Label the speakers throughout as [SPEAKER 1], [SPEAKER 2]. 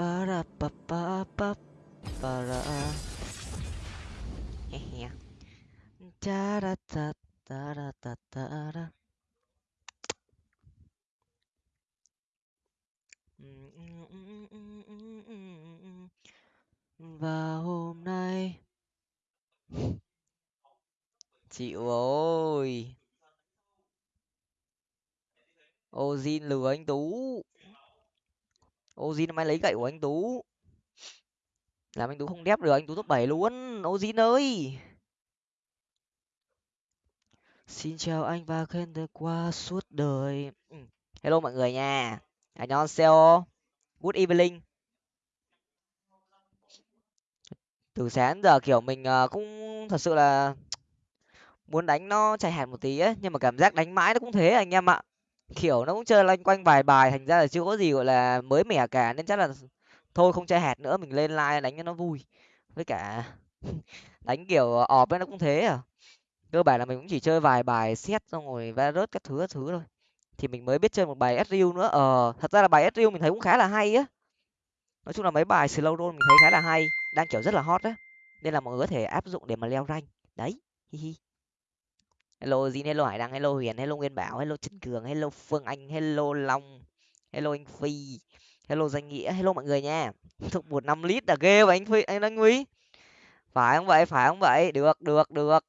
[SPEAKER 1] ba ra ba ba ba ba ra he he ta ra ta ta ra ta ta ra và hôm nay. Chịu ôi ô ozin lừa anh tú ozin mai lấy gậy của anh tú. Làm anh tú không đép được, anh tú top bảy luôn. Ozin ơi! Xin chào anh và khen được qua suốt đời. Ừ. Hello mọi người nha. Anh seo good evening? Từ sáng giờ kiểu mình ờ, cũng thật sự là muốn đánh nó chạy hạt một tí ấy, nhưng mà cảm giác đánh mãi nó cũng thế anh em ạ kiểu nó cũng chơi loanh quanh vài bài, thành ra là chưa có gì, gọi là, mới mẻ cả, nên chắc là thôi không chơi hạt nữa, mình lên like đánh cho nó vui. Với cả đánh kiểu ọp ấy nó cũng thế à. Cơ bản là mình cũng chỉ chơi vài bài xét xong rồi va rớt các thứ các thứ thôi. Thì mình mới biết chơi một bài sriu nữa. Ờ thật ra là bài sriu mình thấy cũng khá là hay á. Nói chung là mấy bài slow roll mình thấy khá là hay, đang kiểu rất là hot á. Nên là mọi người có thể áp dụng để mà leo rank. Đấy, hi hi hello Jin, hello hải đăng hello huyền hello nguyên bảo hello trần cường hello phương anh hello long hello anh phi hello danh nghĩa hello mọi người nha. Thuộc một năm lít là ghê vậy anh phi anh anh huy. Phải không vậy? Phải không vậy? Được được được.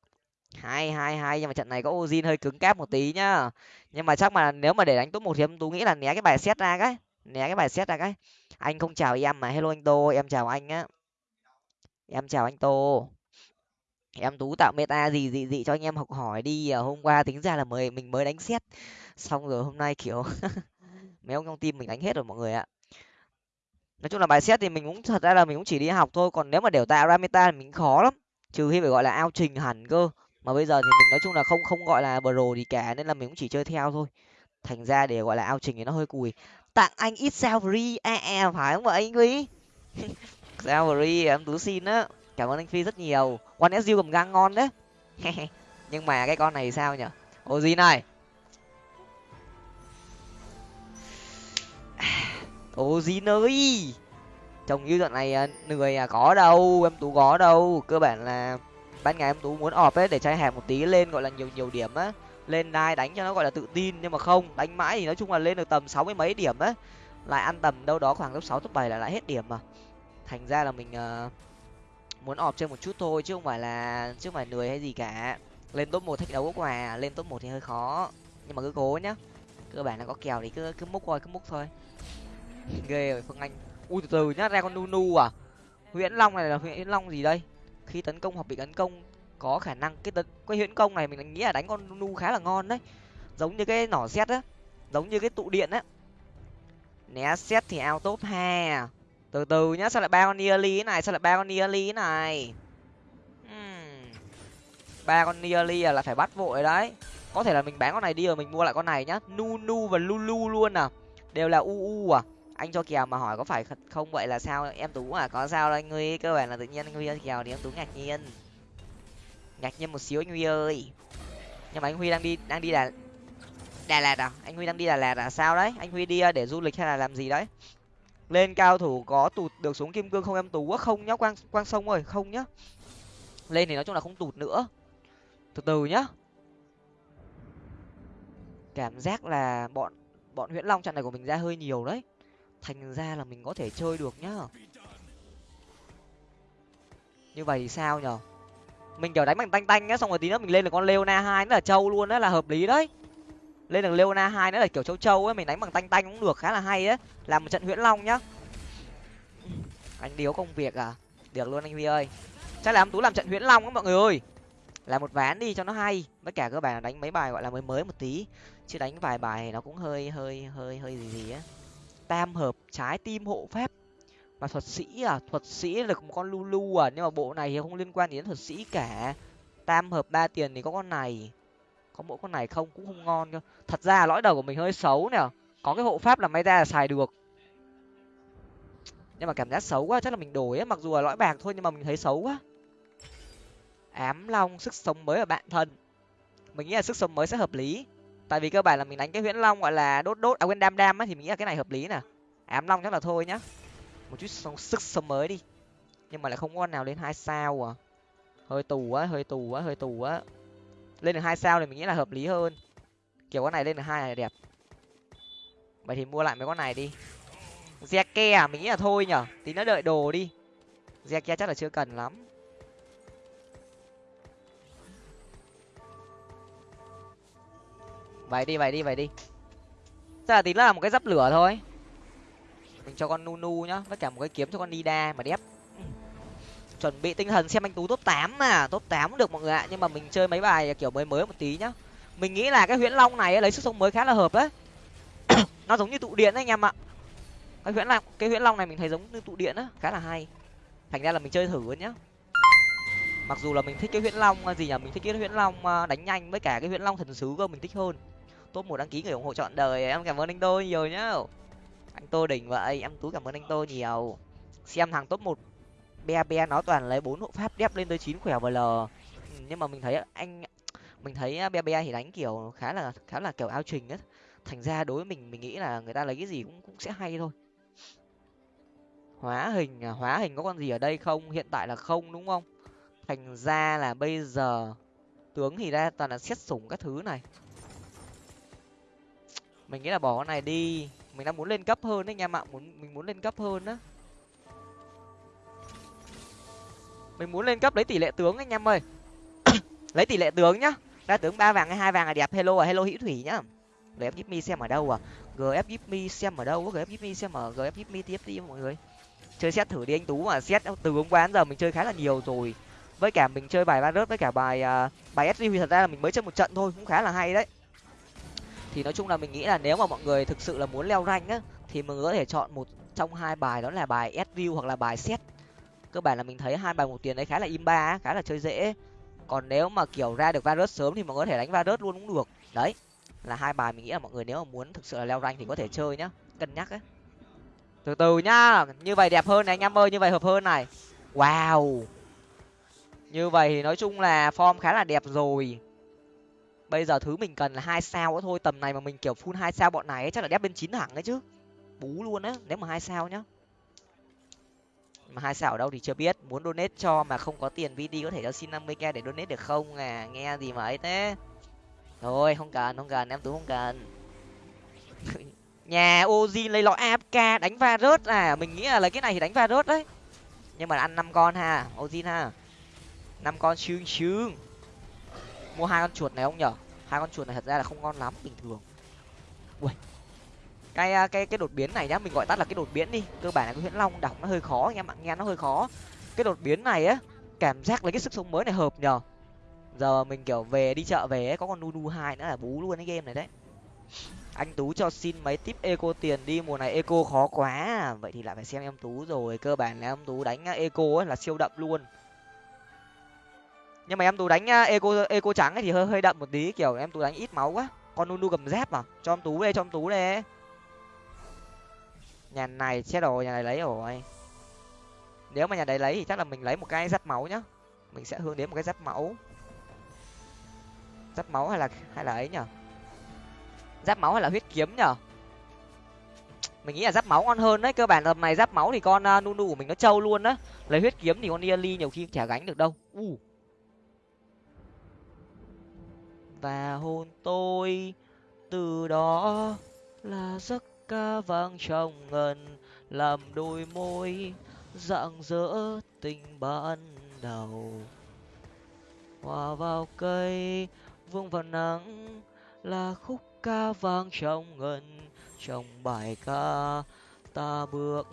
[SPEAKER 1] Hai hai hai nhưng mà trận này có ozin hơi cứng cáp một tí nhá. Nhưng mà chắc mà nếu mà để đánh top một thì em tú nghĩ là né cái bài xét ra cái né cái bài xét ra cái. Anh không chào em mà hello anh tô em chào anh á. Em chào anh tô em tú tạo meta gì gì gì cho anh em học hỏi đi. À, hôm qua tính ra là mới mình mới đánh xét xong rồi hôm nay kiểu mấy ông trong team mình đánh hết rồi mọi người ạ. Nói chung là bài xét thì mình cũng thật ra là mình cũng chỉ đi học thôi. Còn nếu mà đều tạo ra meta thì mình khó lắm. Trừ khi phải gọi là ao trình hẳn cơ. Mà bây giờ thì mình nói chung là không không gọi là pro gì cả nên là mình cũng chỉ chơi theo thôi. Thành ra để gọi là ao trình thì nó hơi cùi. Tặng anh ít sao free à, à phải không vậy anh quý? Sao free em tú xin á cảm ơn anh phi rất nhiều. One su cầm gang ngon đấy. Nhưng mà cái con này sao nhở ô gì này? Ô gì nơi chồng như đoạn này à, người à, có đâu em tú có đâu. Cơ bản là ban ngày em tú muốn ọp ấy để trai hẹp một tí lên gọi là nhiều nhiều điểm á. Lên đai đánh cho nó gọi là tự tin nhưng mà không đánh mãi thì nói chung là lên được tầm sáu mươi mấy điểm á. Lại ăn tầm đâu đó khoảng lớp sáu top bảy là lại hết điểm mà. Thành ra là mình uh, muốn ọp chơi một chút thôi, chứ không phải là, chứ không phải lười hay gì cả. Lên top một thách đấu có quà, lên top một thì hơi khó. Nhưng mà cứ cố nhá. Cơ bản là có kèo thì cứ cứ múc thôi, cứ múc thôi. Ghê rồi, phương anh. Ui, từ từ nhá ra con nunu à? Huyễn long này là huyễn long gì đây? Khi tấn công hoặc bị tấn công, có khả năng cái tấn, cái huyễn công này mình nghĩ là đánh con nunu khá là ngon đấy. Giống như cái nỏ xét á, giống như cái tụ điện á. Né xét thì ao top à từ từ nhá, sao lại ba con nearly này? Sao lại ba con nearly này? Ba con nearly là phải bắt vội đấy. Có thể là mình bán con này đi rồi mình mua lại con này nhá. Nunu và lulu luôn à. Đều là uu à. Anh cho kèo mà hỏi có phải không vậy là sao? Em tú à có sao đâu anh huy. Cơ bản là tự nhiên anh huy kèo thì em tú ngạc nhiên. Ngạc nhiên một xíu anh huy ơi. Nhưng mà anh huy đang đi đang đi đà đà lạt à? Anh huy đang đi đà lạt à? Sao đấy? Anh huy đi à, để du lịch hay là làm gì đấy? Lên cao thủ có tụt được xuống kim cương không em? Tú không nhá, quang quang sông ơi, không nhá. Lên thì nói chung là không tụt nữa. Từ từ nhá. Cảm giác là bọn bọn huyễn long trận này của mình ra hơi nhiều đấy. Thành ra là mình có thể chơi được nhá. Như vậy thì sao nhở? Mình kiểu đánh bằng tanh tanh nhá, xong rồi tí nữa mình lên được con leona hai nữa là trâu luôn đấy là hợp lý đấy lên được leona hai nữa là kiểu châu châu ấy, mình đánh bằng tanh tanh cũng được, khá là hay á làm một trận huyễn long nhá. Anh điếu công việc à? Được luôn anh huy ơi. Chắc là em tú làm trận huyễn long á mọi người ơi. Làm một ván đi cho nó hay. Với cả các bạn đánh mấy bài gọi là mới mới một tí. Chứ đánh vài bài nó cũng hơi hơi hơi hơi gì gì á. Tam hợp, trái tim hộ phép. Và thuật sĩ à? Thuật sĩ là một con lulu à? Nhưng mà bộ này thì không liên quan đến thuật sĩ cả. Tam hợp ba tiền thì có con này có mỗi con này không cũng không ngon cơ. Thật ra lõi đầu của mình hơi xấu nè. Có cái hộ pháp là may ra là xài được. Nhưng mà cảm giác xấu quá chắc là mình đổi á. Mặc dù là lõi bạc thôi nhưng mà mình thấy xấu quá. Ám long sức sống mới ở bạn thân. Mình nghĩ là sức sống mới sẽ hợp lý. Tại vì cơ bản là mình đánh cái huyễn long gọi là đốt đốt à quên đam đam á thì mình nghĩ là cái này hợp lý nè. Ám long chắc là thôi nhá. Một chút sống, sức sống mới đi. Nhưng mà lại không có con nào lên hai sao à. Hơi tù á hơi tù á hơi tù á lên được hai sao thì mình nghĩ là hợp lý hơn. Kiểu con này lên được hai là đẹp. Vậy thì mua lại mấy con này đi. Zeke à mình nghĩ là thôi nhở. Tí nó đợi đồ đi. Zeke chắc là chưa cần lắm. Vậy đi vậy đi vậy đi. Chắc là tí nó là một cái dắp lửa thôi. Mình cho con nunu nhá, với cả một cái kiếm cho con nida mà đẹp chuẩn bị tinh thần xem anh tú top tám mà. Top tám cũng được mọi người ạ, nhưng mà mình chơi mấy bài kiểu mới mới một tí nhá. Mình nghĩ là cái huyễn long này lấy sức sống mới khá là hợp đấy. Nó giống như tụ điện đấy anh em ạ. Cái huyễn long, cái huyễn long này mình thấy giống như tụ điện á, khá là hay. Thành ra là mình chơi thử luôn nhá. Mặc dù là mình thích cái huyễn long à, gì nhỉ, mình thích cái huyễn long à, đánh nhanh với cả cái huyễn long thần sứ cơ, mình thích hơn. Top một đăng ký người ủng hộ chọn đời, em cảm ơn anh tôi nhiều nhá. Anh tô đỉnh vậy, em tú cảm ơn anh tô nhiều. Xem thằng top một be be nó toàn lấy bốn hộ pháp đép lên tới chín khỏe vl ừ, nhưng mà mình thấy anh, mình thấy à, be be thì đánh kiểu khá là khá là kiểu ao trình ấy thành ra đối với mình mình nghĩ là người ta lấy cái gì cũng cũng sẽ hay thôi. Hóa hình à, hóa hình có con gì ở đây không? Hiện tại là không, đúng không? Thành ra là bây giờ tướng thì ra toàn là xét sủng các thứ này. Mình nghĩ là bỏ con này đi. Mình đang muốn lên cấp hơn đấy anh em ạ, muốn, mình muốn lên cấp hơn á. Mình muốn lên cấp lấy tỷ lệ tướng anh em ơi. Lấy tỷ lệ tướng nhá. Ra tướng ba vàng hay hai vàng là đẹp. Hello à hello hữu thủy nhá. Gf give xem ở đâu à? Gf give xem ở đâu gf give xem ở gf give me tiếp đi mọi người. Chơi xét thử đi anh tú mà xét từ hôm qua đến giờ mình chơi khá là nhiều rồi. Với cả mình chơi bài ba rớt với cả bài uh, bài sg thì thật ra là mình mới chơi một trận thôi cũng khá là hay đấy. Thì nói chung là mình nghĩ là nếu mà mọi người thực sự là muốn leo rank á thì mình có thể chọn một trong hai bài đó là bài SG hoặc là bài xét cơ bản là mình thấy hai bài một tiền đấy khá là im ba khá là chơi dễ. Còn nếu mà kiểu ra được virus sớm thì mọi người có thể đánh virus luôn cũng được. Đấy là hai bài mình nghĩ là mọi người nếu mà muốn thực sự là leo rank thì có thể chơi nhá cân nhắc ấy. Từ từ nhá như vậy đẹp hơn này anh em ơi như vậy hợp hơn này. Wow! Như vậy thì nói chung là form khá là đẹp rồi. Bây giờ thứ mình cần là hai sao nữa thôi tầm này mà mình kiểu full hai sao bọn này ấy, chắc là đép bên chín thẳng đấy chứ. Bú luôn á nếu mà hai sao nhá mà hai sao ở đâu thì chưa biết. Muốn donate cho mà không có tiền vd có thể cho xin năm mươi k để donate được không? À nghe gì mà ấy thế. Thôi, không cần không cần, em tú không cần. Nhà oji lấy lọ afk đánh va rớt. À mình nghĩ là lấy cái này thì đánh va rớt đấy. Nhưng mà ăn năm con ha oji ha. Năm con sương sương. Mua hai con chuột này không nhở? Hai con chuột này thật ra là không ngon lắm bình thường. Ui cái à, cái cái đột biến này nhá mình gọi tắt là cái đột biến đi. Cơ bản là cái huyễn long đọc nó hơi khó anh em ạ nghe nó hơi khó. Cái đột biến này á cảm giác lấy cái sức sống mới này hợp nhờ. Giờ mình kiểu về đi chợ về ấy, có con nu hai nữa là bú luôn cái game này đấy. Anh tú cho xin mấy tip eco tiền đi mùa này eco khó quá. Vậy thì lại phải xem em tú rồi cơ bản là em tú đánh à, eco ấy là siêu đậm luôn. Nhưng mà em tú đánh à, eco eco trắng ấy thì hơi hơi đậm một tí kiểu em tú đánh ít máu quá. Con nunu cầm dép mà cho em tú đây cho em tú đây nhà này chết đồ nhà này lấy rồi. Nếu mà nhà đấy lấy thì chắc là mình lấy một cái giáp máu nhá. Mình sẽ hướng đến một cái giáp máu giáp máu hay là hay là ấy nhở? Giáp máu hay là huyết kiếm nhở? Mình nghĩ là giáp máu ngon hơn đấy. Cơ bản tầm này giáp máu thì con uh, nunu của mình nó trâu luôn á. Lấy huyết kiếm thì con yali nhiều khi chả gánh được đâu. U. Và hôn tôi. Từ đó là giấc ca vang trong ngân, làm đôi môi rạng rỡ tình ban đầu. Hòa vào cây, vương vào nắng là khúc ca vang trong ngân. Trong bài ca, ta bước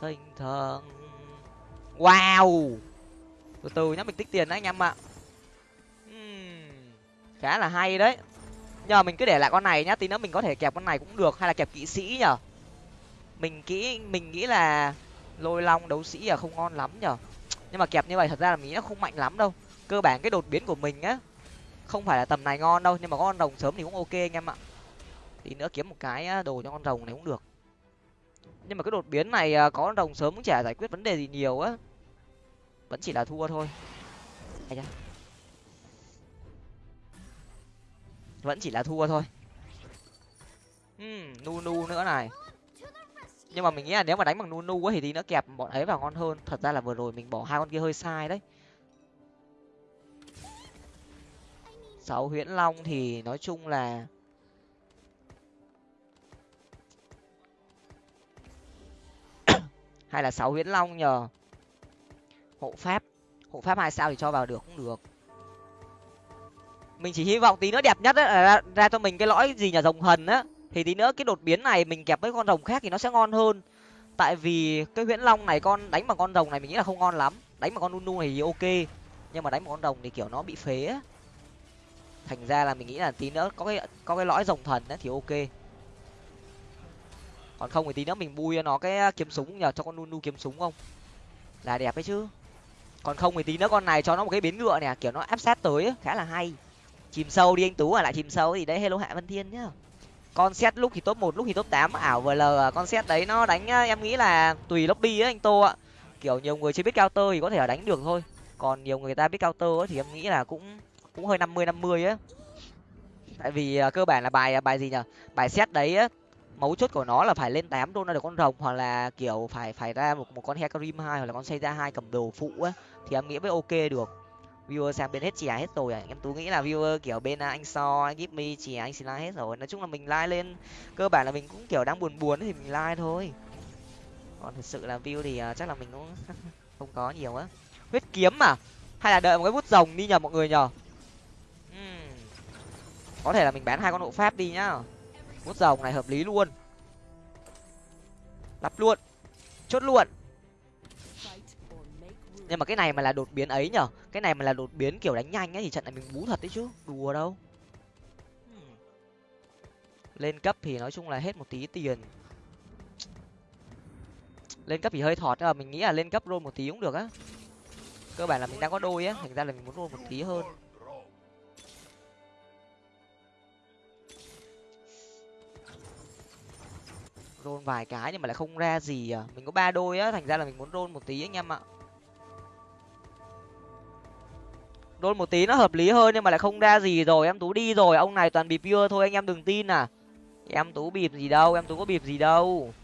[SPEAKER 1] thanh thang. Wow! Từ từ nhá, mình tích tiền đấy anh em ạ. Khá là hay đấy nhờ mình cứ để lại con này nhá, tí nữa mình có thể kẹp con này cũng được, hay là kẹp kỵ sĩ nhở mình kỹ, mình nghĩ là lôi long đấu sĩ là không ngon lắm nhở nhưng mà kẹp như vậy thật ra là mình nghĩ nó không mạnh lắm đâu. Cơ bản cái đột biến của mình á, không phải là tầm này ngon đâu, nhưng mà con rồng sớm thì cũng ok anh em ạ. Tí nữa kiếm một cái đồ cho con rồng này cũng được. Nhưng mà cái đột biến này à, có con rồng sớm cũng chả giải quyết vấn đề gì nhiều á. Vẫn chỉ là thua thôi. Vẫn chỉ là thua thôi. Uhm, nu nu nữa này. Nhưng mà mình nghĩ là nếu mà đánh bằng nunu ấy thì tí nữa kẹp bọn ấy vào ngon hơn. Thật ra là vừa rồi mình bỏ hai con kia hơi sai đấy. Sáu huyễn long thì nói chung là hay là sáu huyễn long nhờ hộ pháp. Hộ pháp hai sao thì cho vào được cũng được mình chỉ hy vọng tí nữa đẹp nhất là ra, ra cho mình cái lõi gì nhà rồng hần á. Thì tí nữa cái đột biến này mình kẹp với con rồng khác thì nó sẽ ngon hơn. Tại vì cái huyễn long này con đánh bằng con rồng này mình nghĩ là không ngon lắm. Đánh bằng con nunu này thì ok. Nhưng mà đánh bằng con rồng thì kiểu nó bị phế á. Thành ra là mình nghĩ là tí nữa có cái có cái lõi rồng thần á thì ok. Còn không thì tí nữa mình bui cho nó cái à, kiếm súng nhờ cho con nunu kiếm súng không? Là đẹp ấy chứ. Còn không thì tí nữa con này cho nó một cái biến ngựa nè kiểu nó áp sát tới ấy, khá là hay chìm sâu đi anh tú à lại chìm sâu thì đấy. Hello hạ văn thiên nhá. Con xét lúc thì top một, lúc thì top tám. Ảo vl à, con xét đấy nó đánh à, em nghĩ là tùy lobby á anh tô ạ. Kiểu nhiều người chưa biết cao tơ thì có thể là đánh được thôi. Còn nhiều người ta biết cao tơ thì em nghĩ là cũng cũng hơi năm mươi năm mươi á. Tại vì à, cơ bản là bài bài gì nhở? Bài xét đấy á, mấu chốt của nó là phải lên tám đô ra được con rồng, hoặc là, kiểu, phải phải ra một một con hecarim hai, hoặc là con xây ra hai cầm đồ phụ á, thì em nghĩ mới ok được viewer sang bên hết chè hết rồi à? Em tú nghĩ là viewer kiểu bên à, anh so anh give me chè anh xin like hết rồi. Nói chung là mình like lên cơ bản là mình cũng kiểu đang buồn buồn thì mình like thôi. Còn thực sự là view thì uh, chắc là mình cũng không có nhiều á. Huyết kiếm mà hay là đợi một cái bút rồng đi nhờ mọi người nhờ? Uhm. có thể là mình bán hai con hộ pháp đi nhá. Bút rồng này hợp lý luôn. Lắp luôn. Chốt luôn nhưng mà cái này mà là đột biến ấy nhở? Cái này mà là đột biến kiểu đánh nhanh ấy thì trận này mình bú thật đấy chứ. Đùa đâu. Hmm. Lên cấp thì nói chung là hết một tí tiền. Lên cấp thì hơi thọt nhưng mà mình nghĩ là lên cấp roll một tí cũng được á. Cơ bản là mình đang có đôi á, thành ra là mình muốn roll một tí hơn. Roll vài cái nhưng mà lại không ra gì à. Mình có ba đôi á, thành ra là mình muốn roll một tí anh em ạ. Đôn một tí nó hợp lý hơn nhưng mà lại không ra gì rồi em tú đi rồi ông này toàn bịp pure thôi anh em đừng tin à. Em tú bịp gì đâu em tú có bịp gì đâu.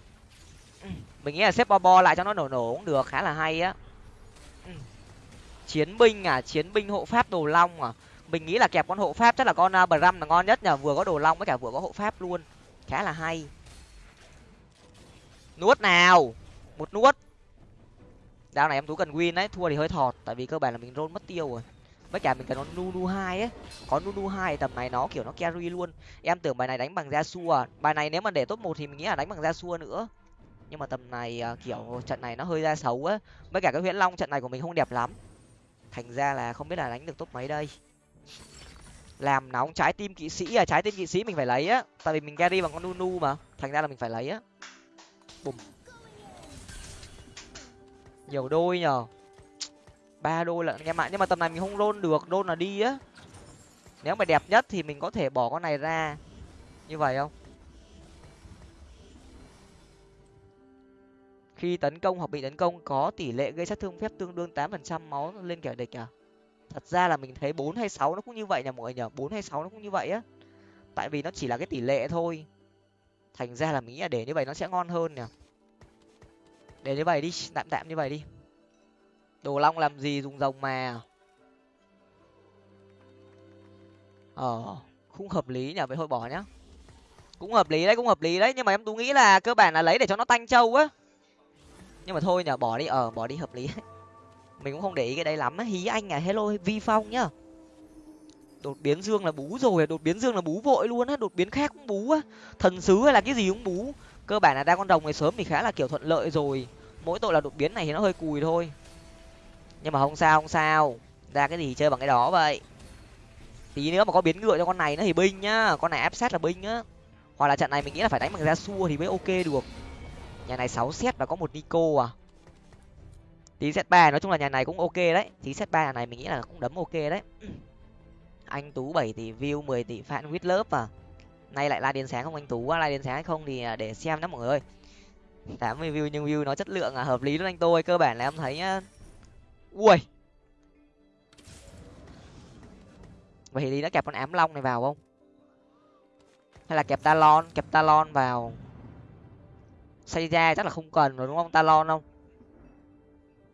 [SPEAKER 1] Mình nghĩ là xếp bo bo lại cho nó nổ nổ cũng được khá là hay á. Chiến binh à chiến binh hộ pháp đồ long à. Mình nghĩ là kẹp con hộ pháp chắc là con uh, bram là ngon nhất nhờ vừa có đồ long với cả vừa có hộ pháp luôn. Khá là hay. Nuốt nào một nuốt. Đao này em tú cần win đấy thua thì hơi thọt tại vì cơ bản là mình roll mất tiêu rồi với cả mình cần con nunu hai ấy. Có nunu hai tầm này nó kiểu nó carry luôn. Em tưởng bài này đánh bằng ra xua bài này nếu mà để top một thì mình nghĩ là đánh bằng ra xua nữa. Nhưng mà tầm này à, kiểu trận này nó hơi ra xấu á với cả cái huyễn long trận này của mình không đẹp lắm. Thành ra là không biết là đánh được top mấy đây. Làm nóng trái tim kỵ sĩ à trái tim kỵ sĩ mình phải lấy á. Tại vì mình carry bằng con nunu mà. Thành ra là mình phải lấy á. Bùm. Nhiều đôi nhờ ba đôi lận em ạ nhưng mà tầm này mình không đôn được đôn là đi á. Nếu mà đẹp nhất thì mình có thể bỏ con này ra. Như vậy không? Khi tấn công hoặc bị tấn công, có tỷ lệ gây sát thương phép tương đương tám phần trăm máu lên kẻ địch à? Thật ra là mình thấy bốn hay sáu nó cũng như vậy nhỉ mọi người nhỉ, bốn hay sáu nó cũng như vậy á. Tại vì nó chỉ là cái tỷ lệ thôi. Thành ra là mình nghĩ là để như vậy nó sẽ ngon hơn nhỉ. Để như vậy đi, tạm tạm như vậy đi đồ long làm gì dùng rồng mà? Ờ cũng hợp lý nhở vậy thôi bỏ nhá. Cũng hợp lý đấy, cũng hợp lý đấy, nhưng mà em tú nghĩ là cơ bản là lấy để cho nó tanh trâu á. Nhưng mà thôi nhở bỏ đi ờ bỏ đi, hợp lý. Mình cũng không để ý cái đấy lắm á. Hí anh à hello vi phong nhá. Đột biến dương là bú rồi à, đột biến dương là bú vội luôn á, đột biến khác cũng bú á. Thần sứ hay là cái gì cũng bú. Cơ bản là đa con rồng này sớm thì khá là kiểu thuận lợi rồi. Mỗi tội là đột biến này thì nó hơi cùi thôi nhưng mà không sao không sao. Ra cái gì chơi bằng cái đó vậy? Tí nữa mà có biến ngựa cho con này nữa thì binh nhá. Con này áp sát là binh á. Hoặc là trận này mình nghĩ là phải đánh bằng ra xua thì mới ok được. Nhà này sáu xét và có một nico à. Tí set ba, nói chung là nhà này cũng ok đấy. Tí set ba nhà này mình nghĩ là cũng đấm ok đấy. Anh tú bảy tỷ view, mười tỷ fan with lớp à. Nay lại la điền sáng không anh tú quá la điền sáng hay không thì à, để xem đó mọi người. Tám mươi view nhưng view nó chất lượng à hợp lý luôn anh tôi, cơ bản là em thấy nhá ui. Vậy thì nó kẹp con ám long này vào không? Hay là kẹp talon kẹp talon vào? Xây ra chắc là không cần rồi đúng không, talon không?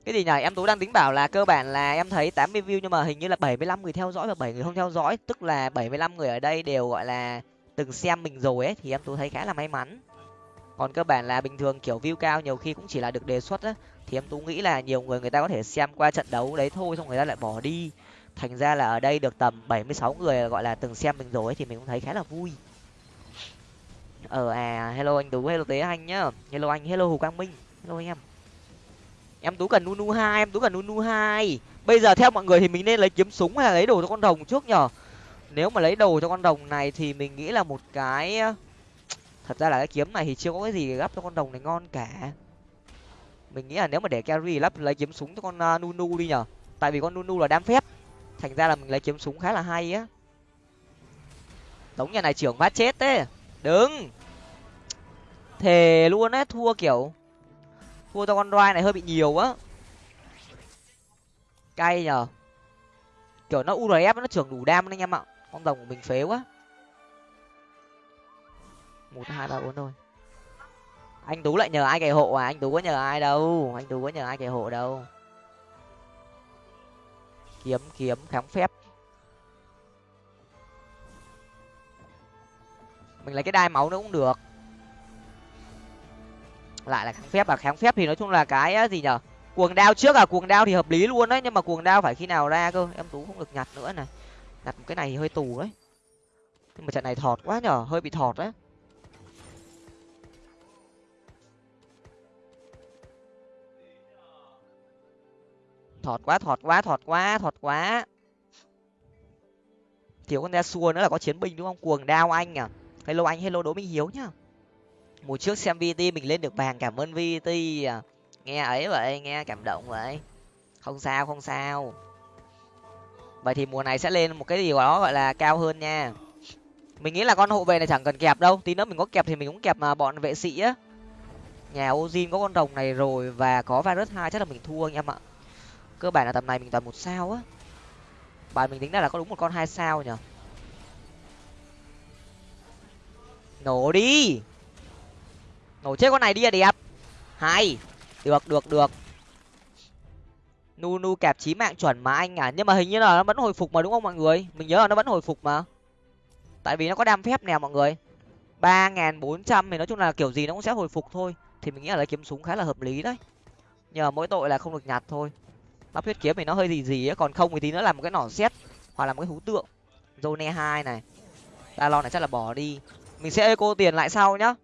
[SPEAKER 1] Cái gì nhỉ? Em tú đang tính bảo là cơ bản là em thấy tám mươi view nhưng mà hình như là bảy mươi lăm người theo dõi và bảy người không theo dõi. Tức là bảy mươi lăm người ở đây đều, gọi là, từng xem mình rồi ấy, thì em tú thấy khá là may mắn. Còn cơ bản là bình thường kiểu view cao nhiều khi cũng chỉ là được đề xuất á thì em tú nghĩ là nhiều người người ta có thể xem qua trận đấu đấy thôi xong người ta lại bỏ đi. Thành ra là ở đây được tầm bảy mươi sáu người gọi là từng xem mình rồi ấy, thì mình cũng thấy khá là vui. Ờ à hello anh tú hello tế anh nhá. Hello anh hello hồ quang minh. Hello anh em. Em tú cần nunu hai em tú cần nunu hai. Bây giờ theo mọi người thì mình nên lấy kiếm súng hay là lấy đồ cho con rồng trước nhở? Nếu mà lấy đồ cho con rồng này thì mình nghĩ là một cái ờ, thật ra là cái kiếm này thì chưa có cái gì gấp cho con rồng này ngon cả mình nghĩ là nếu mà để carry lắp lấy kiếm súng cho con uh, nunu đi nhở tại vì con nunu là đam phép. Thành ra là mình lấy kiếm súng khá là hay á. Tống nhà này trưởng phát chết thế đứng, thề luôn á thua kiểu thua cho con roi này hơi bị nhiều á. Cay nhở kiểu nó urf nó trưởng đủ đam anh em ạ. Con rồng của mình phế quá. Một hai ba bốn thôi anh tú lại nhờ ai kẻ hộ à? Anh tú có nhờ ai đâu? Anh tú có nhờ ai kẻ hộ đâu? Kiếm kiếm kháng phép. Mình lấy cái đai máu nữa cũng được. Lại là kháng phép à? Kháng phép thì nói chung là cái gì nhở cuồng đao trước à? Cuồng đao thì hợp lý luôn đấy, nhưng mà cuồng đao phải khi nào ra cơ? Em tú không được nhặt nữa này. Nhặt cái này thì hơi tù đấy. Nhưng mà trận này thọt quá nhở hơi bị thọt đấy thọt quá thọt quá thọt quá thọt quá. Thiếu con ra xua nữa là có chiến binh đúng không? Cuồng đao anh à? Hello anh, hello đỗ minh hiếu nhá. Mùa trước xem vt mình lên được vàng cảm ơn vt à. nghe ấy vậy, nghe cảm động vậy. Không sao không sao. Vậy thì mùa này sẽ lên một cái gì đó gọi là cao hơn nha. Mình nghĩ là con hộ vệ này chẳng cần kẹp đâu. Tí nữa mình có kẹp thì mình cũng kẹp mà, bọn vệ sĩ á. Nhà ozin có con rồng này rồi và có virus hai, chắc là mình thua anh em ạ cơ bản là tầm này mình toàn một sao á. Bài mình tính ra là có đúng một con hai sao nhở? Nổ đi. Nổ chết con này đi à đẹp. Hay. Được được được. Nu nu kẹp chí mạng chuẩn mà anh à. Nhưng mà hình như là nó vẫn hồi phục mà đúng không mọi người? Mình nhớ là nó vẫn hồi phục mà. Tại vì nó có đam phép nè mọi người. ba nghìn bốn trăm thì nói chung là kiểu gì nó cũng sẽ hồi phục thôi. Thì mình nghĩ là lấy kiếm súng khá là hợp lý đấy. Nhờ mỗi tội là không được nhặt thôi bắp huyết kiếm thì nó hơi gì gì ấy, còn không thì tí nữa làm một cái nỏ xét hoặc là một cái hú tượng. Zone hai này. Talon này chắc là bỏ đi. Mình sẽ eco tiền lại sau nhá.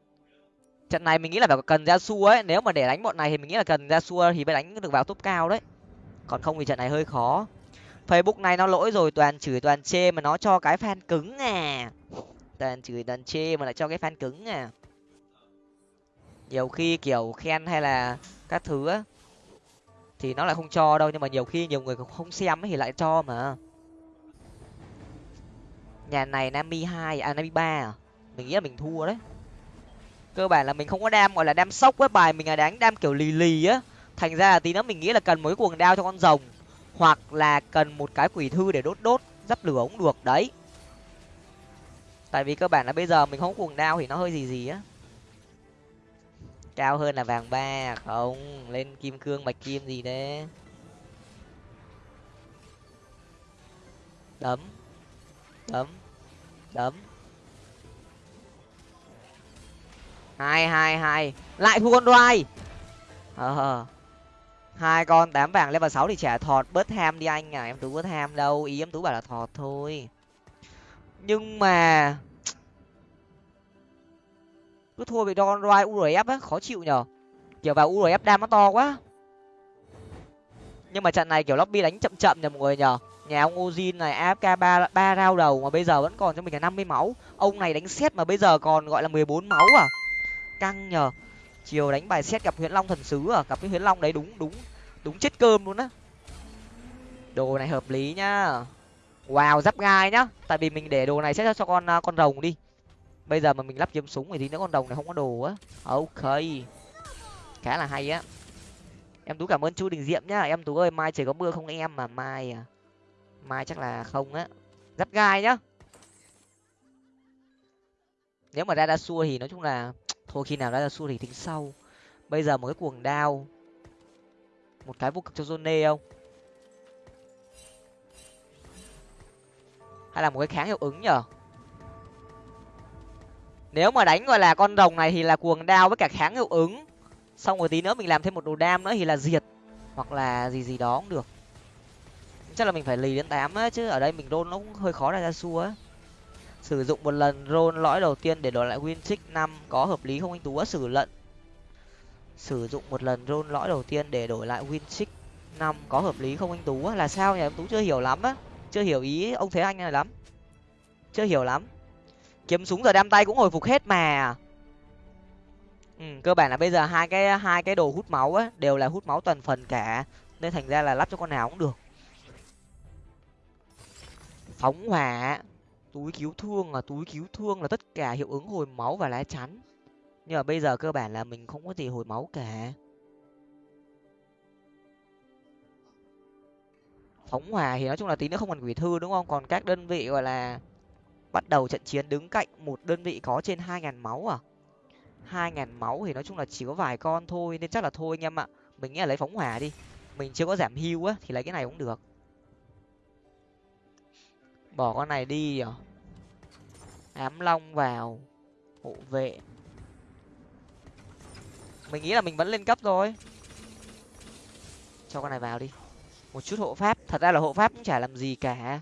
[SPEAKER 1] Trận này mình nghĩ là phải cần ra xua ấy. Nếu mà để đánh bọn này thì mình nghĩ là cần ra xua thì mới đánh được vào top cao đấy. Còn không thì trận này hơi khó. Facebook này nó lỗi rồi, toàn chửi toàn chê mà nó cho cái fan cứng à. Toàn chửi toàn chê mà lại cho cái fan cứng à. Nhiều khi kiểu khen hay là các thứ á thì nó lại không cho đâu, nhưng mà nhiều khi nhiều người không xem ấy thì lại cho mà. Nhà này nami hai à nami ba à? Mình nghĩ là mình thua đấy. Cơ bản là mình không có đam, gọi là đam sốc với bài mình là đánh đam kiểu lì lì á. Thành ra là tí nữa mình nghĩ là cần mấy cuồng đao cho con rồng, hoặc là cần một cái quỷ thư để đốt đốt, dắp lửa cũng được, đấy. Tại vì cơ bản là bây giờ mình không có cuồng đao thì nó hơi gì gì á cao hơn là vàng ba, không, lên kim cương bạch kim gì đấy đấm đấm đấm. Hai hai hai, lại thua con đoai. Ờ, ờ. hai con tám vàng level sáu thì trả thọt, bớt ham đi anh à em tú bớt ham đâu, ý em tú bảo là thọt thôi. Nhưng mà cứ thua bị don roi urf á, khó chịu nhở kiểu vào urf đam nó to quá. Nhưng mà trận này kiểu lobby đánh chậm chậm nhờ mọi người nhở nhà ông ozin này afk ba ba rao đầu mà bây giờ vẫn còn cho mình là năm mươi máu. Ông này đánh xét mà bây giờ còn gọi là mười bốn máu à. Căng nhờ. Chiều đánh bài xét gặp huyễn long thần sứ à. Gặp cái huyễn long đấy đúng đúng đúng chết cơm luôn á. Đồ này hợp lý nhá. Wow, giáp gai nhá. Tại vì mình để đồ này xét cho con con rồng đi bây giờ mà mình lắp kiếm súng thì tí nữa con đồng này không có đồ á. Ok. Khá là hay á. Em tú cảm ơn chu đình diệm nhá. Em tú ơi, mai trời có mưa không em? Mà mai à? Mai chắc là không á. Dắt gai nhá. Nếu mà ra đa xua thì nói chung là thôi, khi nào ra đa xua thì tính sau. Bây giờ một cái cuồng đao. Một cái vô cực cho Zone không? Hay là một cái kháng hiệu ứng nhở? Nếu mà đánh, gọi là, con rồng này thì là cuồng đao với cả kháng hiệu ứng. Xong rồi tí nữa mình làm thêm một đồ đam nữa thì là diệt. Hoặc là gì gì đó cũng được. Chắc là mình phải lì đến tám á, chứ ở đây mình rôn nó cũng hơi khó ra ra xua á. Sử dụng một lần rôn lõi đầu tiên để đổi lại win trích năm, có hợp lý không anh tú á? Sử lận. Sử dụng một lần rôn lõi đầu tiên để đổi lại win trích năm, có hợp lý không anh tú á? Là sao nhỉ? Anh tú chưa hiểu lắm á. Chưa hiểu ý ông thế anh này lắm. Chưa hiểu lắm kiếm súng giờ đam tay cũng hồi phục hết mà. Ừ, cơ bản là bây giờ hai cái hai cái đồ hút máu á đều là hút máu toàn phần cả. Nên thành ra là lắp cho con nào cũng được. Phóng hỏa túi cứu thương là túi cứu thương là tất cả hiệu ứng hồi máu và lá chắn. Nhưng mà bây giờ cơ bản là mình không có gì hồi máu cả. Phóng hỏa thì nói chung là tí nữa không còn quỷ thư đúng không? Còn các đơn vị gọi là bắt đầu trận chiến đứng cạnh một đơn vị có trên hai ngàn máu à? hai ngàn máu thì nói chung là chỉ có vài con thôi, nên chắc là thôi anh em ạ. Mình nghĩ là lấy phóng hỏa đi. Mình chưa có giảm hưu á, thì lấy cái này cũng được. Bỏ con này đi à? Ám long vào. Hộ vệ. Mình nghĩ là mình vẫn lên cấp rồi cho con này vào đi. Một chút hộ pháp. Thật ra là hộ pháp cũng chả làm gì cả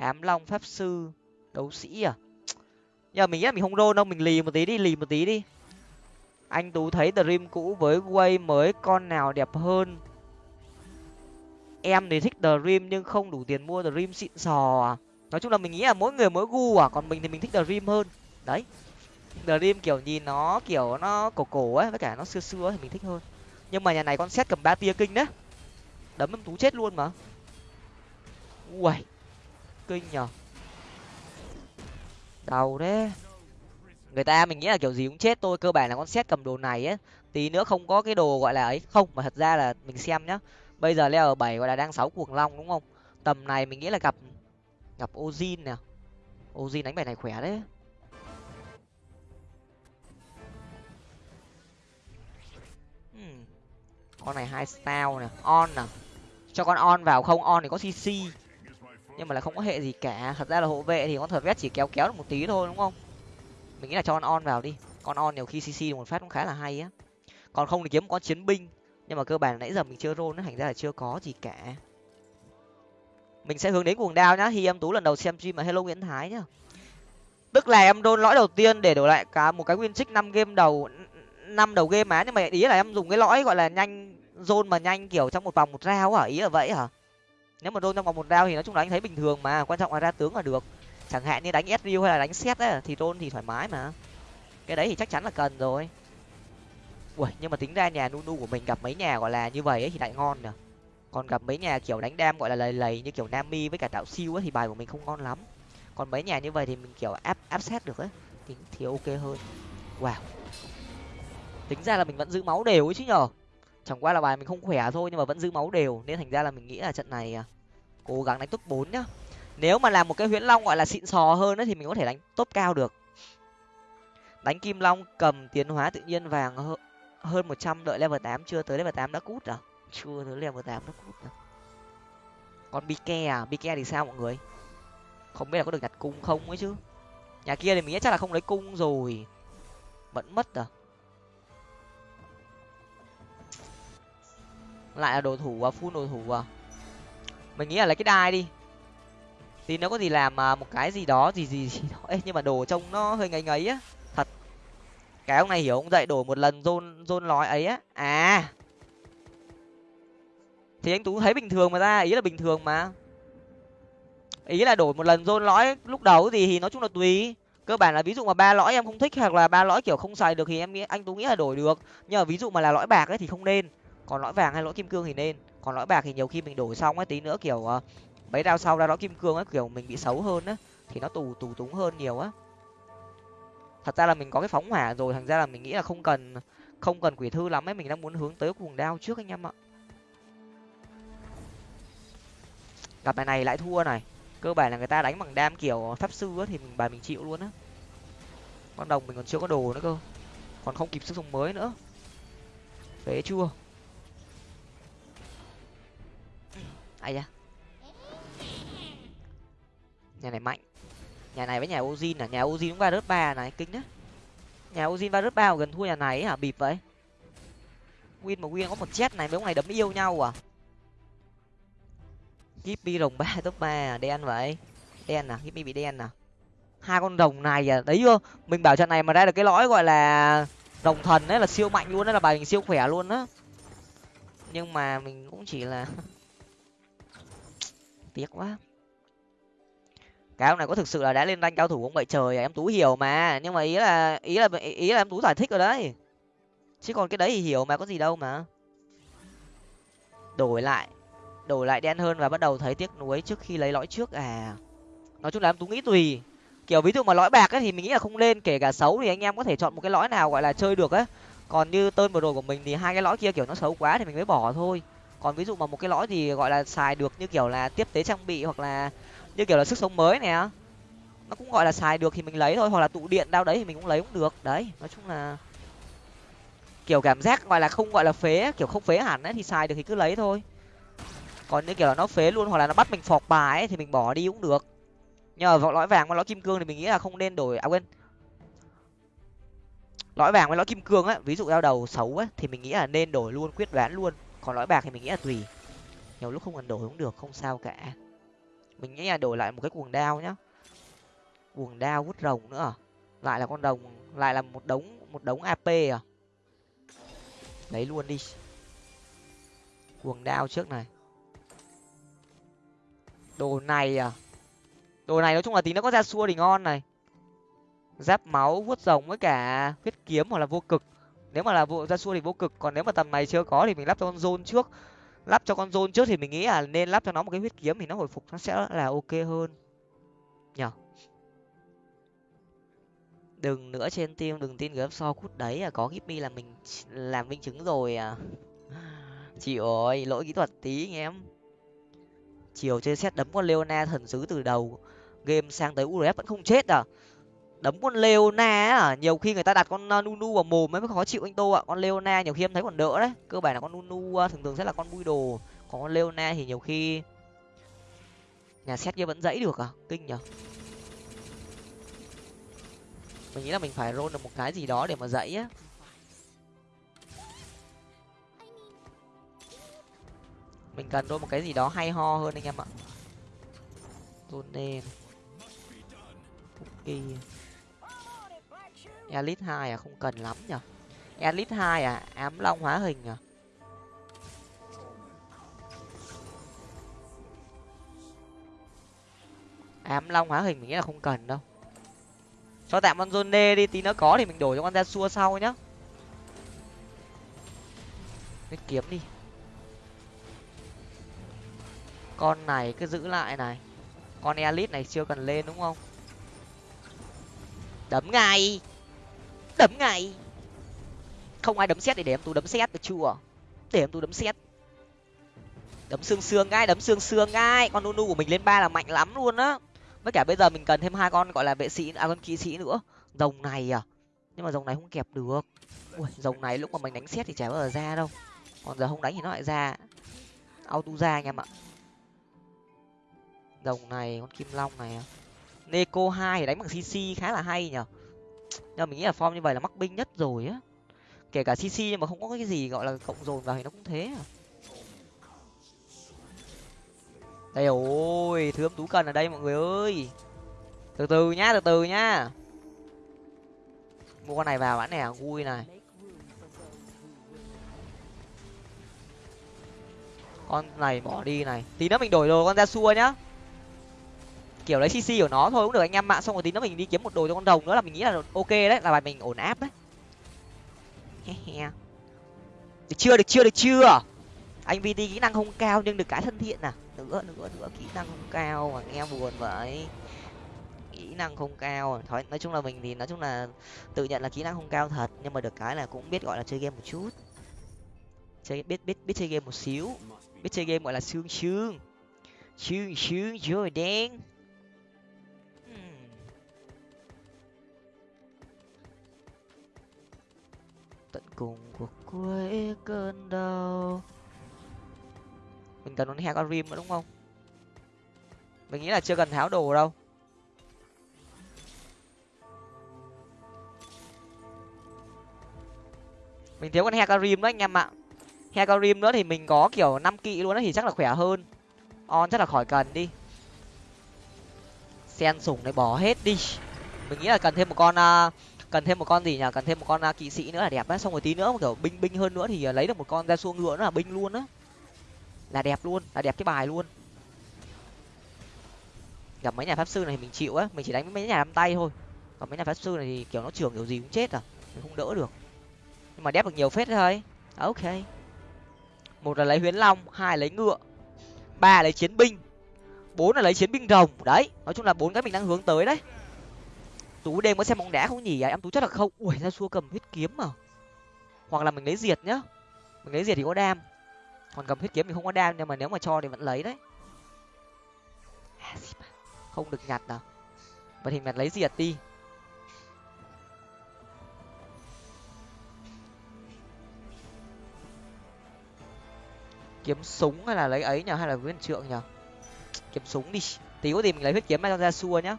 [SPEAKER 1] ám long pháp sư. Đấu sĩ à? Giờ mình nghĩ là mình không rôn đâu, mình lì một tí đi, lì một tí đi. Anh tú thấy dream cũ với quay mới con nào đẹp hơn? Em thì thích dream nhưng không đủ tiền mua dream xịn sò à? Nói chung là mình nghĩ là mỗi người mỗi gu à còn mình thì mình thích dream hơn. Đấy. Dream kiểu nhìn nó kiểu nó cổ cổ ấy, với cả nó xưa xưa thì mình thích hơn. Nhưng mà nhà này con xét cầm ba tia kinh đấy. Đấm em tú chết luôn mà. Ui kinh nhở đầu đấy người ta mình nghĩ là kiểu gì cũng chết tôi cơ bản là con xét cầm đồ này á. Tí nữa không có cái đồ gọi là ấy. Không, mà thật ra là mình xem nhá. Bây giờ leo ở bảy gọi là đang sáu cuồng long đúng không? Tầm này mình nghĩ là gặp gặp ozin nè. Ozin đánh bài này khỏe đấy. Hmm. con này hai style nè. On nè cho con on vào không, on thì có cc nhưng mà là không có hệ gì cả. Thật ra là hộ vệ thì con thật vét chỉ kéo kéo được một tí thôi đúng không? Mình nghĩ là cho con on vào đi. Con on nhiều khi cc một phát cũng khá là hay á. Còn không thì kiếm con chiến binh. Nhưng mà cơ bản nãy giờ mình chưa roll nó thành ra là chưa có gì cả. Mình sẽ hướng đến cuồng đao nhá. Khi em tú lần đầu xem stream mà hello nguyễn thái nhá. Tức là em đôn lõi đầu tiên để đổi lại cả một cái nguyên trích năm game đầu năm đầu game á, nhưng mà ý là em dùng cái lõi gọi là nhanh zone mà nhanh kiểu trong một vòng một rau hả ý là vậy hả? Nếu mà đôn trong vòng một đao thì nói chung là anh thấy bình thường mà quan trọng là ra tướng là được. Chẳng hạn như đánh sriu hay là đánh xét ấy thì đôn thì thoải mái mà. Cái đấy thì chắc chắn là cần rồi. Ui nhưng mà tính ra nhà nunu của mình gặp mấy nhà gọi là như vậy ấy thì lại ngon nè còn gặp mấy nhà kiểu đánh đam gọi là lầy lầy như kiểu nami với cả tạo siêu ấy thì bài của mình không ngon lắm. Còn mấy nhà như vậy thì mình kiểu áp áp xét được ấy thì, thì ok hơn. Wow. Tính ra là mình vẫn giữ máu đều ấy chứ nhở? Chẳng qua là bài mình không khỏe thôi nhưng mà vẫn giữ máu đều nên thành ra là mình nghĩ là trận này à, cố gắng đánh top bốn nhá. Nếu mà làm một cái huyễn long gọi là xịn sò hơn ấy, thì mình có thể đánh top cao được. Đánh kim long cầm tiến hóa tự nhiên vàng hơn một trăm đợi level tám chưa tới level tám đã cút à? Chưa tới level tám đã cút à? Còn bike à? Bike thì sao mọi người? Không biết là có được nhặt cung không ấy chứ? Nhà kia thì mình nghĩ chắc là không lấy cung rồi. Vẫn mất à? Lại là đồ thủ à? Full đồ thủ à? Mình nghĩ là lấy cái đai đi. Thì nó có gì làm mà một cái gì đó gì gì gì đó. Ê, nhưng mà đồ trông nó hơi ngấy ngấy á. Thật. Cái ông này hiểu ông dạy đổi một lần rôn rôn lói ấy á. À. Thì anh tú thấy bình thường mà ra ý là bình thường mà. Ý là đổi một lần rôn lõi lúc đầu gì thì nói chung là tùy. Cơ bản là ví dụ mà ba lõi em không thích hoặc là ba lõi kiểu không xài được thì em nghĩ anh tú nghĩ là đổi được. Nhưng mà ví dụ mà là lõi bạc ấy thì không nên còn lõi vàng hay lõi kim cương thì nên. Còn lõi bạc thì nhiều khi mình đổi xong ấy, tí nữa kiểu ờ, mấy đao sau ra lõi kim cương ấy, kiểu mình bị xấu hơn á, thì nó tù tù túng hơn nhiều á. Thật ra là mình có cái phóng hỏa rồi, thành ra là mình nghĩ là không cần không cần quỷ thư lắm ấy, mình đang muốn hướng tới cuồng đao trước anh em ạ. Gặp bài này lại thua này. Cơ bản là người ta đánh bằng đam kiểu pháp sư á, thì mình bài mình chịu luôn á. Con đồng mình còn chưa có đồ nữa cơ. Còn không kịp sức dùng mới nữa. Phế chưa? Ai da. Nhà này mạnh. Nhà này với nhà ozin à? Nhà ozin cũng va rớt ba này, kinh đấy. Nhà ozin va rớt ba gần thua nhà này hả? Bịp vậy. Win mà win có một chết này, mấy ông này đấm yêu nhau à? Gipmy rồng ba, top ba à? đen vậy. Đen à? Kíp bị đen à? Hai con rồng này à? Đấy chưa? Mình bảo trận này mà ra được cái lõi gọi là rồng thần đấy là siêu mạnh luôn đấy là bài mình siêu khỏe luôn á. Nhưng mà mình cũng chỉ là tiếc quá. Cái ông này có thực sự là đã lên rank cao thủ không vậy? Trời à, em tú hiểu mà. Nhưng mà ý là ý là ý là em tú giải thích rồi đấy. Chứ còn cái đấy thì hiểu mà có gì đâu mà. Đổi lại đổi lại đen hơn và bắt đầu thấy tiếc nuối trước khi lấy lõi trước à. Nói chung là em tú nghĩ tùy. Kiểu ví dụ mà lõi bạc ấy thì mình nghĩ là không nên kể cả xấu thì anh em có thể chọn một cái lõi nào gọi là chơi được á. Còn như tơn vừa rồi của mình thì hai cái lõi kia kiểu nó xấu quá thì mình mới bỏ thôi còn ví dụ mà một cái lõi thì, gọi là, xài được như kiểu là tiếp tế trang bị hoặc là như kiểu là sức sống mới nè nó cũng gọi là xài được thì mình lấy thôi, hoặc là tụ điện đao đấy thì mình cũng lấy cũng được. Đấy, nói chung là kiểu cảm giác gọi là không gọi là phế, kiểu không phế hẳn ấy, thì xài được thì cứ lấy thôi. Còn như kiểu là nó phế luôn hoặc là nó bắt mình phọc bài ấy thì mình bỏ đi cũng được. Nhờ vào lõi vàng và lõi kim cương thì mình nghĩ là không nên đổi à quên. Lõi vàng với lõi kim cương á, ví dụ đao đầu xấu á thì mình nghĩ là nên đổi luôn, quyết đoán luôn còn lõi bạc thì mình nghĩ là tùy. Nhiều lúc không cần đổi cũng được, không sao cả. Mình nghĩ là đổi lại một cái cuồng đao nhá. Cuồng đao vút rồng nữa à? lại là con rồng, lại là một đống một đống ap à? Lấy luôn đi. Cuồng đao trước này. Đồ này à? Đồ này nói chung là tí nó có ra xua thì ngon này. Giáp máu, vuốt rồng với cả huyết kiếm hoặc là vô cực nếu mà là vụ ra xua thì vô cực, còn nếu mà tầm này chưa có thì mình lắp cho con zone trước. Lắp cho con zone trước thì mình nghĩ là nên lắp cho nó một cái huyết kiếm thì nó hồi phục nó sẽ là ok hơn. Nhở đừng nữa trên team, đừng tin gớm so cút đấy à có gipmy là mình làm minh chứng rồi à. Chịu ơi lỗi kỹ thuật tí anh em. Chiều chơi xét đấm con leona thần sứ từ đầu. Game sang tới urf vẫn không chết à đấm con leona á à? nhiều khi người ta đặt con uh, nunu vào mồm mới khó chịu anh tô ạ. Con leona nhiều khi em thấy còn đỡ đấy. Cơ bản là con nunu uh, thường thường sẽ là con bui đồ. Còn con leona thì nhiều khi nhà xét kia vẫn dãy được à? Kinh nhở mình nghĩ là mình phải roll được một cái gì đó để mà dãy á. Mình cần đôi một cái gì đó hay ho hơn anh em ạ. Tone Cookie elite hai à? Không cần lắm nhở. Elite hai à? Ám long hóa hình à? Ám long hóa hình mình nghĩ là không cần đâu. Cho tạm con zone đi, tí nó có thì mình đổi cho con ra xua sau nhá. Cái kiếm đi. Con này cứ giữ lại này. Con elite này chưa cần lên đúng không? Đấm ngay đấm ngay. Không ai đấm xét thì để em tú đấm xét được chưa? Để em tú đấm xét. Đấm xương xương ngay, đấm xương xương ngay. Con nunu của mình lên ba là mạnh lắm luôn á. Với cả bây giờ mình cần thêm hai con gọi là vệ sĩ à con kỵ sĩ nữa. Rồng này à. Nhưng mà rồng này không kẹp được. Ui, rồng này lúc mà mình đánh xét thì chả bao giờ ra đâu. Còn giờ không đánh thì nó lại ra. Auto ra anh em ạ. Rồng này, con kim long này à. neko hai thì đánh bằng cc khá là hay nhở nhưng mình nghĩ là form như vậy là mắc binh nhất rồi á. Kể cả cc nhưng mà không có cái gì gọi là cộng dồn vào thì nó cũng thế à. Đây ôi thứ âm tú cần ở đây mọi người ơi. Từ từ nhá, từ từ nhá. Mua con này vào bán nè vui này. Con này bỏ đi này. Tí nữa mình đổi đồ con ra xua nhá kiểu lấy cc của nó thôi cũng được, anh em mạng xong rồi tí nữa mình đi kiếm một đồ cho con đồng nữa là mình nghĩ là ok đấy, là bài mình ổn áp đấy. Được chưa được chưa được chưa? Anh vt kỹ năng không cao nhưng được cái thân thiện à? Nữa nữa nữa, kỹ năng không cao mà nghe buồn vậy. Kỹ năng không cao à? thôi, nói chung là mình thì nói chung là tự nhận là kỹ năng không cao thật, nhưng mà được cái là cũng biết gọi là chơi game một chút. Chơi, biết biết biết chơi game một xíu. Biết chơi game gọi là xương xương xương xương rồi đen. Tận cùng của cuối cơn đau. Mình cần con rim nữa đúng không? Mình nghĩ là chưa cần tháo đồ đâu. Mình thiếu con hecarim đấy anh em ạ. Hecarim nữa thì mình có kiểu năm kỵ luôn á thì chắc là khỏe hơn. On chắc là khỏi cần đi. Sen sủng này bỏ hết đi. Mình nghĩ là cần thêm một con uh, cần thêm một con gì nhỉ? Cần thêm một con uh, kỵ sĩ nữa là đẹp á. Xong rồi tí nữa kiểu binh binh hơn nữa thì à, lấy được một con ra xuông ngựa nữa là binh luôn á. Là đẹp luôn là đẹp cái bài luôn. Gặp mấy nhà pháp sư này thì mình chịu á. Mình chỉ đánh mấy nhà đám tay thôi. Còn mấy nhà pháp sư này thì kiểu nó trưởng kiểu gì cũng chết à. Mình không đỡ được. Nhưng mà đép được nhiều phết thôi. À, ok. Một là lấy huyến long hai lấy ngựa ba lấy chiến binh bốn là lấy chiến binh rồng. Đấy nói chung là bốn cái mình đang hướng tới đấy tú đêm có xem bóng đá không nhỉ? Em tú chắc là không. Ui, ra xua cầm huyết kiếm mà. Hoặc là mình lấy diệt nhá. Mình lấy diệt thì có đam. Còn cầm huyết kiếm thì không có đam, nhưng mà nếu mà cho thì vẫn lấy đấy. À, không được nhặt nào. Vậy thì mình lấy diệt đi. Kiếm súng hay là lấy ấy nhở hay là viên trượng nhở kiếm súng đi. Tí có gì mình lấy huyết kiếm cho ra xua nhá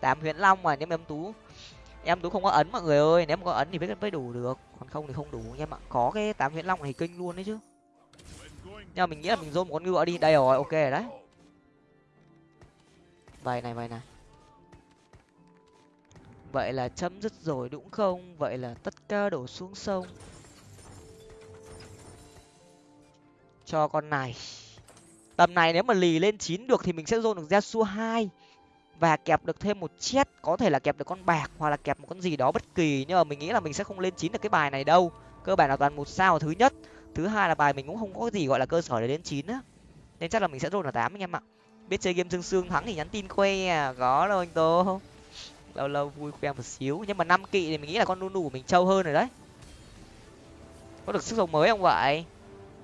[SPEAKER 1] tám huyễn long mà, nếu mà em tú em tú không có ấn mọi người ơi, nếu mà có ấn thì biết mới đủ được. Còn không thì không đủ. Nha mà có cái tám huyễn long này kinh luôn đấy chứ. Nhưng mà mình nghĩ là mình dôn một con ngựa đi. Đây rồi, ok rồi đấy. Vậy này vậy này. Vậy là chấm dứt rồi đúng không? Vậy là tất cả đổ xuống sông. Cho con này. Tầm này nếu mà lì lên chín được thì mình sẽ dôn được ra xua hai và kẹp được thêm một chết có thể là kẹp được con bạc hoặc là kẹp một con gì đó bất kỳ nhưng mà mình nghĩ là mình sẽ không lên chín được cái bài này đâu. Cơ bản là toàn một sao thứ nhất. Thứ hai là bài mình cũng không có gì gọi là cơ sở để đến chín á. Nên chắc là mình sẽ rôn là tám anh em ạ. Biết chơi game dương xương thắng thì nhắn tin khoe à có đâu anh tô. Lâu lâu vui khoe một xíu. Nhưng mà năm kỵ thì mình nghĩ là con nunu của mình trâu hơn rồi đấy. Có được sức sống mới không vậy?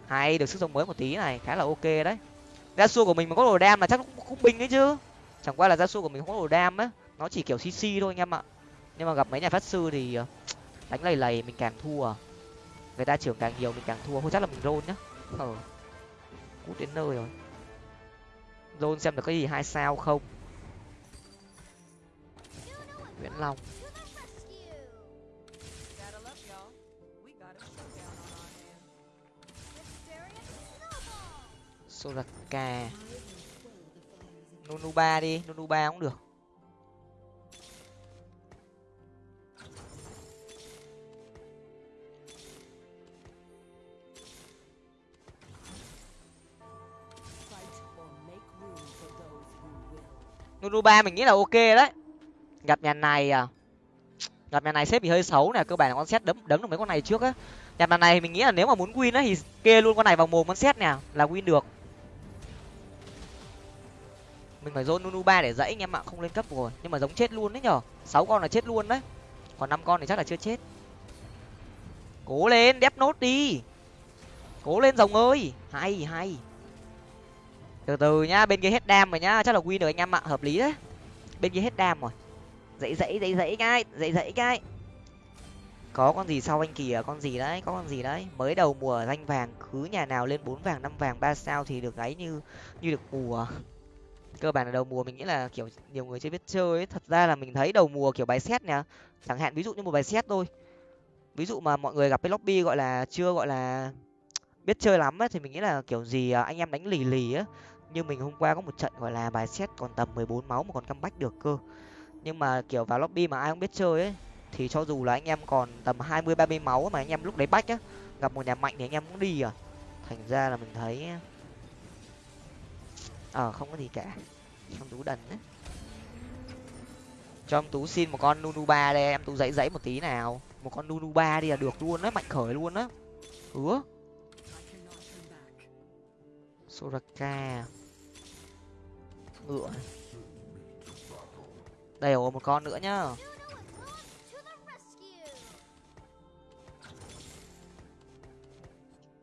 [SPEAKER 1] Hay được sức sống mới một tí này khá là ok đấy. Ra xua của mình mà có đồ đam là chắc cũng, cũng bình ấy chứ chẳng qua là gia su của mình không có đồ đam á. Nó chỉ kiểu cc thôi anh em ạ. Nhưng mà gặp mấy nhà phát sư thì ờ, đánh lầy lầy mình càng thua. Người ta trưởng càng nhiều mình càng thua. Thôi chắc là mình rôn nhá. Ờ cút đến nơi rồi. Rôn xem được cái gì, hai sao không? Nguyễn long. Soraka nunu ba đi nunu ba cũng được. Nunu ba mình nghĩ là ok đấy. Gặp nhà này à? Gặp nhà này xếp thì hơi xấu nè, cơ bản là con xét đấm đấm được mấy con này trước á. Gặp nhà này mình nghĩ là nếu mà muốn win á thì kê luôn con này vào mồm con xét nè, là win được mình phải dồn nunu ba để dãy, anh em ạ, không lên cấp rồi. Nhưng mà giống chết luôn đấy nhở. Sáu con là chết luôn đấy. Còn năm con thì chắc là chưa chết. Cố lên, đép nốt đi. Cố lên, rồng ơi. Hay hay. Từ từ nhá, bên kia hết đam rồi nhá. Chắc là win được anh em ạ, hợp lý đấy. Bên kia hết đam rồi. Dãy dãy dãy dãy cái, dãy dãy cái. Có con gì sau anh kìa, con gì đấy, có con gì đấy. Mới đầu mùa danh vàng, cứ nhà nào lên bốn vàng, năm vàng, ba sao thì được gáy như như được mùa cơ bản là đầu mùa mình nghĩ là, kiểu, nhiều người chưa biết chơi ấy. Thật ra là mình thấy đầu mùa, kiểu, bài xét nè, chẳng hạn, ví dụ như một bài xét thôi. Ví dụ mà mọi người gặp cái lobby gọi là chưa gọi là biết chơi lắm ấy, thì mình nghĩ là, kiểu gì à, anh em đánh lì lì á như mình hôm qua có một trận gọi là bài xét còn tầm mười bốn máu mà còn comeback được cơ. Nhưng mà, kiểu, vào lobby mà ai không biết chơi ấy, thì cho dù là anh em còn tầm hai mươi, ba mươi máu mà anh em lúc đấy bách á, gặp một nhà mạnh thì anh em cũng đi à. Thành ra là mình thấy ờ không có gì cả. Trong tú đần đấy cho em tú xin một con nunu ba đây, em tú dãy dãy một tí nào. Một con nunu ba đi là được luôn á, mạnh khởi luôn á. Hứa soraka. Ngựa. Đây ồ một con nữa nhá.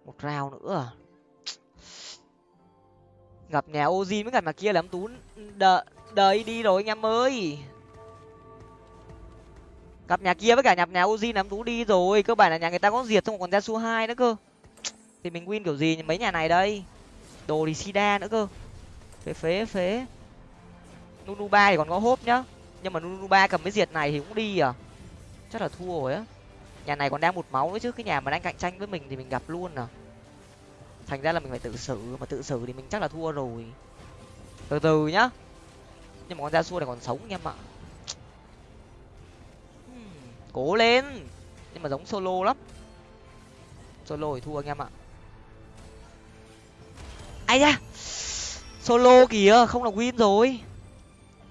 [SPEAKER 1] Một rào nữa à? Gặp nhà ozin với cả nhà kia là em tú. Đợi đợi đi rồi anh em ơi. Gặp nhà kia với cả nhập nhà uzi nắm tú đi rồi. Cơ bản là nhà người ta có diệt xong còn ra su hai nữa cơ. Thì mình win kiểu gì mấy nhà này đây. Đồ thì sida nữa cơ. Phế phế phế. Nunu ba thì còn có hốp nhá. Nhưng mà nunu ba cầm cái diệt này thì cũng đi à? Chắc là thua rồi á. Nhà này còn đang một máu nữa chứ. Cái nhà mà đang cạnh tranh với mình thì mình gặp luôn à? Thành ra là mình phải tự xử mà tự xử thì mình chắc là thua rồi. Từ từ nhá. Nhưng mà con gia xua này còn sống anh em ạ. Cố lên. Nhưng mà giống solo lắm. Solo thì thua anh em ạ. Ai da. Solo kìa không là win rồi.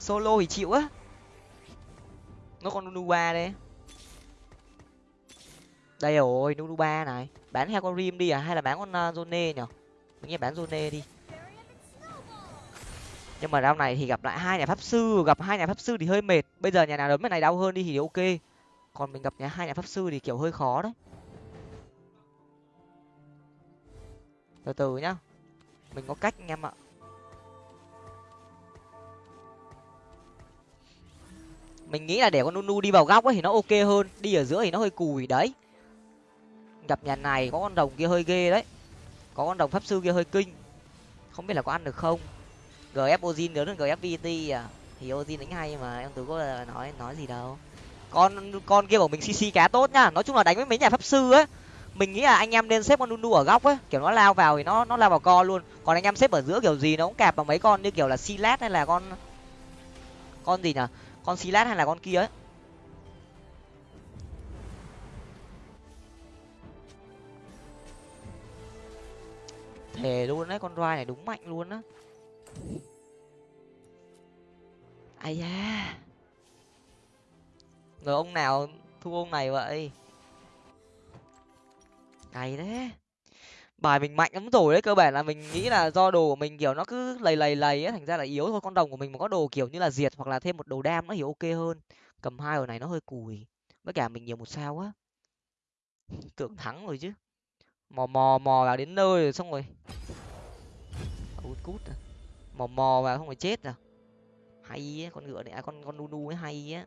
[SPEAKER 1] Solo thì chịu á. Nó còn nunu ba đây rồi nunu ba này bán heo con rim đi à? Hay là bán con à, zone nhở mình nghĩ bán zone đi. Nhưng mà đau này thì gặp lại hai nhà pháp sư. Gặp hai nhà pháp sư thì hơi mệt. Bây giờ nhà nào đấm cái này đau hơn đi thì ok. Còn mình gặp nhà hai nhà pháp sư thì kiểu hơi khó đấy. Từ từ nhá. Mình có cách anh em ạ. Mình nghĩ là để con nunu đi vào góc ấy thì nó ok hơn. Đi ở giữa thì nó hơi cùi. Đấy gặp nhà này có con đồng kia hơi ghê đấy. Có con đồng pháp sư kia hơi kinh. Không biết là có ăn được không? Gf ozin lớn hơn gf vt à? Thì ozin đánh hay mà, em tú có nói nói gì đâu. Con con kia của mình cc cá tốt nhá nói chung là đánh với mấy nhà pháp sư ấy. Mình nghĩ là anh em nên xếp con nunu ở góc ấy. Kiểu nó lao vào thì nó nó lao vào co luôn. Còn anh em xếp ở giữa kiểu gì nó cũng cạp vào mấy con như kiểu là silat hay là con con gì nhở? Con silat hay là con kia ấy. Thề luôn đấy con roi này đúng mạnh luôn á. Ai da. Rồi ông nào thu ông này vậy? Cày đấy bài mình mạnh lắm rồi đấy, cơ bản là mình nghĩ là do đồ của mình, kiểu, nó cứ lầy lầy lầy ấy thành ra là yếu thôi. Con đồng của mình mà có đồ kiểu như là diệt hoặc là thêm một đồ đam nó thì ok hơn. Cầm hai ở này nó hơi cùi. Với cả mình nhiều một sao á. Tưởng thắng rồi chứ mò mò mò vào đến nơi rồi xong rồi. Cút cút à. mò mò vào không phải chết à. Hay á con ngựa này à, con con nu ấy hay á.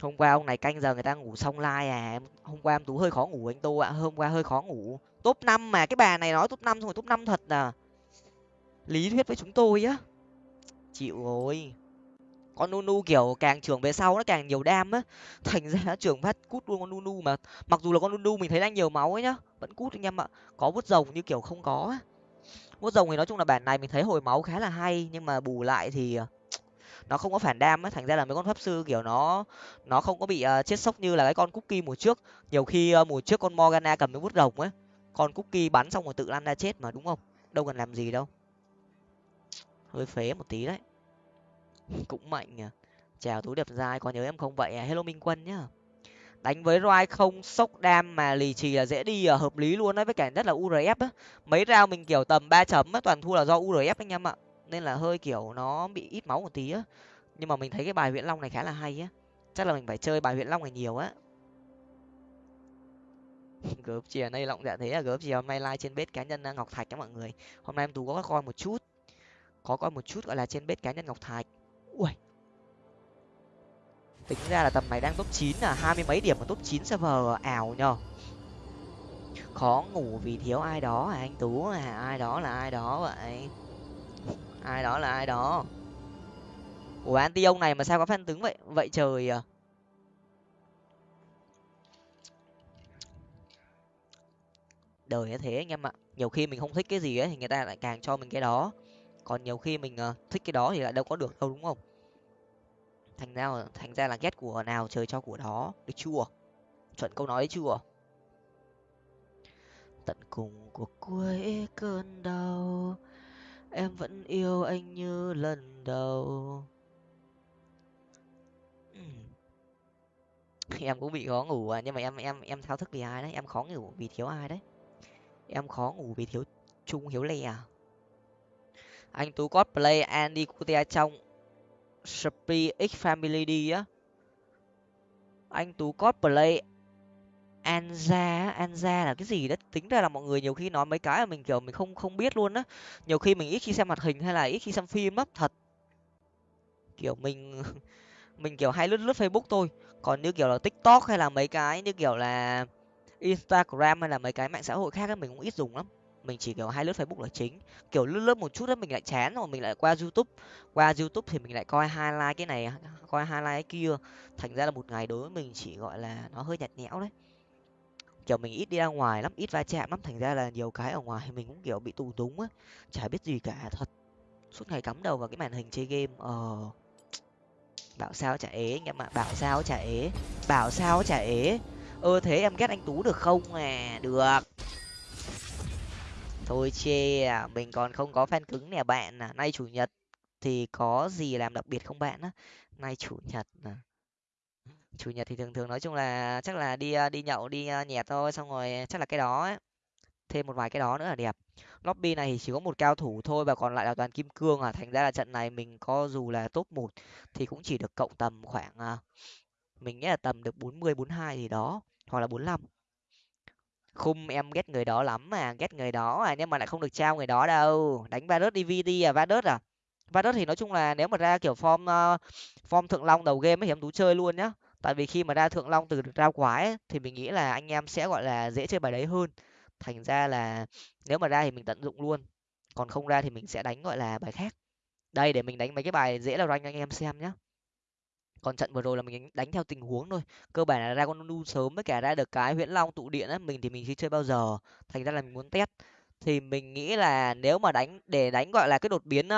[SPEAKER 1] Hôm qua ông này canh giờ người ta ngủ xong lai à. Hôm qua em tú hơi khó ngủ anh tô ạ. Hôm qua hơi khó ngủ. Top năm mà cái bà này nói top năm xong rồi top năm thật à. Lý thuyết với chúng tôi á. Chịu rồi con nunu kiểu càng trưởng về sau nó càng nhiều đam á. Thành ra trưởng phát cút luôn con nunu mà. Mặc dù là con nunu mình thấy đang nhiều máu ấy nhá vẫn cút anh em ạ. Có vút rồng như kiểu không có vút rồng thì nói chung là bản này mình thấy hồi máu khá là hay nhưng mà bù lại thì ờ, nó không có phản đam á. Thành ra là mấy con pháp sư kiểu nó nó không có bị uh, chết sốc như là cái con cookie mùa trước. Nhiều khi uh, mùa trước con morgana cầm cái vút rồng ấy con cookie bắn xong rồi tự lăn ra chết mà đúng không? Đâu cần làm gì đâu. Hơi phế một tí đấy cũng mạnh à chào túi đẹp dai có nhớ em không vậy à? Hello minh quân nhá. Đánh với roi không sốc đam mà lì trì là dễ đi à, hợp lý luôn đấy với cả rất là urf á. Mấy rau mình kiểu tầm ba chấm á toàn thua là do urf anh em ạ. Nên là hơi kiểu nó bị ít máu một tí á. Nhưng mà mình thấy cái bài huyện long này khá là hay á. Chắc là mình phải chơi bài huyện long này nhiều á. Gớp chìa nay lọng dạ thế là gớp chìa hôm nay like trên bếp cá nhân à, ngọc thạch các mọi người. Hôm nay em tú có coi một chút. Có coi một chút gọi là trên bếp cá nhân ngọc thạch ui tính ra là tầm này đang top chín là hai mươi mấy điểm mà top chín server ảo nhờ. Khó ngủ vì thiếu ai đó à anh tú à ai đó là ai đó vậy? Ai đó là ai đó? Ủa, anti ông này mà sao có phan tướng vậy? Vậy trời à. Đời như thế anh em ạ. Nhiều khi mình không thích cái gì ấy, thì người ta lại càng cho mình cái đó còn nhiều khi mình uh, thích cái đó thì lại đâu có được đâu đúng không? Thành ra thành ra là ghét của nào trời cho của đó. Được chưa? Chuẩn câu nói đấy chưa? Tận cùng của cuối cơn đau em vẫn yêu anh như lần đầu. Em cũng bị khó ngủ à nhưng mà em em em thao thức vì ai đấy? Em khó ngủ vì thiếu ai đấy? Em khó ngủ vì thiếu trung hiếu lè à? Anh tú cosplay andy kutia trong Spi X Family đi á. Anh tú cosplay Anza Anza là cái gì đó? Tính ra là mọi người nhiều khi nói mấy cái mà mình kiểu mình không không biết luôn á. Nhiều khi mình ít khi xem mặt hình hay là ít khi xem phim á thật. Kiểu mình mình kiểu hay lướt lướt facebook thôi. Còn như kiểu là tiktok hay là mấy cái như kiểu là instagram hay là mấy cái mạng xã hội khác ấy, mình cũng ít dùng lắm mình chỉ, kiểu hai lướt facebook là chính. Kiểu, lướt lướt một chút đó mình lại chán rồi, mình lại qua youtube. Qua youtube thì mình lại coi highlight cái này, coi highlight cái kia. Thành ra là một ngày đối với mình chỉ, gọi là, nó hơi nhạt nhẽo đấy. Kiểu, mình ít đi ra ngoài lắm, ít va chạm lắm. Thành ra là nhiều cái ở ngoài mình cũng, kiểu, bị tù túng á. Chả biết gì cả, thật. Suốt ngày cắm đầu vào cái màn hình chơi game ờ. Bảo sao chả ế anh em ạ, bảo sao chả ế, bảo sao chả ế. Ơ, thế em ghét anh tú được không? À được thôi chê à mình còn không có fan cứng nè bạn à. Nay chủ nhật thì có gì làm đặc biệt không bạn á? Nay chủ nhật à chủ nhật thì thường thường nói chung là chắc là đi à, đi nhậu, đi à, nhẹt thôi, xong rồi chắc là cái đó ấy. thêm một vài cái đó nữa là đẹp. Lobby này thì chỉ có một cao thủ thôi và còn lại là toàn kim cương à. Thành ra là trận này mình có dù là top một thì cũng chỉ được cộng tầm khoảng à, mình nghĩ là tầm được bốn mươi, bốn hai gì đó, hoặc là bốn 45 khung em ghét người đó lắm mà ghét người đó à nhưng mà lại không được trao người đó đâu. Đánh va Varus dvd à va đớt à? Va đớt thì nói chung là nếu mà ra kiểu form uh, form thượng long đầu game ấy thì em tú chơi luôn nhá. Tại vì khi mà ra thượng long từ rau quái ấy, thì mình nghĩ là anh em sẽ gọi là dễ chơi bài đấy hơn. Thành ra là nếu mà ra thì mình tận dụng luôn. Còn không ra thì mình sẽ đánh gọi là bài khác. Đây để mình đánh mấy cái bài dễ là rank anh em xem nhá còn trận vừa rồi là mình đánh theo tình huống thôi. Cơ bản là ra con nu sớm với cả ra được cái huyễn long tụ điện á, mình thì mình chưa chơi bao giờ. Thành ra là mình muốn test. Thì mình nghĩ là nếu mà đánh, để đánh, gọi là, cái đột biến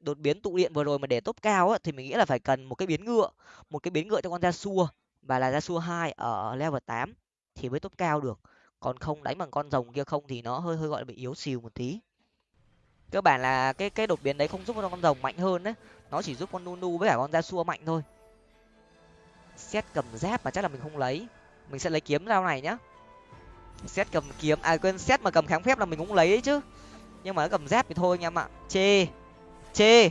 [SPEAKER 1] đột biến tụ điện vừa rồi mà để top cao á, thì mình nghĩ là phải cần một cái biến ngựa. Một cái biến ngựa cho con ra xua và là ra xua hai ở level tám thì mới top cao được. Còn không đánh bằng con rồng kia không thì nó hơi hơi, gọi là, bị yếu xìu một tí. Cơ bản là cái cái đột biến đấy không giúp cho con rồng mạnh hơn đấy nó chỉ giúp con nunu với cả con ra xua mạnh thôi xét cầm giáp mà chắc là mình không lấy. Mình sẽ lấy kiếm dao này nhá. Xét cầm kiếm à quên xét mà cầm kháng phép là mình cũng lấy ấy chứ. Nhưng mà nó cầm giáp thì thôi anh em ạ. Chê chê.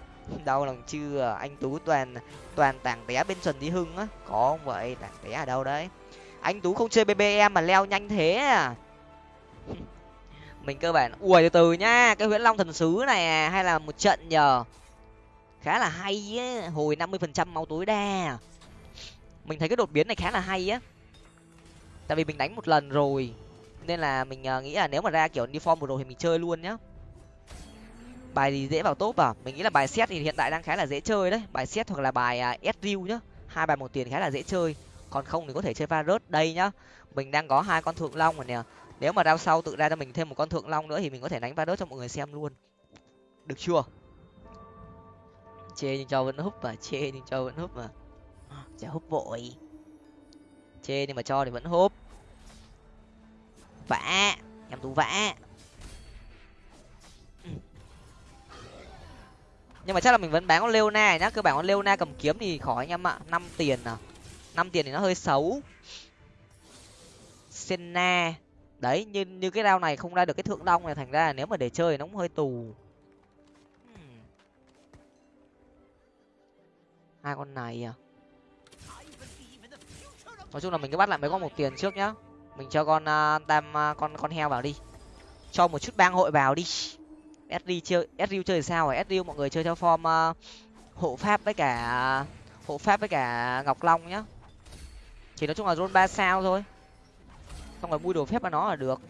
[SPEAKER 1] Đau lòng chưa? Anh tú toàn toàn tảng té bên trần đi hưng á. Có không vậy? Tảng té ở đâu đấy? Anh tú không chơi bbm mà leo nhanh thế à? Mình cơ bản ui từ từ nhá. Cái huyễn long thần sứ này à, hay là một trận nhờ? Khá là hay ấy. hồi năm mươi phần trăm máu tối đa mình thấy cái đột biến này khá là hay á. Tại vì mình đánh một lần rồi nên là mình ờ, nghĩ là nếu mà ra kiểu đi form một rồi thì mình chơi luôn nhá. Bài gì dễ vào top à? Mình nghĩ là bài xét thì hiện tại đang khá là dễ chơi đấy. Bài xét hoặc là bài uh, nhá. Hai bài một tiền khá là dễ chơi. Còn không thì có thể chơi va rớt đây nhá. Mình đang có hai con thượng long rồi nè. Nếu mà đao sau tự ra cho mình thêm một con thượng long nữa thì mình có thể đánh va rớt cho mọi người xem luôn. Được chưa? Chê nhưng cho vẫn húp mà chê nhưng cho vẫn húp mà chả húp vội. Chê nhưng mà cho thì vẫn húp. Vã, em tú vã. Nhưng mà chắc là mình vẫn bán con leona nhá. Cơ bản con leona cầm kiếm thì khỏi anh em ạ. Năm tiền à. Năm tiền thì nó hơi xấu. Senna. Đấy, như như cái đao này không ra được cái thượng long này, thành ra là nếu mà để chơi thì nó cũng hơi tù. Hmm. Hai con này à nói chung là mình cứ bắt lại mấy con một tiền trước nhá. Mình cho con uh, tam uh, con con heo vào đi. Cho một chút bang hội vào đi. Sd chơi sd chơi sao rồi sd mọi người chơi theo form uh, hộ pháp với cả hộ pháp với cả ngọc long nhá. Chỉ nói chung là rôn ba sao thôi. Xong rồi mua đồ phép vào nó là được.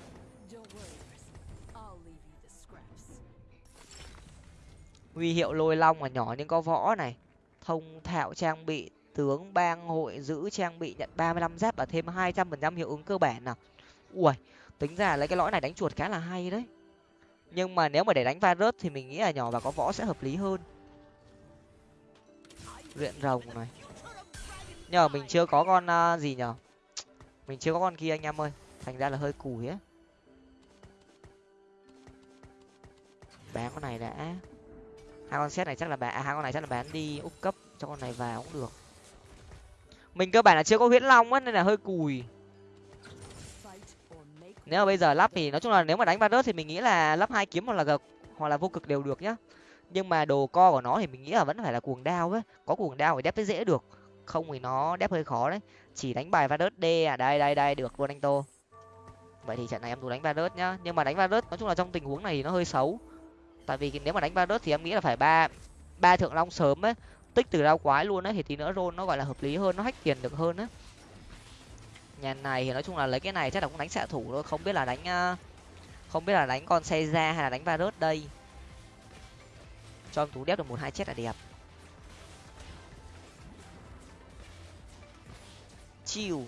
[SPEAKER 1] Huy hiệu lôi long mà nhỏ nhưng có võ này. Thông thạo trang bị tướng bang hội giữ trang bị nhận ba mươi lăm giáp và thêm hai trăm phần trăm hiệu ứng cơ bản nào. Ui tính ra lấy cái lõi này đánh chuột khá là hay đấy. Nhưng mà nếu mà để đánh varus thì mình nghĩ là nhỏ và có võ sẽ hợp lý hơn. Luyện rồng này. Nhờ mình chưa có con uh, gì nhở mình chưa có con kia anh em ơi. Thành ra là hơi cùi á bán con này đã. Hai con set này chắc là bán à, hai con này chắc là bán đi úp cấp cho con này vào cũng được mình cơ bản là chưa có huyễn long á, nên là hơi cùi. Nếu mà bây giờ lắp thì nói chung là nếu mà đánh ba thì mình nghĩ là lắp hai kiếm hoặc là gật hoặc là vô cực đều được nhá. Nhưng mà đồ co của nó thì mình nghĩ là vẫn phải là cuồng đao ấy. Có cuồng đao thì đép mới dễ được, không thì nó đép hơi khó đấy. Chỉ đánh bài va đớt d à đây đây đây, được luôn anh tô. Vậy thì trận này em tú đánh va đớt nhá. Nhưng mà đánh va đớt nói chung là trong tình huống này thì nó hơi xấu. Tại vì nếu mà đánh va đớt thì em nghĩ là phải ba ba thượng long sớm ấy tích từ đao quái luôn á thì tí nữa roll nó gọi là hợp lý hơn, nó hack tiền được hơn á. Nhà này thì nói chung là lấy cái này chắc là cũng đánh xạ thủ thôi, không biết là đánh ờ, không biết là đánh con xe ra hay là đánh va đây. Cho em tú đép được một hai chết là đẹp. Chịu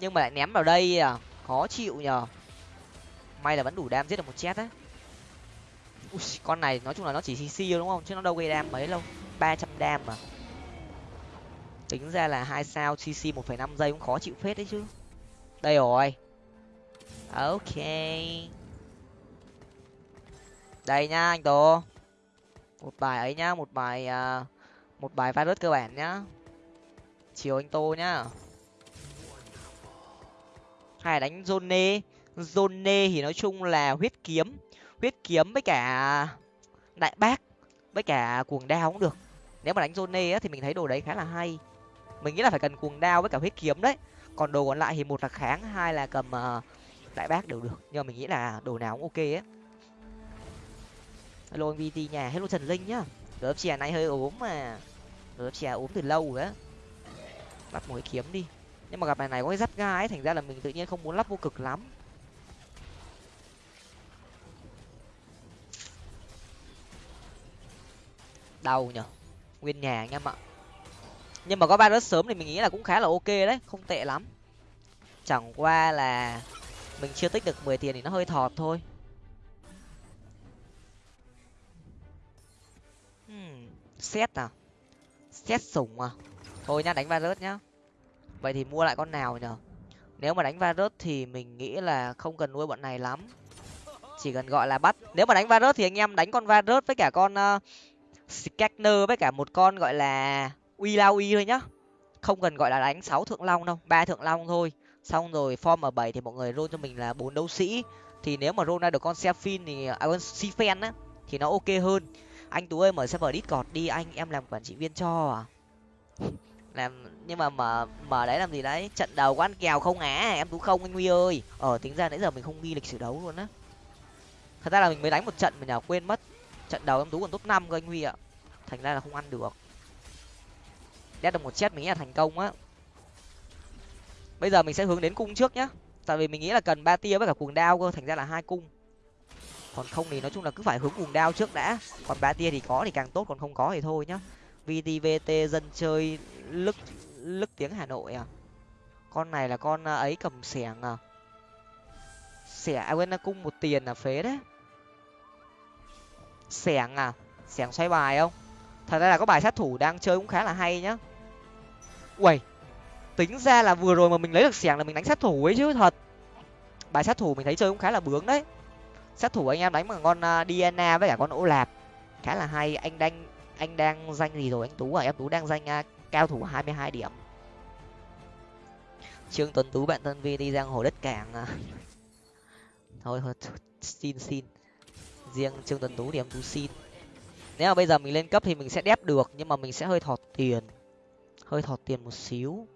[SPEAKER 1] nhưng mà lại ném vào đây à khó chịu nhờ. May là vẫn đủ đam giết được một chết á. Ui, con này nói chung là nó chỉ cc đúng không? Chứ nó đâu gây đam mấy đâu. ba trăm đam mà. Tính ra là hai sao cc một phẩy năm giây cũng khó chịu phết đấy chứ. Đây rồi. Ok. Đây nhá anh tô một bài ấy nhá một bài uh, một bài virus cơ bản nhá. Chiều anh tô nhá. Hay đánh zone zone thì nói chung là huyết kiếm huyết kiếm với cả đại bác với cả cuồng đao cũng được. Nếu mà đánh zone á thì mình thấy đồ đấy khá là hay. Mình nghĩ là phải cần cuồng đao với cả huyết kiếm đấy. Còn đồ còn lại thì một là kháng hai là cầm uh, đại bác đều được. Nhưng mà mình nghĩ là đồ nào cũng ok á hello anh vt nhà hello trần linh nhá. Lớp chè này hơi ốm mà. Lớp chè ốm từ lâu rồi á. Bắt một cái kiếm đi. Nhưng mà gặp này này có cái giáp gai ấy thành ra là mình tự nhiên không muốn lắp vô cực lắm. Đau nhở? Nguyên nhà anh em ạ. Nhưng mà có virus rớt sớm thì mình nghĩ là cũng khá là ok đấy không tệ lắm. Chẳng qua là mình chưa tích được mười tiền thì nó hơi thọt thôi. Hmm, xét à? Xét sủng à? Thôi nhá đánh va rớt nhá. Vậy thì mua lại con nào nhở? Nếu mà đánh va rớt thì mình nghĩ là không cần nuôi bọn này lắm. Chỉ cần gọi là bắt. Nếu mà đánh va rớt thì anh em đánh con va rớt với cả con uh, Skagner với cả một con gọi là uy lao uy thôi nhá. Không cần gọi là đánh sáu thượng long đâu, ba thượng long thôi. Xong rồi form ở bảy thì mọi người roll cho mình là bốn đấu sĩ. Thì nếu mà roll ra được con Sefin thì à con Sifen á, thì nó ok hơn. Anh tú ơi, mở server discord đi, anh em làm quản trị viên cho à. Làm, nhưng mà mở mở đấy làm gì đấy? Trận đầu quán kèo không á, em tú không, anh huy ơi. Ờ tính ra nãy giờ mình không ghi lịch sử đấu luôn á. Thật ra là mình mới đánh một trận mà nhà quên mất trận đầu em tú còn top năm cơ anh huy ạ. Thành ra là không ăn được. Đét được một chết mình nghĩ là thành công á. Bây giờ mình sẽ hướng đến cung trước nhá. Tại vì mình nghĩ là cần ba tia với cả cuồng đao cơ, thành ra là hai cung. Còn không thì nói chung là cứ phải hướng cuồng đao trước đã. Còn ba tia thì có thì càng tốt, còn không có thì thôi nhá. Vtvt dân chơi lức lức tiếng hà nội à. Con này là con à, ấy cầm xẻng à. Xẻ à quên à, cung một tiền là phế đấy sẻng à? Sẻng xoay bài không? Thật ra là có bài sát thủ đang chơi cũng khá là hay nhá. Uầy tính ra là vừa rồi mà mình lấy được sẻng là mình đánh sát thủ ấy chứ thật. Bài sát thủ mình thấy chơi cũng khá là bướng đấy. Sát thủ anh em đánh bằng con DNA diana với cả con ô lạp. Khá là hay anh đang anh đang danh gì rồi anh tú à? Em tú đang danh uh, cao thủ hai mươi hai điểm. Trương tuấn tú bạn thân vi đi giang hồ đất cảng à. thôi thôi xin xin riêng trương tuấn tú thì em tú xin. Nếu mà bây giờ mình lên cấp thì mình sẽ đép được, nhưng mà mình sẽ hơi thọt tiền. Hơi thọt tiền một xíu.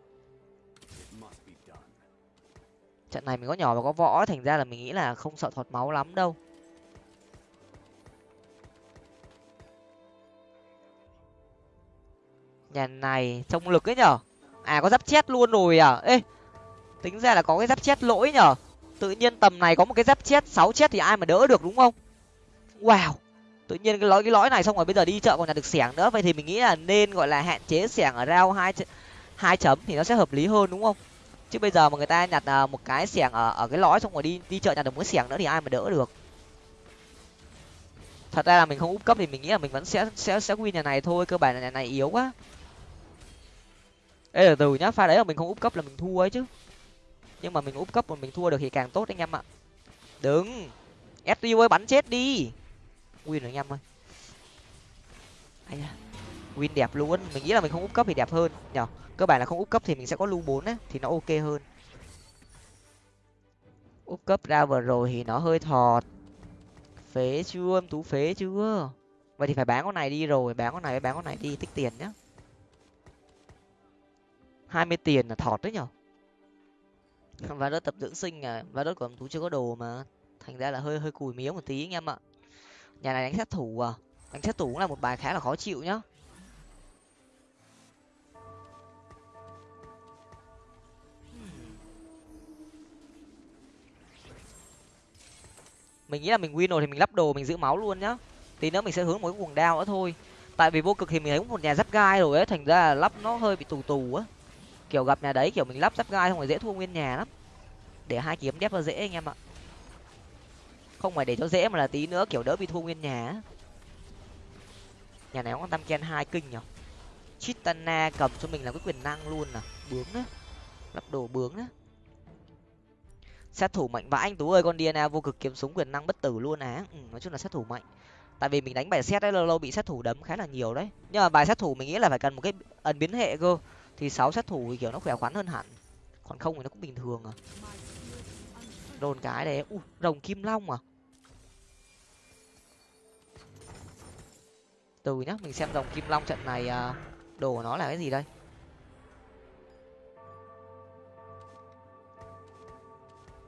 [SPEAKER 1] Trận này mình có nhỏ và có võ, thành ra là mình nghĩ là không sợ thọt máu lắm đâu. Nhà này, trông lực ấy nhở? À có giáp chết luôn rồi à? Ê, tính ra là có cái giáp chết lỗi nhở? Tự nhiên tầm này có một cái giáp chết sáu chết thì ai mà đỡ được, đúng không? Wow. Tự nhiên cái lõi cái lõi này xong rồi bây giờ đi chợ còn nhặt được xẻng nữa. Vậy thì mình nghĩ là nên gọi là hạn chế xẻng ở rau hai hai chấm thì nó sẽ hợp lý hơn, đúng không? Chứ bây giờ mà người ta nhặt à, một cái xẻng ở ở cái lõi xong rồi đi đi chợ nhặt được một cái xẻng nữa thì ai mà đỡ được. Thật ra là mình không úp cấp thì mình nghĩ là mình vẫn sẽ sẽ sẽ win nhà này thôi. Cơ bản là nhà này yếu quá. Ê, từ từ nhá. Pha đấy là mình không úp cấp là mình thua ấy chứ. Nhưng mà mình úp cấp mà mình thua được thì càng tốt anh em ạ. Đừng sdu ơi, bắn chết đi win rồi anh em ơi. À, win đẹp luôn. Mình nghĩ là mình không úp cấp thì đẹp hơn nhở cơ bản là không úp cấp thì mình sẽ có lưu bốn á thì nó ok hơn. Úp cấp ra vừa rồi thì nó hơi thọt. Phế chưa? Em tú phế chưa? Vậy thì phải bán con này đi rồi bán con này bán con này đi tích tiền nhá. Hai mươi tiền là thọt đấy nhở và đỡ tập dưỡng sinh à và đỡ của em tú chưa có đồ mà. Thành ra là hơi hơi cùi mía một tí anh em ạ nhà này đánh sát thủ à? Đánh sát thủ cũng là một bài khá là khó chịu nhá. Mình nghĩ là mình win rồi thì mình lắp đồ, mình giữ máu luôn nhá. Tí nữa mình sẽ hướng một cái cuồng đao nữa thôi. Tại vì vô cực thì mình thấy một nhà giáp gai rồi ấy, thành ra là lắp nó hơi bị tù tù á. Kiểu gặp nhà đấy, kiểu mình lắp giáp gai không phải dễ thua nguyên nhà lắm. Để hai kiếm đép là dễ anh em ạ không phải để cho dễ mà là tí nữa kiểu đỡ bị thua nguyên nhà nhà này có tam ken hai kinh nhở? Chitana cầm cho mình là cái quyền năng luôn à? Bướng á. Lắp đồ bướng á. Sát thủ mạnh vãi anh tú ơi con dna vô cực kiếm súng quyền năng bất tử luôn á. Ừ, nói chung là sát thủ mạnh. Tại vì mình đánh bài xét đấy lâu lâu bị sát thủ đấm khá là nhiều đấy. Nhưng mà bài sát thủ mình nghĩ là phải cần một cái ẩn biến hệ cơ. Thì sáu sát thủ thì kiểu nó khỏe khoắn hơn hẳn. Còn không thì nó cũng bình thường à. Đồn cái đấy. U rồng kim long à? Từ nhá, mình xem dòng kim long trận này à, đồ của nó là cái gì đây?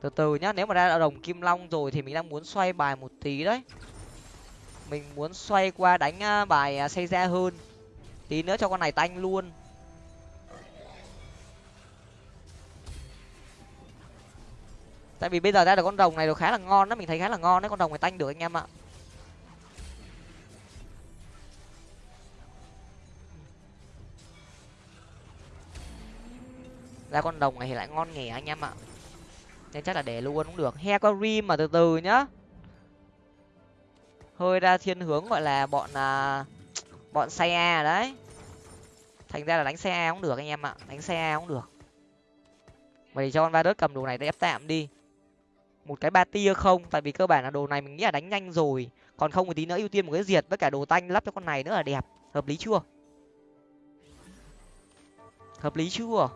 [SPEAKER 1] Từ từ nhá, nếu mà ra đồng kim long rồi thì mình đang muốn xoay bài một tí đấy. Mình muốn xoay qua đánh à, bài à, xây ra hơn. Tí nữa cho con này tanh luôn. Tại vì bây giờ ra được con rồng này nó khá là ngon đó, mình thấy khá là ngon đấy, con rồng này tanh được anh em ạ. Ra con đồng này thì lại ngon nghề anh em ạ. Nên chắc là để luôn cũng được. He có rim mà từ từ nhá. Hơi ra thiên hướng gọi là bọn à, bọn xe a đấy. Thành ra là đánh xe a cũng được anh em ạ. Đánh xe a cũng được. Vậy cho con va đớt cầm đồ này để ép tạm đi. Một cái ba tia không tại vì cơ bản là đồ này mình nghĩ là đánh nhanh rồi. Còn không thì tí nữa ưu tiên một cái diệt với cả đồ tanh lắp cho con này nữa là đẹp. Hợp lý chưa? Hợp lý chưa?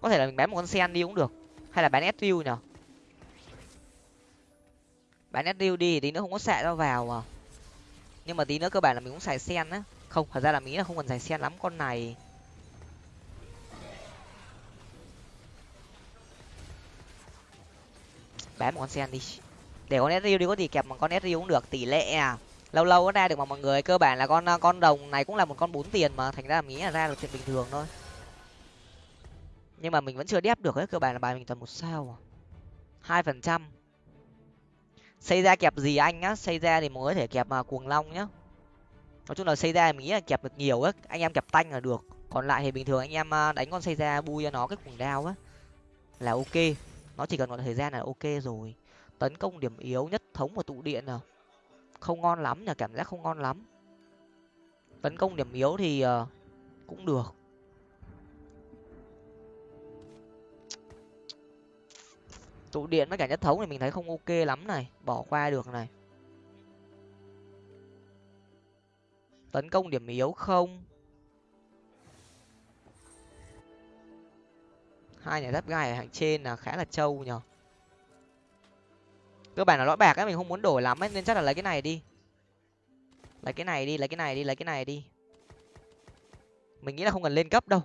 [SPEAKER 1] Có thể là mình bán một con sen đi cũng được. Hay là bán sriu nhở bán sriu đi tí nữa không có xạ ra vào mà. Nhưng mà tí nữa cơ bản là mình cũng xài sen á. Không, thật ra là mình nghĩ là không cần xài sen lắm con này. Bán một con sen đi. Để con sriu đi có gì kẹp bằng con sriu cũng được, tỷ lệ à. Lâu lâu nó ra được mà mọi người, cơ bản là con con đồng này cũng là một con bốn tiền mà. Thành ra là mình nghĩ là ra được chuyện bình thường thôi nhưng mà mình vẫn chưa đép được ấy cơ bản là bài mình toàn một sao hai phần trăm. Xây ra kẹp gì anh á xây ra thì mới có thể kẹp mà cuồng long nhá. Nói chung là xây ra mình nghĩ là kẹp được nhiều á anh em kẹp tanh là được. Còn lại thì bình thường anh em à, đánh con xây ra bui cho nó cái cuồng đao á là ok. Nó chỉ cần một thời gian là ok rồi. Tấn công điểm yếu nhất thống và tụ điện à. Không ngon lắm nhờ cảm giác không ngon lắm. Tấn công điểm yếu thì uh, cũng được. Tụ điện với cả nhất thống thì mình thấy không ok lắm này, bỏ qua được này. Tấn công điểm yếu không? Hai nhà giáp gai ở hàng trên là khá là trâu nhở cơ bản là lõi bạc ấy, mình không muốn đổi lắm ấy, nên chắc là lấy cái này đi. Lấy cái này đi, lấy cái này đi, lấy cái này đi. Mình nghĩ là không cần lên cấp đâu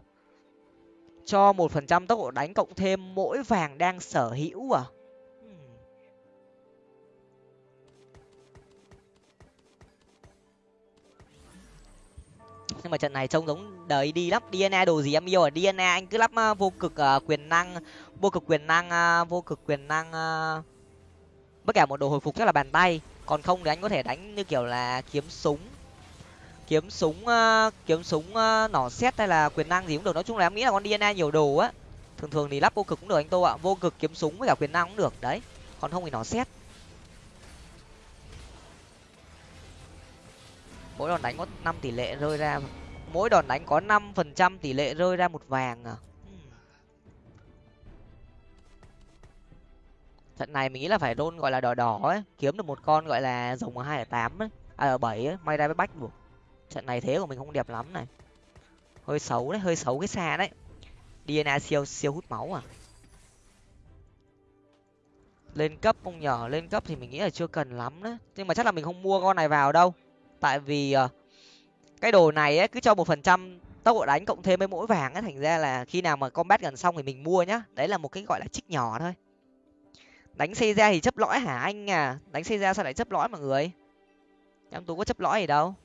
[SPEAKER 1] cho một phần trăm tốc độ đánh cộng thêm mỗi vàng đang sở hữu à? Nhưng mà trận này trông giống đời đi lắp dna đồ gì em yêu à? Dna anh cứ lắp à, vô cực uh, quyền năng vô cực quyền năng uh, vô cực quyền năng uh, bất cả một đồ hồi phục chắc là bàn tay. Còn không thì anh có thể đánh như kiểu là kiếm súng kiếm súng uh, kiếm súng uh, nỏ xét hay là quyền năng gì cũng được. Nói chung là em nghĩ là con dna nhiều đồ á. Thường thường thì lắp vô cực cũng được anh tô ạ. Vô cực kiếm súng với cả quyền năng cũng được. Đấy còn không thì nỏ xét mỗi đòn đánh có năm tỷ lệ rơi ra. Mỗi đòn đánh có năm phần trăm tỷ lệ rơi ra một vàng à. Hmm. Trận này mình nghĩ là phải đôn gọi là đỏ đỏ ấy. Kiếm được một con gọi là rồng ở hai ở tám ấy. À ở bảy ấy. May ra với bách buộc trận này thế của mình không đẹp lắm này. Hơi xấu đấy, hơi xấu cái xa đấy. Dna siêu siêu hút máu à? Lên cấp không nhở lên cấp thì mình nghĩ là chưa cần lắm đấy nhưng mà chắc là mình không mua con này vào đâu. Tại vì ờ, cái đồ này ấy, cứ cho một phần trăm tốc độ đánh cộng thêm với mỗi vàng ấy, thành ra là khi nào mà combat gần xong thì mình mua nhá. Đấy là một cái gọi là trích nhỏ thôi. Đánh xây ra thì chấp lõi hả anh à? Đánh xây ra sao lại chấp lõi mọi người? Em tú có chấp lõi gì đâu?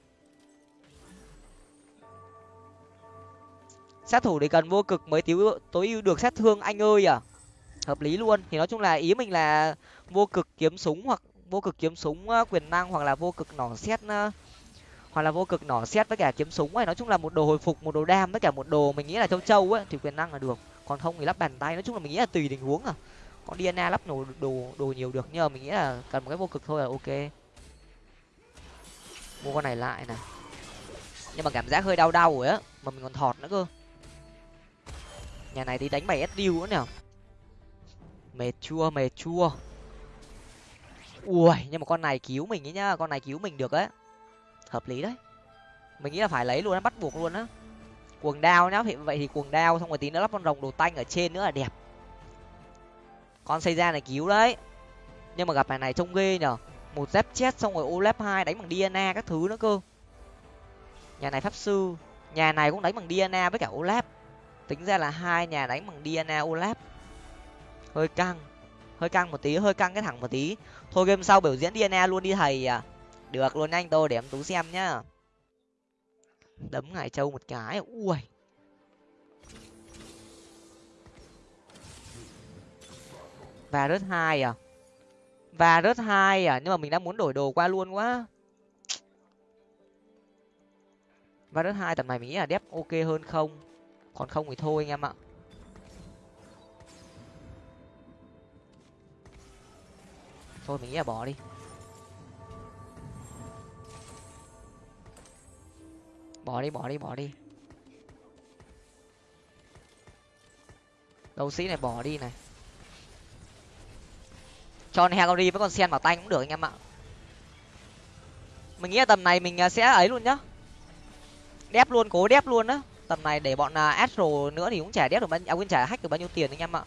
[SPEAKER 1] Sát thủ thì cần vô cực mới thiếu, tối ưu được sát thương anh ơi à? Hợp lý luôn. Thì nói chung là ý mình là vô cực kiếm súng hoặc vô cực kiếm súng ờ, quyền năng hoặc là vô cực nỏ xét ờ, hoặc là vô cực nỏ xét với cả kiếm súng ấy. Nói chung là một đồ hồi phục, một đồ đam với cả một đồ mình nghĩ là châu châu ấy, thì quyền năng là được. Còn không thì lắp bàn tay. Nói chung là mình nghĩ là tùy tình huống à. Có dna lắp đồ đồ đồ nhiều được, nhưng mà mình nghĩ là cần một cái vô cực thôi là ok. Mua con này lại này nhưng mà cảm giác hơi đau đau rồi á, mà mình còn thọt nữa cơ nhà này thì đánh bài sdu nữa nào mệt chua mệt chua. Ui, nhưng mà con này cứu mình ấy nhá, con này cứu mình được á hợp lý đấy. Mình nghĩ là phải lấy luôn á bắt buộc luôn á. Cuồng đao nhá, vậy thì cuồng đao, xong rồi tí nữa lắp con rồng đồ tanh ở trên nữa là đẹp. Con xây ra này cứu đấy. Nhưng mà gặp bài này trông ghê nhở. Một dép chết, xong rồi olap hai đánh bằng dna các thứ nữa cơ. Nhà này pháp sư. Nhà này cũng đánh bằng dna với cả olap tính ra là hai nhà đánh bằng dna olap. Hơi căng hơi căng một tí, hơi căng cái thẳng một tí. Thôi game sau biểu diễn dna luôn đi thầy à. Được luôn anh, tôi để em tú xem nhá. Đấm ngài châu một cái, ui. Và rớt hai à? Và rớt hai à? Nhưng mà mình đang muốn đổi đồ qua luôn quá. Và rớt hai, tầm này mình nghĩ là đép ok hơn không? Còn không thì thôi anh em ạ. Thôi mình nghĩ là bỏ đi. Bỏ đi bỏ đi bỏ đi. Đấu sĩ này bỏ đi này. Cho con với con sen vào tay cũng được anh em ạ. Mình nghĩ là tầm này mình à, sẽ ấy luôn nhá. Đép luôn, cố đép luôn á tầm này để bọn uh, astro nữa thì cũng chả đét được bao à quên chả hack được bao nhiêu tiền anh em ạ.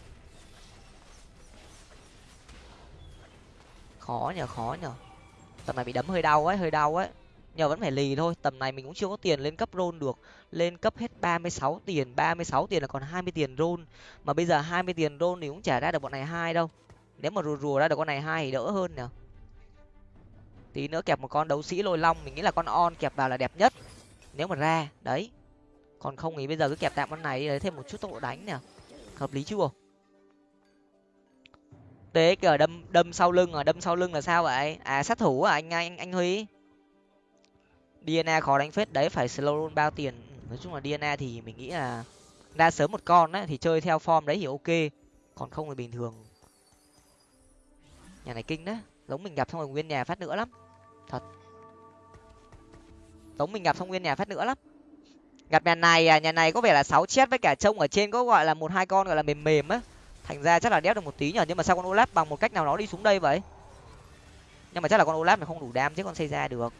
[SPEAKER 1] Khó nhở khó nhở. tầm này bị đấm hơi đau ấy hơi đau ấy. Nhờ vẫn phải lì thôi tầm này mình cũng chưa có tiền lên cấp rôn được. Lên cấp hết ba mươi sáu tiền ba mươi sáu tiền là còn hai mươi tiền rôn mà bây giờ hai mươi tiền rôn thì cũng trả ra được bọn này hai đâu. Nếu mà rùa rùa ra được con này hai thì đỡ hơn nhở tí nữa kẹp một con đấu sĩ lôi long mình nghĩ là con on kẹp vào là đẹp nhất. Nếu mà ra đấy còn không thì bây giờ cứ kẹp tạm con này đi, lấy thêm một chút tốc độ đánh nè hợp lý chưa? Tế kìa đâm đâm sau lưng à? Đâm sau lưng là sao vậy? À sát thủ à anh anh anh huy? Dna khó đánh phết đấy, phải slow roll bao tiền? Nói chung là dna thì mình nghĩ là ra sớm một con đấy thì chơi theo form đấy thì ok. Còn không thì bình thường. Nhà này kinh đấy, giống mình gặp xong rồi nguyên nhà phát nữa lắm. Thật. Giống mình gặp xong nguyên nhà phát nữa lắm gặp nhà này à nhà này có vẻ là sáu chết với cả trông ở trên có gọi là một hai con gọi là mềm mềm á. Thành ra chắc là đéo được một tí nhở nhưng mà sao con olap bằng một cách nào đó đi xuống đây vậy? Nhưng mà chắc là con olap này không đủ đam chứ con xây ra được.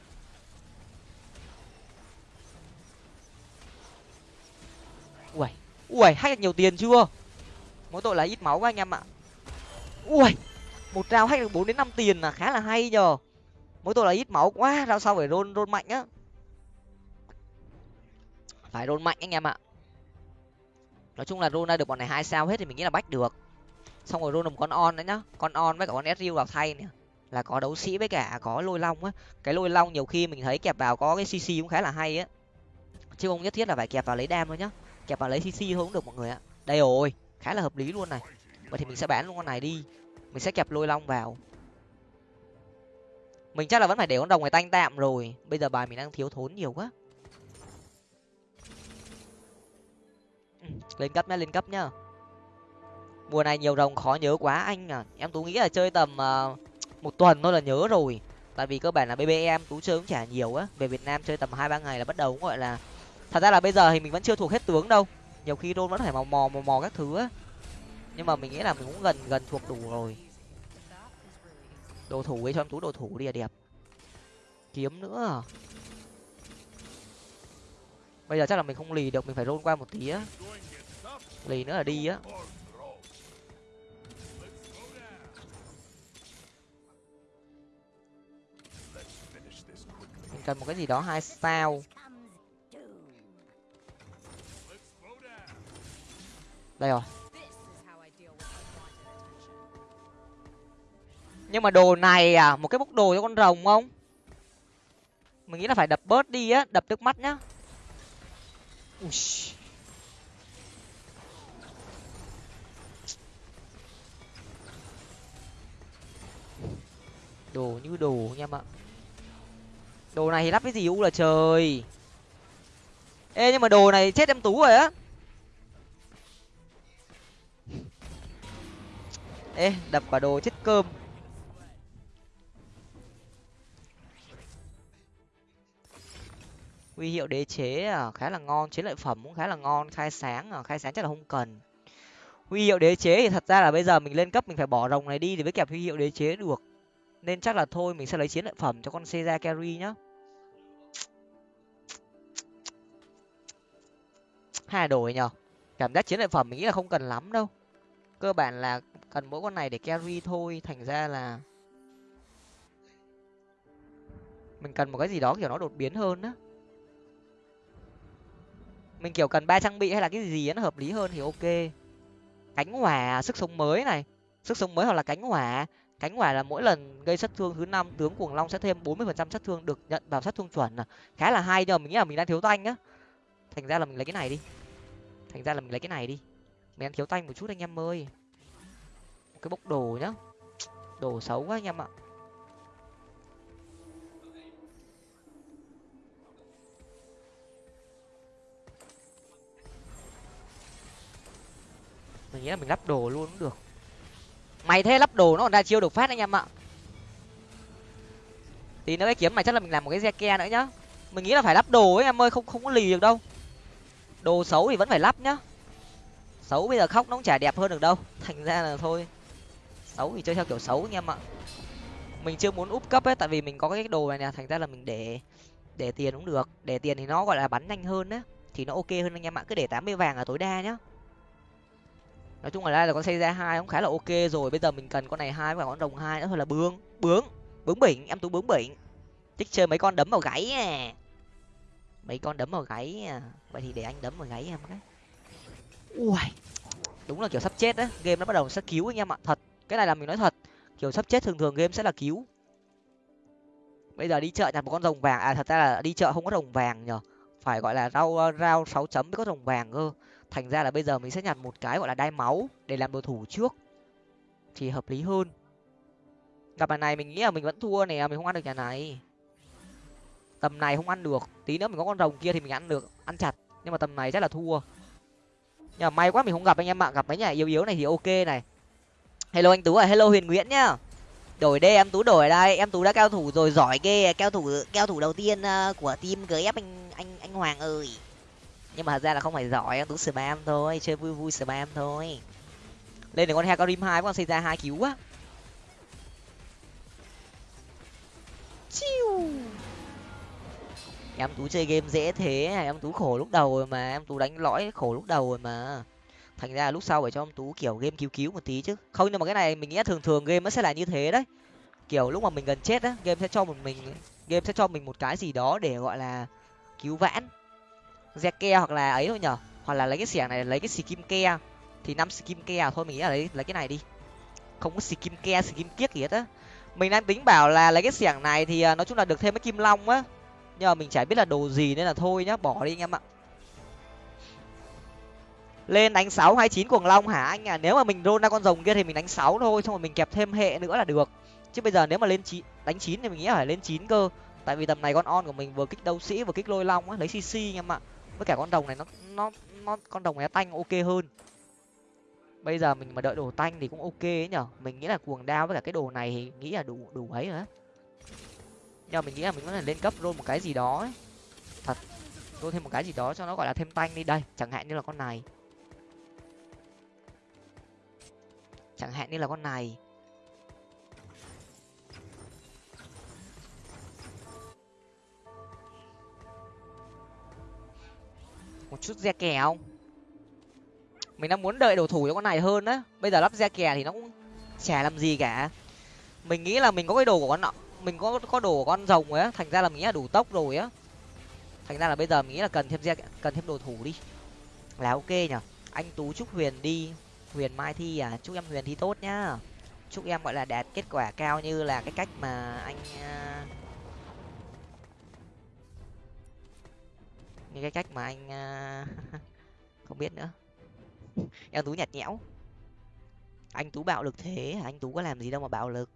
[SPEAKER 1] Ui ui hay nhiều tiền chưa? Mỗi tội là ít máu quá anh em ạ. Ui một rau hack được bốn đến năm tiền là khá là hay nhờ. Mỗi tội là ít máu quá rau sau phải rôn rôn mạnh á phải rôn mạnh anh em ạ. Nói chung là rôn ra được bọn này hai sao hết thì mình nghĩ là bách được. Xong rồi rôn một con on đấy nhá. Con on với cả con sriu vào thay này là có đấu sĩ với cả có lôi long á. Cái lôi long nhiều khi mình thấy kẹp vào có cái cc cũng khá là hay á. Chứ không nhất thiết là phải kẹp vào lấy đam thôi nhá. Kẹp vào lấy cc thôi cũng được mọi người ạ. Đây rồi, khá là hợp lý luôn này. Vậy thì mình sẽ bán luôn con này đi. Mình sẽ kẹp lôi long vào. Mình chắc là vẫn phải để con đồng này tanh tạm rồi. Bây giờ bài mình đang thiếu thốn nhiều quá. Ừ, lên cấp nhá lên cấp nhá. Mùa này nhiều rồng khó nhớ quá anh à. Em tú nghĩ là chơi tầm uh, một tuần thôi là nhớ rồi. Tại vì cơ bản là bbm tú chơi cũng chả nhiều á. Về việt nam chơi tầm hai ba ngày là bắt đầu cũng gọi là thật ra là bây giờ thì mình vẫn chưa thuộc hết tướng đâu. Nhiều khi rôn vẫn phải mò mò mò mò các thứ á. Nhưng mà mình nghĩ là mình cũng gần gần thuộc đủ rồi. Đồ thủ ấy cho em tú đồ thủ đi là đẹp. Kiếm nữa à? Bây giờ chắc là mình không lì được, mình phải rôn qua một tí á. Lì nữa là đi á. Mình cần một cái gì đó hai sao. Đây rồi. Nhưng mà đồ này à một cái bốc đồ cho con rồng không? Mình nghĩ là phải đập bớt đi á, đập nước mắt nhá. Ui. đồ như đồ nha em ạ. Đồ này thì lắp cái gì u là trời. Ê, nhưng mà đồ này chết em tú rồi á. Ê, đập quả đồ chết cơm. Huy hiệu đế chế à khá là ngon chiến lợi phẩm cũng khá là ngon, khai sáng à khai sáng chắc là không cần. Huy hiệu đế chế thì thật ra là bây giờ mình lên cấp mình phải bỏ rồng này đi thì mới kẹp huy hiệu đế chế được. Nên chắc là thôi, mình sẽ lấy chiến lợi phẩm cho con Seiya carry nhá. Hai đổi nhở cảm giác chiến lợi phẩm mình nghĩ là không cần lắm đâu. Cơ bản là cần mỗi con này để carry thôi, thành ra là mình cần một cái gì đó kiểu nó đột biến hơn á mình kiểu cần ba trang bị hay là cái gì nó hợp lý hơn thì ok. Cánh hỏa, sức sống mới này. Sức sống mới hoặc là cánh hỏa. Cánh hỏa là mỗi lần gây sát thương thứ năm, tướng cuồng long sẽ thêm bốn mươi phần trăm sát thương được nhận vào sát thương chuẩn à. Khá là hay nhưng mà mình nghĩ là mình đang thiếu tanh á. Thành ra là mình lấy cái này đi. Thành ra là mình lấy cái này đi. Mình đang thiếu tanh một chút anh em ơi. Cái bốc đồ nhá. Đồ xấu quá anh em ạ. Mình nghĩ là mình lắp đồ luôn cũng được. Mày thế lắp đồ nó còn ra chiêu được phát anh em ạ. Thì nó cái kiếm này chắc là mình làm một cái xe ke nữa nhá. Mình nghĩ là phải lắp đồ ấy em ơi, không không có lì được đâu. Đồ xấu thì vẫn phải lắp nhá. Xấu bây giờ khóc nó cũng chả đẹp hơn được đâu. Thành ra là thôi. Xấu thì chơi theo kiểu xấu anh em ạ. Mình chưa muốn úp cấp ấy, tại vì mình có cái đồ này nè, thành ra là mình để để tiền cũng được. Để tiền thì nó gọi là bắn nhanh hơn á, thì nó ok hơn anh em ạ. Cứ để tám mươi vàng là tối đa nhá nói chung là đây là con xây ra hai cũng khá là ok rồi. Bây giờ mình cần con này hai và con rồng hai nữa. Thôi là bướng bướng bướng bỉnh. Em tú bướng bỉnh. Thích chơi mấy con đấm vào gáy à. Mấy con đấm vào gáy à. Vậy thì để anh đấm vào gáy em cái. Ui đúng là kiểu sắp chết á. Game nó bắt đầu sẽ cứu anh em ạ. Thật. Cái này là mình nói thật. Kiểu sắp chết thường thường game sẽ là cứu. Bây giờ đi chợ nhặt một con rồng vàng. À thật ra là đi chợ không có rồng vàng nhở phải gọi là rau rau sáu chấm mới có rồng vàng cơ thành ra là bây giờ mình sẽ nhặt một cái gọi là đai máu để làm đồ thủ trước. Thì hợp lý hơn. Gặp bài này mình nghĩ là mình vẫn thua này mình không ăn được nhà này. Tầm này không ăn được, tí nữa mình có con rồng kia thì mình ăn được, ăn chặt. Nhưng mà tầm này chắc là thua. Nhưng mà may quá mình không gặp anh em ạ gặp mấy nhà yếu yếu này thì ok này. Hello anh tú à hello huyền nguyễn nhá. Đổi đây, em tú đổi đây. Em tú đã cao thủ rồi, giỏi ghê, cao thủ cao thủ đầu tiên à, của team gf anh anh anh hoàng ơi nhưng mà thật ra là không phải giỏi em tú spam thôi, chơi vui vui spam thôi. Lên được con heo rim hai con xây ra hai cứu á chiu. Em tú chơi game dễ thế, em tú khổ lúc đầu rồi mà, em tú đánh lõi khổ lúc đầu rồi mà. Thành ra lúc sau phải cho em tú, kiểu, game cứu cứu một tí chứ. Không, nhưng mà cái này mình nghĩ thường thường game nó sẽ là như thế đấy. Kiểu, lúc mà mình gần chết á, game sẽ cho một mình, game sẽ cho mình một cái gì đó để, gọi là, cứu vãn ke hoặc là ấy thôi nhở? Hoặc là lấy cái xẻng này, lấy cái skin ke thì năm skin ke thôi, mình nghĩ là lấy lấy cái này đi. Không có skin ke skin kiếc gì hết á. Mình đang tính bảo là lấy cái xẻng này thì à, nói chung là được thêm cái kim long á. Nhưng mà mình chả biết là đồ gì nên là thôi nhá, bỏ đi anh em ạ. Lên đánh sáu hai chín cuồng long hả anh à? Nếu mà mình rôn ra con rồng kia thì mình đánh sáu thôi, xong rồi mình kẹp thêm hệ nữa là được. Chứ bây giờ nếu mà lên chín, đánh chín thì mình nghĩ phải lên chín cơ. Tại vì tầm này con on của mình vừa kích đấu sĩ, vừa kích lôi long á, lấy cc anh em ạ với cả con đồng này nó nó nó, con đồng này tanh ok hơn. Bây giờ mình mà đợi đồ tanh thì cũng ok ấy nhở? Mình nghĩ là cuồng đao với cả cái đồ này thì nghĩ là đủ đủ ấy rồi nhờ mình nghĩ là mình có thể lên cấp roll một cái gì đó ấy. thật, roll thêm một cái gì đó cho nó gọi là thêm tanh đi. Đây, chẳng hạn như là con này. Chẳng hạn như là con này. Một chút re kè không? Mình đang muốn đợi đồ thủ cho con này hơn á. Bây giờ lắp re kè thì nó cũng chả làm gì cả. Mình nghĩ là mình có cái đồ của con nọ. Mình có có đồ của con rồng rồi á. Thành ra là mình nghĩ là đủ tốc rồi á. Thành ra là bây giờ mình nghĩ là cần thêm re cần thêm đồ thủ đi. Là ok nhở. Anh tú chúc huyền đi. Huyền mai thi à. Chúc em huyền thi tốt nhá. Chúc em, gọi là, đạt kết quả cao như là cái cách mà anh à, cái cách mà anh à, không biết nữa. Em tú nhạt nhẽo. Anh tú bạo lực thế anh tú có làm gì đâu mà bạo lực.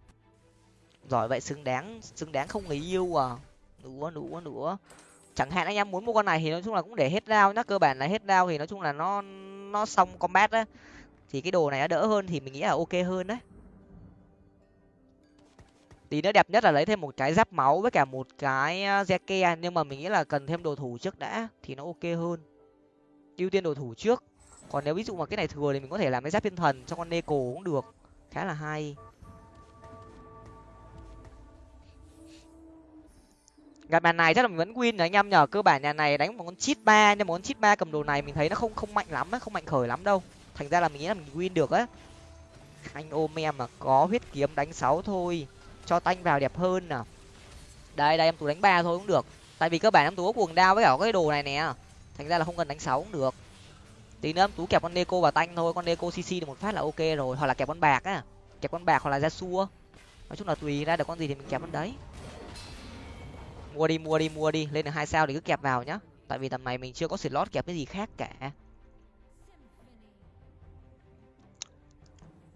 [SPEAKER 1] Giỏi vậy, xứng đáng xứng đáng không người yêu à? Nữa nữa nữa chẳng hạn anh em muốn mua con này thì nói chung là cũng để hết đao nhá, cơ bản là hết đao thì nói chung là nó nó xong combat á. Thì cái đồ này nó đỡ hơn thì mình nghĩ là ok hơn đấy tí nữa đẹp nhất là lấy thêm một cái giáp máu với cả một cái zeke à. nhưng mà mình nghĩ là cần thêm đồ thủ trước đã, thì nó ok hơn. Ưu tiên đồ thủ trước. Còn nếu ví dụ mà cái này thừa thì mình có thể làm cái giáp thiên thần cho con neko cũng được. Khá là hay. Gặp bàn này chắc là mình vẫn win rồi anh em nhờ. Cơ bản nhà này đánh một con chít ba, nhưng mà con chít ba cầm đồ này mình thấy nó không không mạnh lắm á, không mạnh khởi lắm đâu. Thành ra là mình nghĩ là mình win được á. Anh ôm em mà có huyết kiếm đánh sáu thôi cho tanh vào đẹp hơn nè. Đây đây, em tú đánh ba thôi cũng được. Tại vì cơ bản em tú có cuồng đao với cả cái đồ này nè. Thành ra là không cần đánh sáu cũng được. Tí nữa em tú kẹp con neko vào tanh thôi. Con neko cc được một phát là ok rồi. Hoặc là kẹp con bạc á. Kẹp con bạc hoặc là ra xua nói chung là tùy ra được con gì thì mình kẹp con đấy. Mua đi mua đi mua đi. Lên được hai sao thì cứ kẹp vào nhá. Tại vì tầm này mình chưa có slot kẹp cái gì khác cả.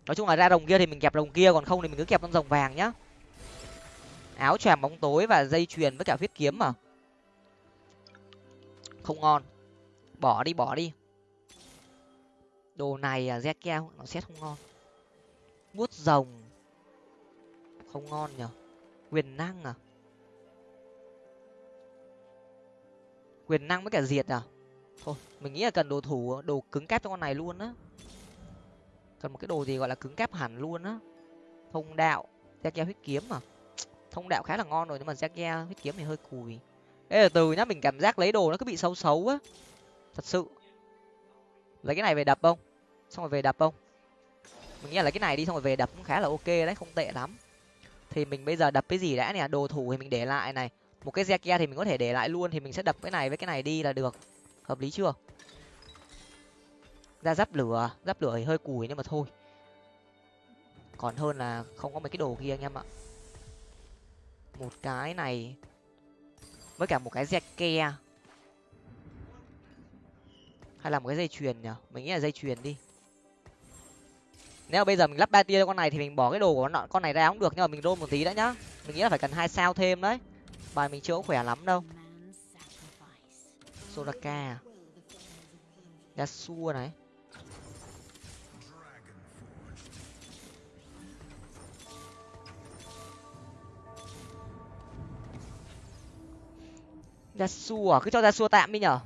[SPEAKER 1] Nói chung là ra đồng kia thì mình kẹp đồng kia. Còn không thì mình cứ kẹp con rồng vàng nhá áo choàng bóng tối và dây chuyền với cả huyết kiếm mà. Không ngon. Bỏ đi bỏ đi. Đồ này à re keo nó xét không ngon. Bút rồng. Không ngon nhở. Quyền năng à? Quyền năng với cả diệt à? Thôi, mình nghĩ là cần đồ thủ, đồ cứng cáp cho con này luôn á. Cần một cái đồ gì gọi là cứng cáp hẳn luôn á. Thông đạo z keo huyết kiếm mà thông đạo khá là ngon rồi, nhưng mà z huyết kiếm thì hơi cùi. Ê, từ nhá, mình cảm giác lấy đồ nó cứ bị xấu xấu á. Thật sự. Lấy cái này về đập không? Xong rồi về đập không? Mình nghĩ là lấy cái này đi, xong rồi về đập cũng khá là ok đấy, không tệ lắm. Thì mình bây giờ đập cái gì đã nè, đồ thủ thì mình để lại này. Một cái Zekia thì mình có thể để lại luôn, thì mình sẽ đập cái này với cái này đi là được. Hợp lý chưa? Ra giáp lửa giáp lửa thì hơi cùi nhưng mà thôi. Còn hơn là không có mấy cái đồ kia anh em ạ một cái này. Với cả một cái Zekia hay là một cái dây chuyền nhỉ? Mình nghĩ là dây chuyền đi. Nếu bây giờ mình lắp ba tia cho con này thì mình bỏ cái đồ của nó con này ra cũng được, nhưng mà mình đôn một tí đã nhá. Mình nghĩ là phải cần hai sao thêm đấy. Bài mình chưa có khỏe lắm đâu. Soraka à? yasuo này. Ra xua cứ cho ra xua tạm đi nhở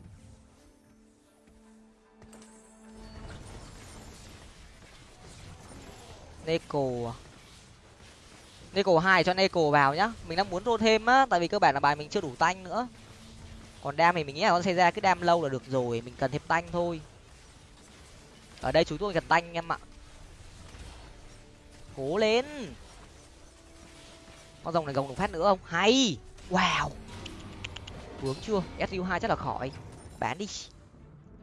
[SPEAKER 1] Neko? À? Neko hai cho Neko vào nhá. Mình đang muốn rô thêm á, tại vì cơ bản là bài mình chưa đủ tanh nữa. Còn đam thì mình nghĩ là con xây ra cứ đam lâu là được rồi, mình cần thêm tanh thôi. Ở đây chúng tôi cần tanh em ạ. Cố lên. Con rồng này gồng được phát nữa không? Hay. Wow. Vướng chưa? SU hai chắc là khỏi. Bán đi.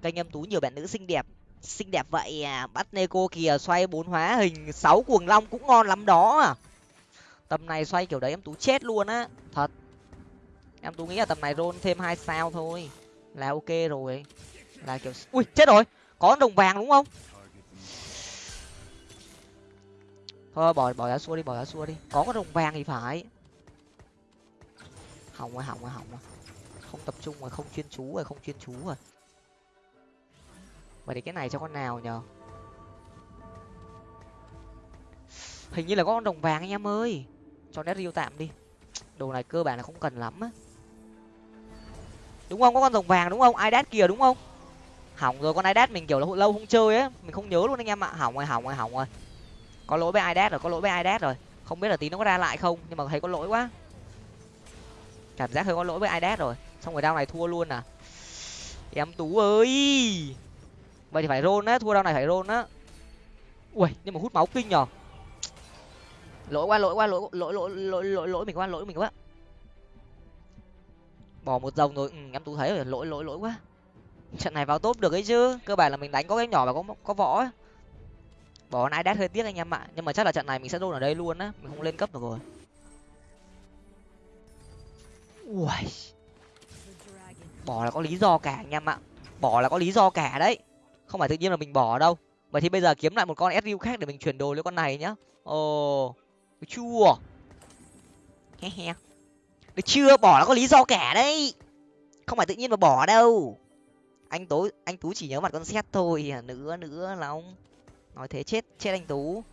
[SPEAKER 1] Kênh em tú nhiều bạn nữ xinh đẹp. Xinh đẹp vậy à? Bắt neko kìa, xoay bốn hóa hình sáu cuồng long cũng ngon lắm đó. À tầm này xoay kiểu đấy em tú chết luôn á. Thật. Em tú nghĩ là tầm này roll thêm hai sao thôi. Là ok rồi. Là kiểu ui, chết rồi. Có đồng vàng đúng không? Thôi, bỏ bỏ ra xua đi, bỏ ra xua đi. Có cái đồng vàng thì phải. Hỏng rồi hỏng rồi hỏng rồi không tập trung rồi không chuyên chú rồi, không chuyên chú rồi. Vậy thì cái này cho con nào nhờ? Hình như là có con đồng vàng anh em ơi. Cho nét riêu tạm đi. Đồ này cơ bản là không cần lắm á. Đúng không? Có con rồng vàng đúng không? Ai đát kìa đúng không? Hỏng rồi, con ai đát mình kiểu là lâu không chơi á. Mình không nhớ luôn anh em ạ. Hỏng rồi hỏng rồi hỏng rồi. Có lỗi với ai đát rồi, có lỗi với ai đát rồi. Không biết là tí nó có ra lại không, nhưng mà thấy có lỗi quá. Cảm giác hơi có lỗi với ai đát rồi xong rồi đao này thua luôn à? Em tú ơi! Vậy thì phải rôn á thua đao này phải rôn á. Ui nhưng mà hút máu kinh nhở lỗi qua lỗi qua lỗi lỗi lỗi lỗi lỗi lỗi mình quá lỗi mình quá. Bỏ một dòng rồi. Ừ, em tú thấy rồi. Lỗi lỗi lỗi quá. Trận này vào tốt được ấy chứ. Cơ bản là mình đánh có cái nhỏ và có có võ ấy. bỏ nãy đát hơi tiếc anh em ạ. Nhưng mà chắc là trận này mình sẽ rôn ở đây luôn á. Mình không lên cấp được rồi. Ui bỏ là có lý do cả anh em ạ. Bỏ là có lý do cả đấy. Không phải tự nhiên là mình bỏ đâu. Vậy thì bây giờ kiếm lại một con sru khác để mình chuyển đồ lấy con này nhá. Ồ chua chưa? He he. Được chưa? Bỏ là có lý do cả đấy. Không phải tự nhiên mà bỏ đâu. Anh tú anh tú chỉ nhớ mặt con xét thôi à, nữa nữa ông nói thế chết chết anh tú.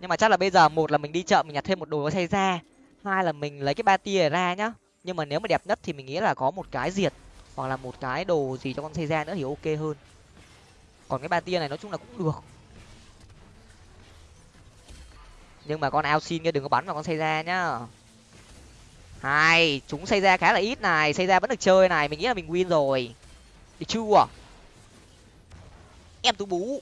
[SPEAKER 1] Nhưng mà chắc là bây giờ một là mình đi chợ mình nhặt thêm một đồ có xe ra hai là mình lấy cái ba tia ra nhá. Nhưng mà nếu mà đẹp nhất thì mình nghĩ là có một cái diệt, hoặc là một cái đồ gì cho con xây ra nữa thì ok hơn. Còn cái ba tia này nói chung là cũng được. Nhưng mà con ao xin kia đừng có bắn vào con xây ra nhá. Hai chúng xây ra khá là ít này. Xây ra vẫn được chơi này, mình nghĩ là mình win rồi. Được chưa? Em tú bú.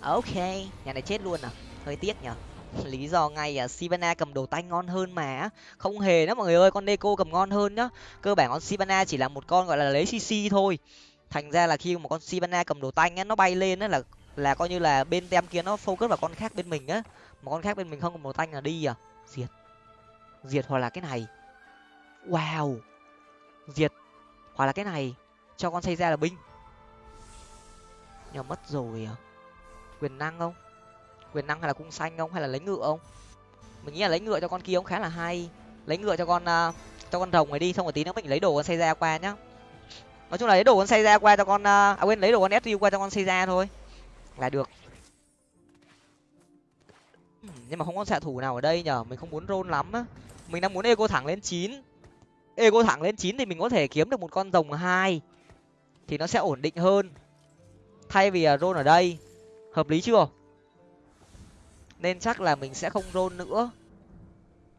[SPEAKER 1] Ok, nhà này chết luôn à. Hơi tiếc nhở lý do ngay à sivana cầm đồ tay ngon hơn mà không hề đó mọi người ơi, con neko cầm ngon hơn nhá. Cơ bản con sivana chỉ là một con gọi là lấy cc thôi. Thành ra là khi một con sivana cầm đồ tay á nó bay lên á là là coi như là bên tem kia nó focus vào con khác bên mình á. Một con khác bên mình không cầm đồ tay là đi à. Diệt. Diệt hoặc là cái này. Wow. Diệt hoặc là cái này. Cho con xây ra là binh. Nhưng mất rồi à. Quyền năng không? Quyền năng hay là cung xanh không? Hay là lấy ngựa không? Mình nghĩ là lấy ngựa cho con kia cũng khá là hay. Lấy ngựa cho con uh, cho con rồng này đi xong rồi tí nữa mình lấy đồ con xây ra qua nhá. Nói chung là lấy đồ con xây ra qua cho con uh, à quên lấy đồ con su qua cho con xây ra thôi. Là được. Ừ, nhưng mà không có xạ thủ nào ở đây nhở mình không muốn rôn lắm á. Mình đang muốn eco thẳng lên chín. Eco thẳng lên chín thì mình có thể kiếm được một con rồng hai. Thì nó sẽ ổn định hơn. Thay vì à, rôn ở đây. Hợp lý chưa? Nên chắc là mình sẽ không rôn nữa.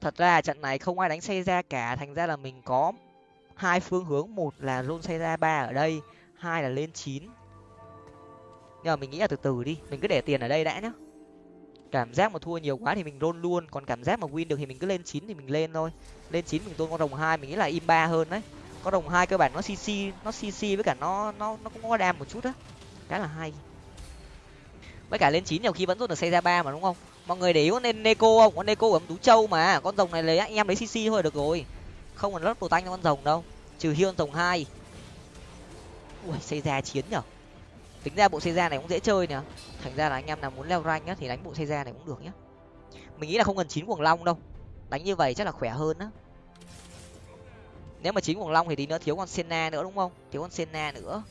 [SPEAKER 1] Thật ra trận này không ai đánh xây ra cả, thành ra là mình có hai phương hướng. Một là rôn xây ra ba ở đây, hai là lên chín. Nhưng mà mình nghĩ là từ từ đi, mình cứ để tiền ở đây đã nhá. Cảm giác mà thua nhiều quá thì mình rôn luôn, còn cảm giác mà win được thì mình cứ lên chín thì mình lên thôi. Lên chín mình tôn con rồng hai, mình nghĩ là im ba hơn đấy. Con đồng hai cơ bản nó cc nó cc với cả nó nó nó cũng có đam một chút á. Khá là hay. Với cả lên chín nhiều khi vẫn rút được xây ra ba mà, đúng không? Mọi người để ý con nên neko không? Con neko ấm tú châu mà. Con rồng này lấy anh em lấy cc thôi được rồi. Không còn lớp đồ tanh cho con rồng đâu. Trừ hiên rồng hai. Ui xây ra chiến nhở? Tính ra bộ xây ra này cũng dễ chơi nhở, thành ra là anh em nào muốn leo rank nhá thì đánh bộ xây ra này cũng được nhá. Mình nghĩ là không cần chín cuồng long đâu. Đánh như vậy chắc là khỏe hơn á. Nếu mà chín cuồng long thì tí nữa thiếu con senna nữa đúng không? Thiếu con senna nữa.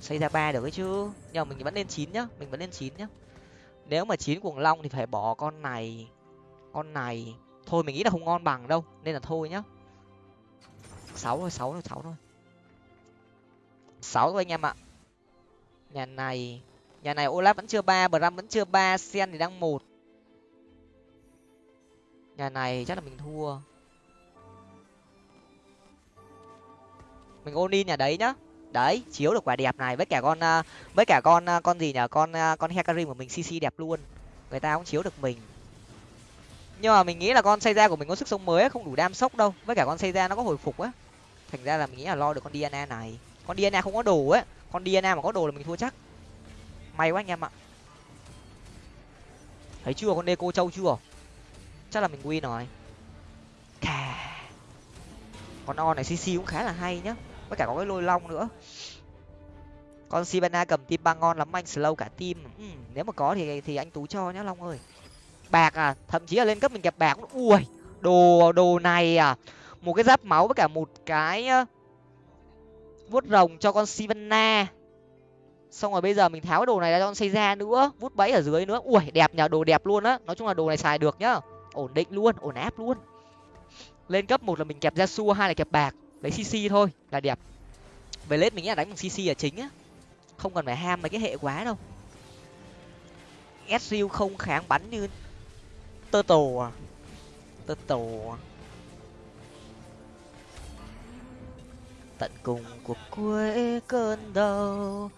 [SPEAKER 1] Xây ra ba được ấy chứ. Nhưng mà mình vẫn lên chín nhá. Mình vẫn lên chín nhá nếu mà chín cuồng long thì phải bỏ con này con này. Thôi mình nghĩ là không ngon bằng đâu, nên là thôi nhá. Sáu thôi sáu thôi sáu thôi. Sáu thôi anh em ạ. Nhà này nhà này olaf vẫn chưa ba, bram vẫn chưa ba, sen thì đang một. Nhà này chắc là mình thua. Mình ôn in nhà đấy nhá đấy, chiếu được quả đẹp này với cả con à, với cả con à, con gì nhở con à, con hecarim của mình cc đẹp luôn. Người ta cũng chiếu được mình. Nhưng mà mình nghĩ là con xây ra của mình có sức sống mới không đủ đam sốc đâu. Với cả con xây ra nó có hồi phục á. Thành ra là mình nghĩ là lo được con diana này. Con diana không có đồ á. Con diana mà có đồ là mình thua chắc. May quá anh em ạ. Thấy chưa, con deco châu chưa? Chắc là mình win rồi. Cà. con on này cc cũng khá là hay nhá với cả có cái lôi long nữa. Con sibana cầm tim ba ngon lắm anh slow cả tim ừ, nếu mà có thì thì anh tú cho nhá long ơi. Bạc à thậm chí là lên cấp mình kẹp bạc ui đồ đồ này à. Một cái giáp máu với cả một cái vuốt rồng cho con sivana xong rồi bây giờ mình tháo cái đồ này ra cho con xây ra nữa vút bẫy ở dưới nữa. Ui đẹp nhờ đồ đẹp luôn á. Nói chung là đồ này xài được nhá. Ổn định luôn ổn áp luôn. Lên cấp một là mình kẹp ra xua hai là kẹp bạc lấy cc thôi, là đẹp. Về lết mình nghĩ là đánh bằng cc là chính á. Không cần phải ham mấy cái hệ quá đâu. Sriu không kháng bắn như tơ tổ à? Tơ tổ à? Tận cùng của cuối cơn đau.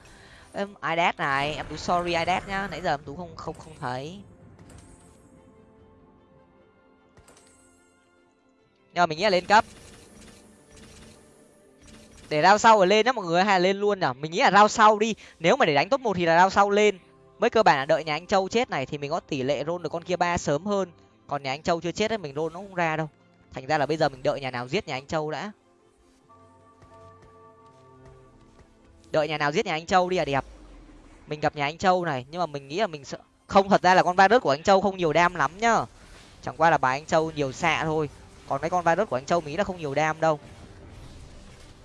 [SPEAKER 1] Em idat này? Em tú sorry idat nhá. Nãy giờ em tú không không không thấy. Nhưng mà mình nghĩ là lên cấp để rao sau rồi lên nhá, mọi người hay là lên luôn nhở mình nghĩ là rao sau đi. Nếu mà để đánh top một thì là rao sau lên. Mới cơ bản là đợi nhà anh châu chết này thì mình có tỷ lệ rôn được con kia ba sớm hơn. Còn nhà anh châu chưa chết ấy, mình rôn nó không ra đâu. Thành ra là bây giờ mình đợi nhà nào giết nhà anh châu đã. Đợi nhà nào giết nhà anh châu đi là đẹp. Mình gặp nhà anh châu này, nhưng mà mình nghĩ là mình sợ không, thật ra là con virus của anh châu không nhiều đam lắm nhá. Chẳng qua là bài anh châu nhiều xạ thôi. Còn mấy con virus của anh châu mỹ là không nhiều đam đâu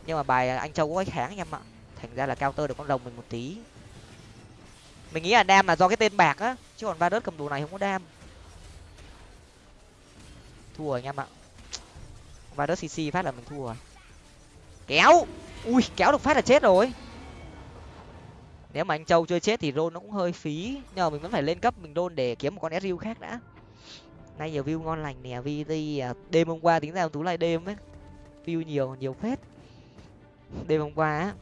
[SPEAKER 1] nhưng mà bài anh châu có kháng anh em ạ. Thành ra là cao tơ được con rồng mình một tí. Mình nghĩ là đam là do cái tên bạc á. Chứ còn virus cầm đồ này không có đam. Thua anh em ạ. Virus cc phát là mình thua rồi. Kéo! Ui, kéo được phát là chết rồi. Nếu mà anh châu chưa chết thì rôn nó cũng hơi phí. Nhờ mình vẫn phải lên cấp mình rôn để kiếm một con sriu khác đã. Nay nhiều view ngon lành nè vi đi à, đêm hôm qua tính ra tú lại đêm ấy. View nhiều nhiều phết đêm hôm qua á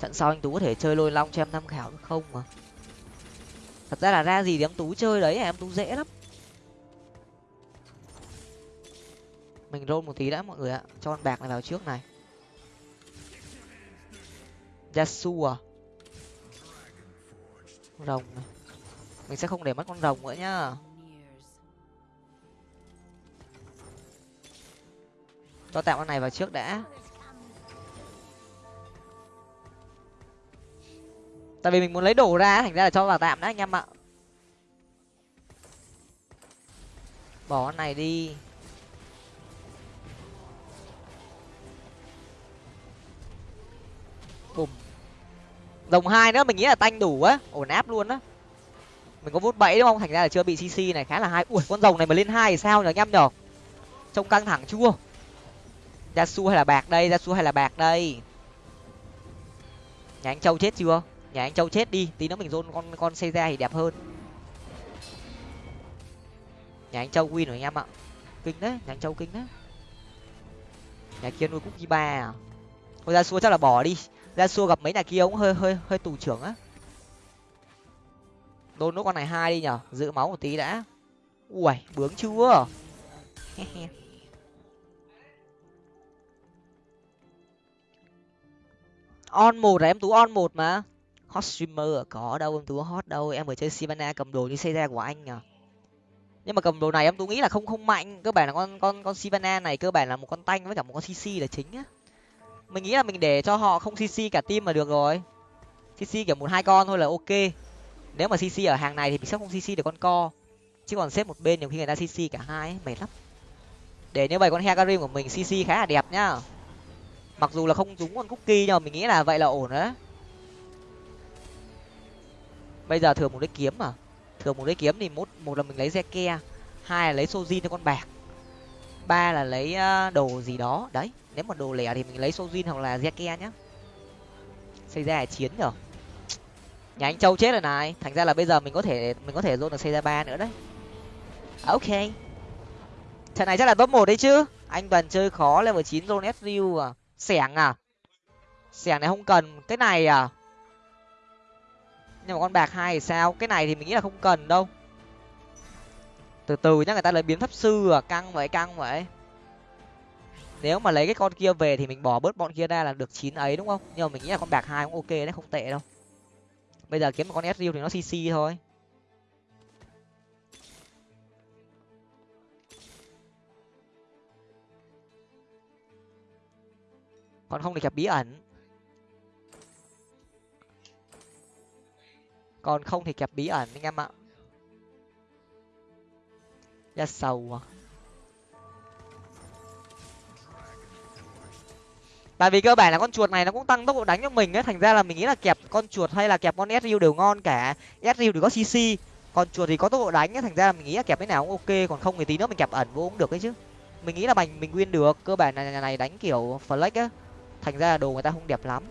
[SPEAKER 1] trận sau anh tú có thể chơi lôi long cho em tham khảo được không mà? Thật ra là ra gì thì em tú chơi đấy, em tú dễ lắm. Mình roll một tí đã mọi người ạ, cho con bạc này vào trước này. Yasu à? Rồng này. Mình sẽ không để mất con rồng nữa nhá. Cho tạm con này vào trước đã. Tại vì mình muốn lấy đồ ra, thành ra là cho vào tạm đã, anh em ạ. Bỏ con này đi. Bùm. Rồng hai nữa, mình nghĩ là tanh đủ á. Ổn áp luôn á. Mình có vút bẫy đúng không? Thành ra là chưa bị cc này, khá là hay. Ui, con rồng này mà lên hai thì sao nhở anh em nhở trông căng thẳng chua. Ra su hay là bạc đây ra su hay là bạc đây? Nhà anh châu chết chưa? Nhà anh châu chết đi, tí nữa mình dôn con con xây ra thì đẹp hơn. Nhà anh châu win rồi anh em ạ. Kinh đấy, nhà anh châu kinh đấy. Nhà kia nuôi cúc ba à? Thôi ra xua chắc là bỏ đi. Ra xua gặp mấy nhà kia cũng hơi hơi hơi tù trưởng á. Đôn nốt con này hai đi nhở? Giữ máu một tí đã. Ui bướng chưa? On một là em? Tú on một mà hot streamer à? có đâu em tú hot đâu. Em vừa chơi sivana cầm đồ như xây ra của anh à? Nhưng mà cầm đồ này em tú nghĩ là không không mạnh. Cơ bản là con con con sivana này cơ bản là một con tanh với cả một con cc là chính á. Mình nghĩ là mình để cho họ không cc cả team mà được rồi. Cc kiểu một hai con thôi là ok. Nếu mà cc ở hàng này thì mình sẽ không cc được con co. Chứ còn xếp một bên nhiều khi người ta cc cả hai ấy, mệt lắm. Để như vậy con hecarim của mình cc khá là đẹp nhá. Mặc dù là không trúng con cookie nhưng mà mình nghĩ là vậy là ổn đấy bây giờ thường một đích kiếm mà. Thường một đích kiếm thì một một là mình lấy ke, hai là lấy sojin cho con bạc, ba là lấy ờ, đồ gì đó. Đấy, nếu mà đồ lẻ thì mình lấy sojin hoặc là ke nhá. Xây ra chiến rồi nhà anh châu chết rồi này. Thành ra là bây giờ mình có thể, mình có thể dồn được xây ra ba nữa đấy. À, ok. Trận này chắc là top một đấy chứ. Anh toàn chơi khó, level chín zone sru à. Xẻng à. Xẻng này không cần. Cái này à nhưng mà con bạc hai thì sao? Cái này thì mình nghĩ là không cần đâu. Từ từ nhá, người ta lấy biến pháp sư à căng vậy căng vậy. Nếu mà lấy cái con kia về thì mình bỏ bớt bọn kia ra là được chín ấy, đúng không? Nhưng mà mình nghĩ là con bạc hai cũng ok đấy, không tệ đâu. Bây giờ kiếm một con sriu thì nó cc thôi. Còn không thì gặp bí ẩn. Còn không thì kẹp bí ẩn, anh em ạ. Ra sầu à. Tại vì cơ bản là con chuột này nó cũng tăng tốc độ đánh cho mình ấy. Thành ra là mình nghĩ là kẹp con chuột hay là kẹp con sriu đều ngon cả. Sriu thì có cc còn chuột thì có tốc độ đánh ấy. Thành ra là mình nghĩ là kẹp cái nào cũng ok, còn không thì tí nữa mình kẹp ẩn vô cũng được đấy chứ. Mình nghĩ là mình mình win được. Cơ bản là nhà này đánh kiểu flex á. Thành ra là đồ người ta không đẹp lắm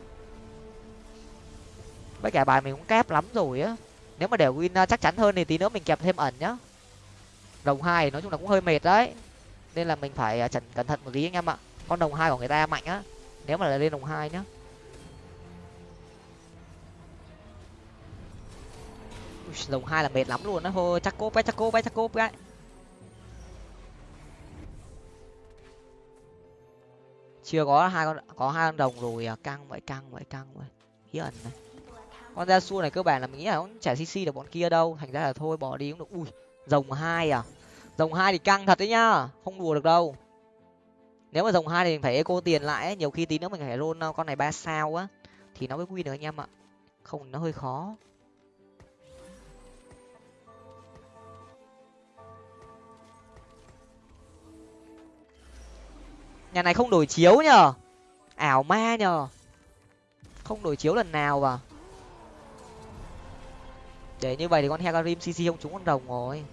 [SPEAKER 1] với cả bài mình cũng kép lắm rồi á. Nếu mà để win ờ, chắc chắn hơn thì tí nữa mình kẹp thêm ẩn nhá. Đồng hai nói chung là cũng hơi mệt đấy. Nên là mình phải ờ, chẩn cẩn thận một tí anh em ạ. Con đồng hai của người ta mạnh á. Nếu mà là lên đồng hai nhá. Đồng hai là mệt lắm luôn á. Thôi chắc cốp ấy, chắc cốp cái chắc cốp ấy. Chưa có hai con, có hai con đồng rồi à. Căng vậy căng vậy căng vậy. Hiền ẩn này con ra xua này cơ bản là mình nghĩ là cũng chả cc được bọn kia đâu. Thành ra là thôi, bỏ đi cũng được. Ui, rồng hai à? Rồng hai thì căng thật đấy nhá. Không đùa được đâu. Nếu mà rồng hai thì mình phải eco tiền lại ấy. nhiều khi tí nữa mình phải roll uh, con này ba sao á. Thì nó mới win được anh em ạ. Không, nó hơi khó. Nhà này không đổi chiếu nhờ. Ảo ma nhờ. Không đổi chiếu lần nào vào để như vậy thì con hecarim cc không trúng con đồng rồi.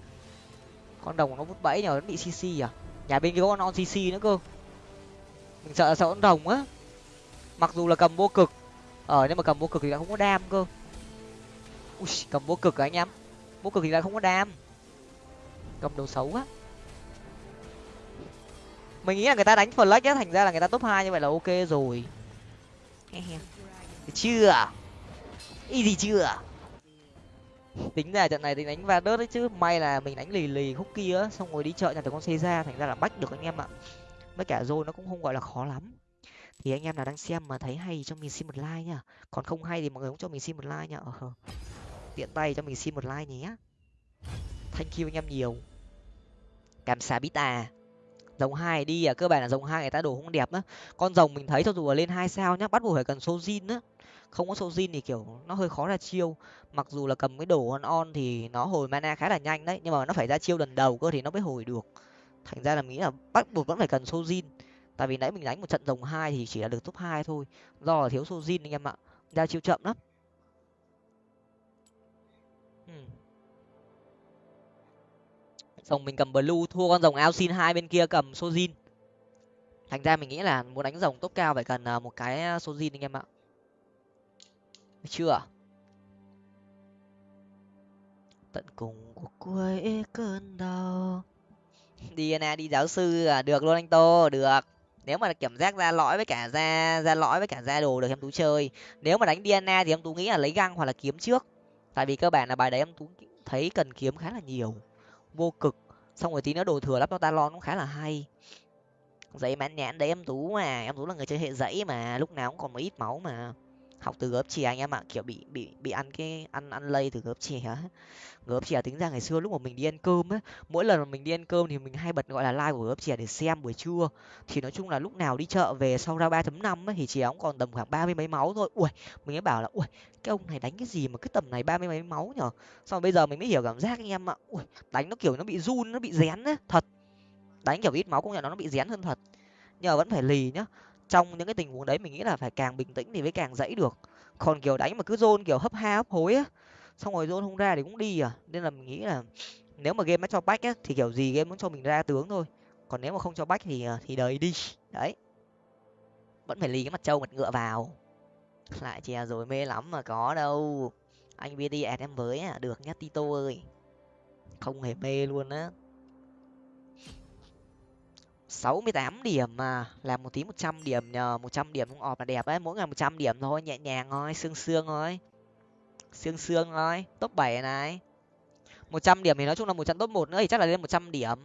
[SPEAKER 1] Con đồng nó vút bẫy nhờ nó bị cc à? Nhà bên kia có con on cc nữa cơ. Mình sợ sợ con đồng á. Mặc dù là cầm vô cực. Ở nhưng mà cầm vô cực thì lại không có đam cơ. Ui, cầm vô cực à anh em? Vô cực thì lại không có đam. Cầm đồ xấu á mình nghĩ là người ta đánh flash á thành ra là người ta top hai như vậy là ok rồi. Chưa? Easy chưa? Tính ra trận này thì đánh va đớt đấy chứ. May là mình đánh lì lì khúc kia xong rồi đi chợ nhà từ con xe ra thành ra là bách được anh em ạ. Với cả rồi nó cũng không gọi là khó lắm. Thì anh em nào đang xem mà thấy hay cho mình xin một like nhá còn không hay thì mọi người cũng cho mình xin một like nhá ờ, ờ, tiện tay cho mình xin một like nhé. Thank you anh em nhiều. Cảm xá bít à. Dòng hai đi à cơ bản là dòng hai người ta đồ không đẹp á. Con rồng mình thấy cho dù là lên hai sao nhá bắt buộc phải cần số zin á không có sojin thì kiểu nó hơi khó ra chiêu. Mặc dù là cầm cái đồ on on thì nó hồi mana khá là nhanh đấy nhưng mà nó phải ra chiêu lần đầu cơ thì nó mới hồi được. Thành ra là nghĩ là bắt buộc vẫn phải cần sojin. Tại vì nãy mình đánh một trận rồng hai thì chỉ là được top hai thôi. Do là thiếu sojin anh em ạ. Ra chiêu chậm lắm. Rồng mình cầm blue thua con rồng ao xin hai bên kia cầm sojin. Thành ra mình nghĩ là muốn đánh rồng top cao phải cần à, một cái à, sojin anh em ạ chưa à? tận cùng của cuối cơn đau. Dna đi giáo sư à? Được luôn anh tô, được. Nếu mà kiểm giác ra lõi với cả ra ra lõi với cả ra đồ được em tú chơi. Nếu mà đánh dna thì em tú nghĩ là lấy găng hoặc là kiếm trước. Tại vì cơ bản là bài đấy em tú thấy cần kiếm khá là nhiều. Vô cực. Xong rồi tí nữa đồ thừa lắp cho talon cũng khá là hay. Giấy mãn nhãn đấy em tú mà. Em tú là người chơi hệ dãy mà. Lúc nào cũng còn một ít máu mà học từ gớp chè anh em ạ, kiểu bị bị bị ăn cái, ăn ăn lây từ gớp chè á. Gớp chè tính ra ngày xưa lúc mà mình đi ăn cơm á, mỗi lần mà mình đi ăn cơm thì mình hay bật gọi là like của gớp chè để xem buổi trưa. Thì nói chung là lúc nào đi chợ về sau ra ba chấm năm thì chè cũng còn tầm khoảng ba mươi mấy máu thôi. Ui mình mới bảo là ui cái ông này đánh cái gì mà cái tầm này ba mươi mấy máu nhở? Xong bây giờ mình mới hiểu cảm giác anh em ạ. Ui đánh nó kiểu nó bị run, nó bị rén á, thật. Đánh kiểu ít máu cũng nhận nó nó bị rén hơn thật. Nhờ vẫn phải lì nhá trong những cái tình huống đấy mình nghĩ là phải càng bình tĩnh thì mới càng dãy được. Còn kiểu đánh mà cứ dôn kiểu hấp ha hấp hối á, xong rồi dôn không ra thì cũng đi à. Nên là mình nghĩ là nếu mà game nó cho bách á, thì kiểu gì game muốn cho mình ra tướng thôi. Còn nếu mà không cho bách thì ờ, thì đời đi. Đấy. Vẫn phải lì cái mặt trâu mặt ngựa vào. Lại chè rồi mê lắm mà có đâu. Anh bd ẹt em với à được nhá, tito ơi. Không hề mê luôn á sáu mươi tám điểm mà làm một tí một trăm điểm nhờ một trăm điểm cũng ọp là đẹp ấy mỗi ngày một trăm điểm thôi nhẹ nhàng thôi xương xương thôi. Xương xương thôi top bảy này. một trăm điểm thì nói chung là một trận top một nữa thì chắc là lên một trăm điểm.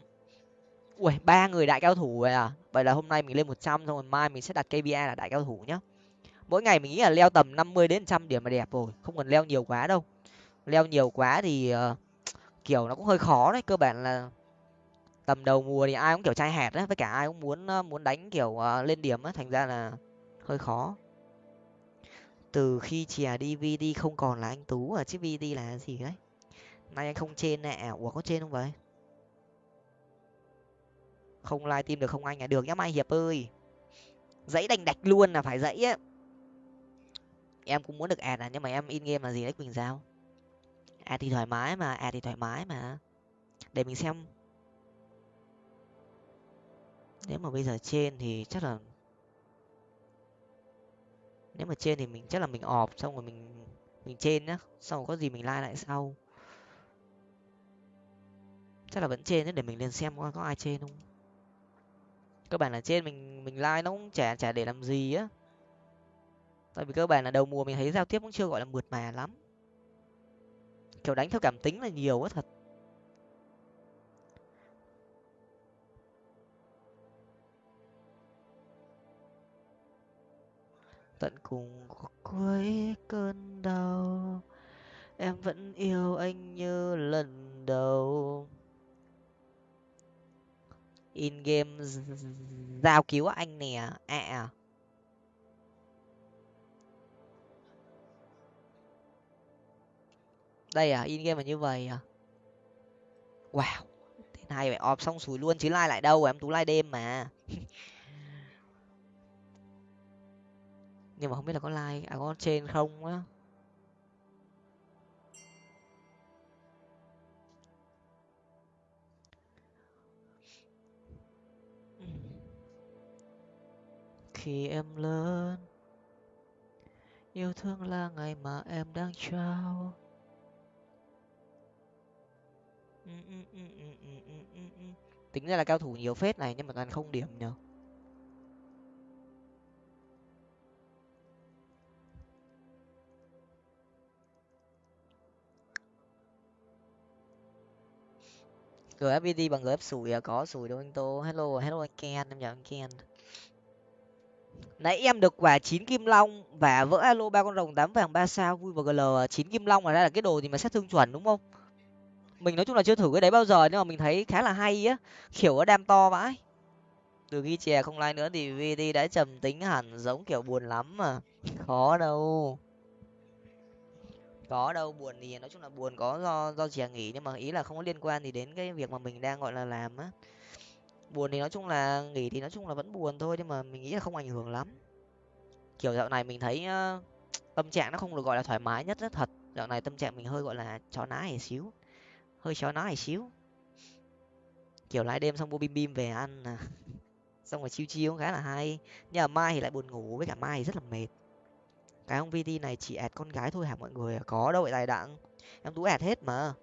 [SPEAKER 1] Ui ba người đại cao thủ rồi à? Vậy là hôm nay mình lên một trăm xong rồi mai mình sẽ đặt kpi là đại cao thủ nhá. Mỗi ngày mình nghĩ là leo tầm năm mươi đến trăm điểm là đẹp rồi không cần leo nhiều quá đâu. Leo nhiều quá thì uh, kiểu nó cũng hơi khó đấy cơ bản là tầm đầu mùa thì ai cũng kiểu trai hẹt á với cả ai cũng muốn muốn đánh kiểu uh, lên điểm á thành ra là hơi khó. Từ khi chè dvd không còn là anh tú à chứ vd là gì đấy? Nay anh không trên nè ủa có trên không vậy? Không live team được không anh à? Được nhá mai hiệp ơi. Dãy đành đạch luôn là phải dãy á. Em cũng muốn được ad à nhưng mà em in game là gì đấy quỳnh giao? Ad thì thoải mái mà ad thì thoải mái mà. Để mình xem nếu mà bây giờ trên thì chắc là nếu mà trên thì mình chắc là mình ọp xong rồi mình mình trên nhá. Xong rồi có gì mình like lại sau. Chắc là vẫn trên đấy để mình lên xem có, có ai trên không. Cơ bản là trên mình mình like nó cũng chả chả để làm gì á. Tại vì cơ bản là đầu mùa mình thấy giao tiếp cũng chưa gọi là mượt mà lắm. Kiểu đánh theo cảm tính là nhiều quá thật. Tận cùng cuối cơn đau. Em vẫn yêu anh như lần đầu. In game giao cứu anh nè ạ à. Đây à in game là như vậy à? Wow thế này phải ọp xong sủi luôn chứ lai lại đâu, em tú lai đêm mà. nhưng mà không biết là có like à có trên không á. Khi em lớn, yêu thương là ngày mà em đang trao. Tính ra là cao thủ nhiều phết này, nhưng mà toàn không điểm nhở gfbd bằng gf sủi à? Có sủi đâu anh tô. Hello hello anh ken, em chào anh ken. Nãy em được quả chín kim long và vỡ alo ba con rồng tám vàng ba sao. Vui và gl à. chín kim long là ra là cái đồ gì mà xét thương chuẩn đúng không? Mình nói chung là chưa thử cái đấy bao giờ nhưng mà mình thấy khá là hay á. Kiểu nó đam to vãi. Từ khi chè không like nữa thì vd đã trầm tính hẳn, giống kiểu buồn lắm mà. Khó đâu có đâu buồn thì nói chung là buồn có do do chè nghỉ nhưng mà ý là không có liên quan gì đến cái việc mà mình đang gọi là làm á. Buồn thì nói chung là nghỉ thì nói chung là vẫn buồn thôi nhưng mà mình nghĩ là không ảnh hưởng lắm. Kiểu dạo này mình thấy uh, tâm trạng nó không được gọi là thoải mái nhất rất thật. Dạo này tâm trạng mình hơi gọi là chó ná hề xíu hơi chó ná hề xíu. Kiểu lái đêm xong mua bim bim về ăn à xong rồi chiêu chiêu khá là hay. Nhưng mà mai thì lại buồn ngủ với cả mai thì rất là mệt cái ông vt này chỉ ẹt con gái thôi hả mọi người? Có đâu vậy tài đặng. Em tú ẹt hết mà.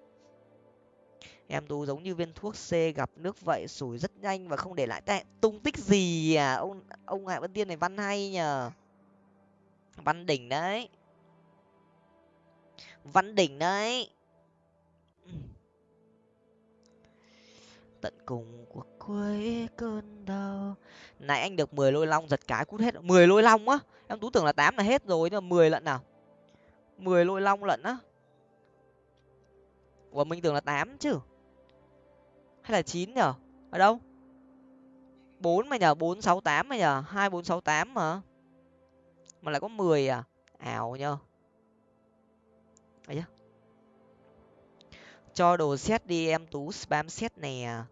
[SPEAKER 1] Em tú giống như viên thuốc c gặp nước vậy, sủi rất nhanh và không để lại tệ tung tích gì à? Ông ông hạ vân tiên này văn hay nhờ. Văn đỉnh đấy. Văn đỉnh đấy. Tận cùng của cuối cơn đau. Nãy anh được mười lôi long giật cái cút hết. Mười lôi long á? Em tú tưởng là tám là hết rồi, nhưng mà mười lận nào? Mười lôi long lận á? Ủa, mình tưởng là tám chứ? Hay là chín nhở? Ở đâu? Bốn mà nhở? Bốn sáu tám mà nhở? Hai bốn sáu tám mà mà lại có mười à? Ảo nhờ. Ấy cho đồ xét đi em tú spam xét nè.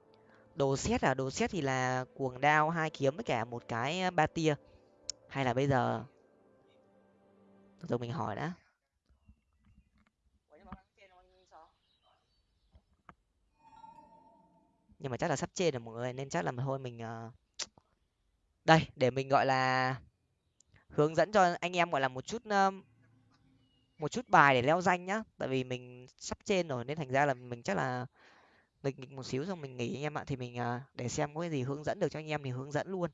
[SPEAKER 1] Đồ xét à? Đồ xét thì là cuồng đao, hai kiếm với cả một cái ba tia hay là bây giờ? Từ mình hỏi đã. Nhưng mà chắc là sắp trên rồi mọi người, nên chắc là thôi mình ờ, đây, để mình, gọi là, hướng dẫn cho anh em, gọi là, một chút một chút bài để leo danh nhá. Tại vì mình sắp trên rồi, nên thành ra là mình chắc là nghịch nghịch một xíu xong mình nghỉ anh em ạ. Thì mình ờ, để xem có cái gì hướng dẫn được cho anh em thì hướng dẫn luôn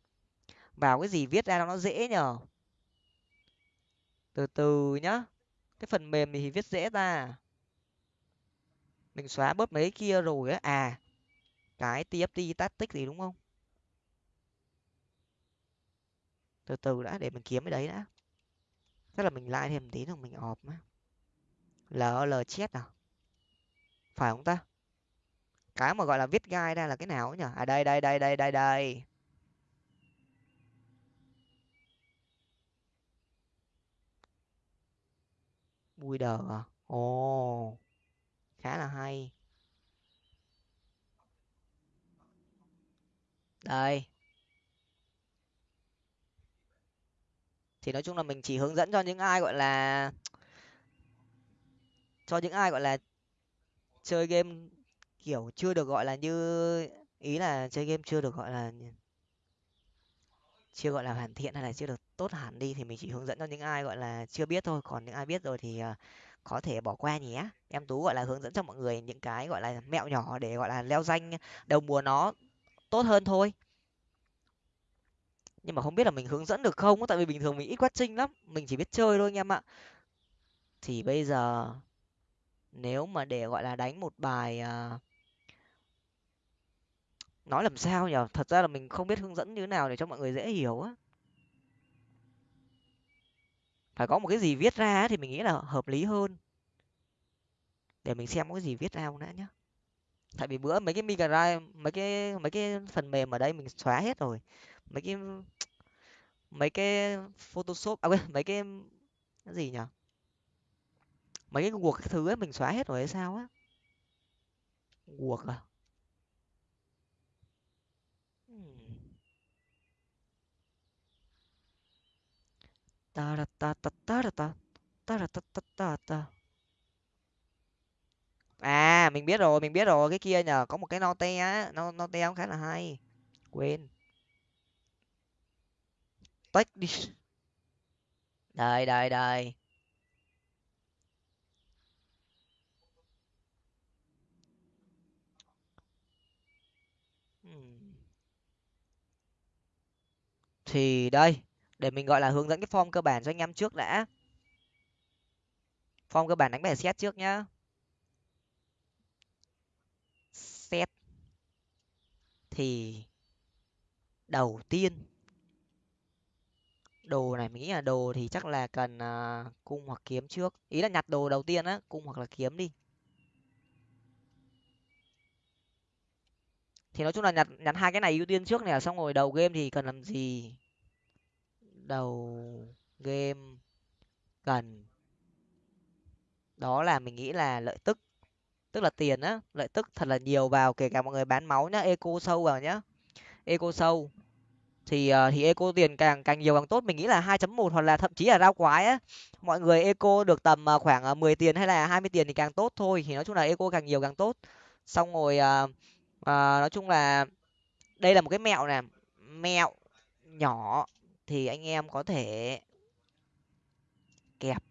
[SPEAKER 1] vào cái gì viết ra nó dễ nhở từ từ nhá, cái phần mềm thì viết dễ ta. Mình xóa bớt mấy kia rồi á. À cái tft tactic gì đúng không? Từ từ đã, để mình kiếm cái đấy đã. Chắc là mình like thêm tí rồi mình ọp á l chết à? Phải không ta? Cái mà gọi là viết gai ra là cái nào nhỉ à đây đây đây đây đây đây. Bui đờ à? Ồ, khá là hay. Đây. Thì nói chung là mình chỉ hướng dẫn cho những ai, gọi là, cho những ai, gọi là, chơi game kiểu chưa được, gọi là, như ý là chơi game chưa được, gọi là, chưa gọi là hoàn thiện hay là chưa được tốt hẳn đi thì mình chỉ hướng dẫn cho những ai, gọi là, chưa biết thôi. Còn những ai biết rồi thì ờ, có thể bỏ qua nhé. Em tú, gọi là, hướng dẫn cho mọi người những cái, gọi là, mẹo nhỏ để, gọi là, leo danh đầu mùa nó tốt hơn thôi. Nhưng mà không biết là mình hướng dẫn được không tại vì bình thường mình ít quát trinh lắm, mình chỉ biết chơi thôi anh em ạ. Thì bây giờ nếu mà để, gọi là, đánh một bài ờ, nói làm sao nhở thật ra là mình không biết hướng dẫn như thế nào để cho mọi người dễ hiểu á phải có một cái gì viết ra thì mình nghĩ là hợp lý hơn. Để mình xem có cái gì viết ra không đã nhá. Tại vì bữa mấy cái migra mấy cái mấy cái phần mềm ở đây mình xóa hết rồi. Mấy cái mấy cái photoshop à quên, mấy cái cái gì nhỉ mấy cái guộc cái thứ ấy mình xóa hết rồi hay sao á? Guộc à? À mình biết rồi, mình biết rồi. Cái kia nhờ, có một cái note á. No note cũng khá là hay. Quên. Tách đi đây đây. Đây hmm. thì đây để mình gọi là hướng dẫn cái form cơ bản cho anh em trước đã. Form cơ bản đánh bài xét trước nhá. Xét thì đầu tiên đồ này mình nghĩ là đồ thì chắc là cần uh, cung hoặc kiếm trước. Ý là nhặt đồ đầu tiên á cung hoặc là kiếm đi. Thì nói chung là nhặt nhặt hai cái này ưu tiên trước này xong rồi đầu game thì cần làm gì? Đầu game cần. Đó là mình nghĩ là lợi tức tức là tiền á lợi tức thật là nhiều vào kể cả mọi người bán máu nhá eco sâu vào nhá. Eco sâu thì uh, thì eco tiền càng càng nhiều càng tốt mình nghĩ là 2.1 hoặc là thậm chí là rau quái á. Mọi người eco được tầm uh, khoảng ờ, uh, 10 tiền hay là 20 tiền thì càng tốt thôi thì nói chung là eco càng nhiều càng tốt. Xong rồi uh, uh, nói chung là đây là một cái mẹo nè mẹo nhỏ thì anh em có thể kẹp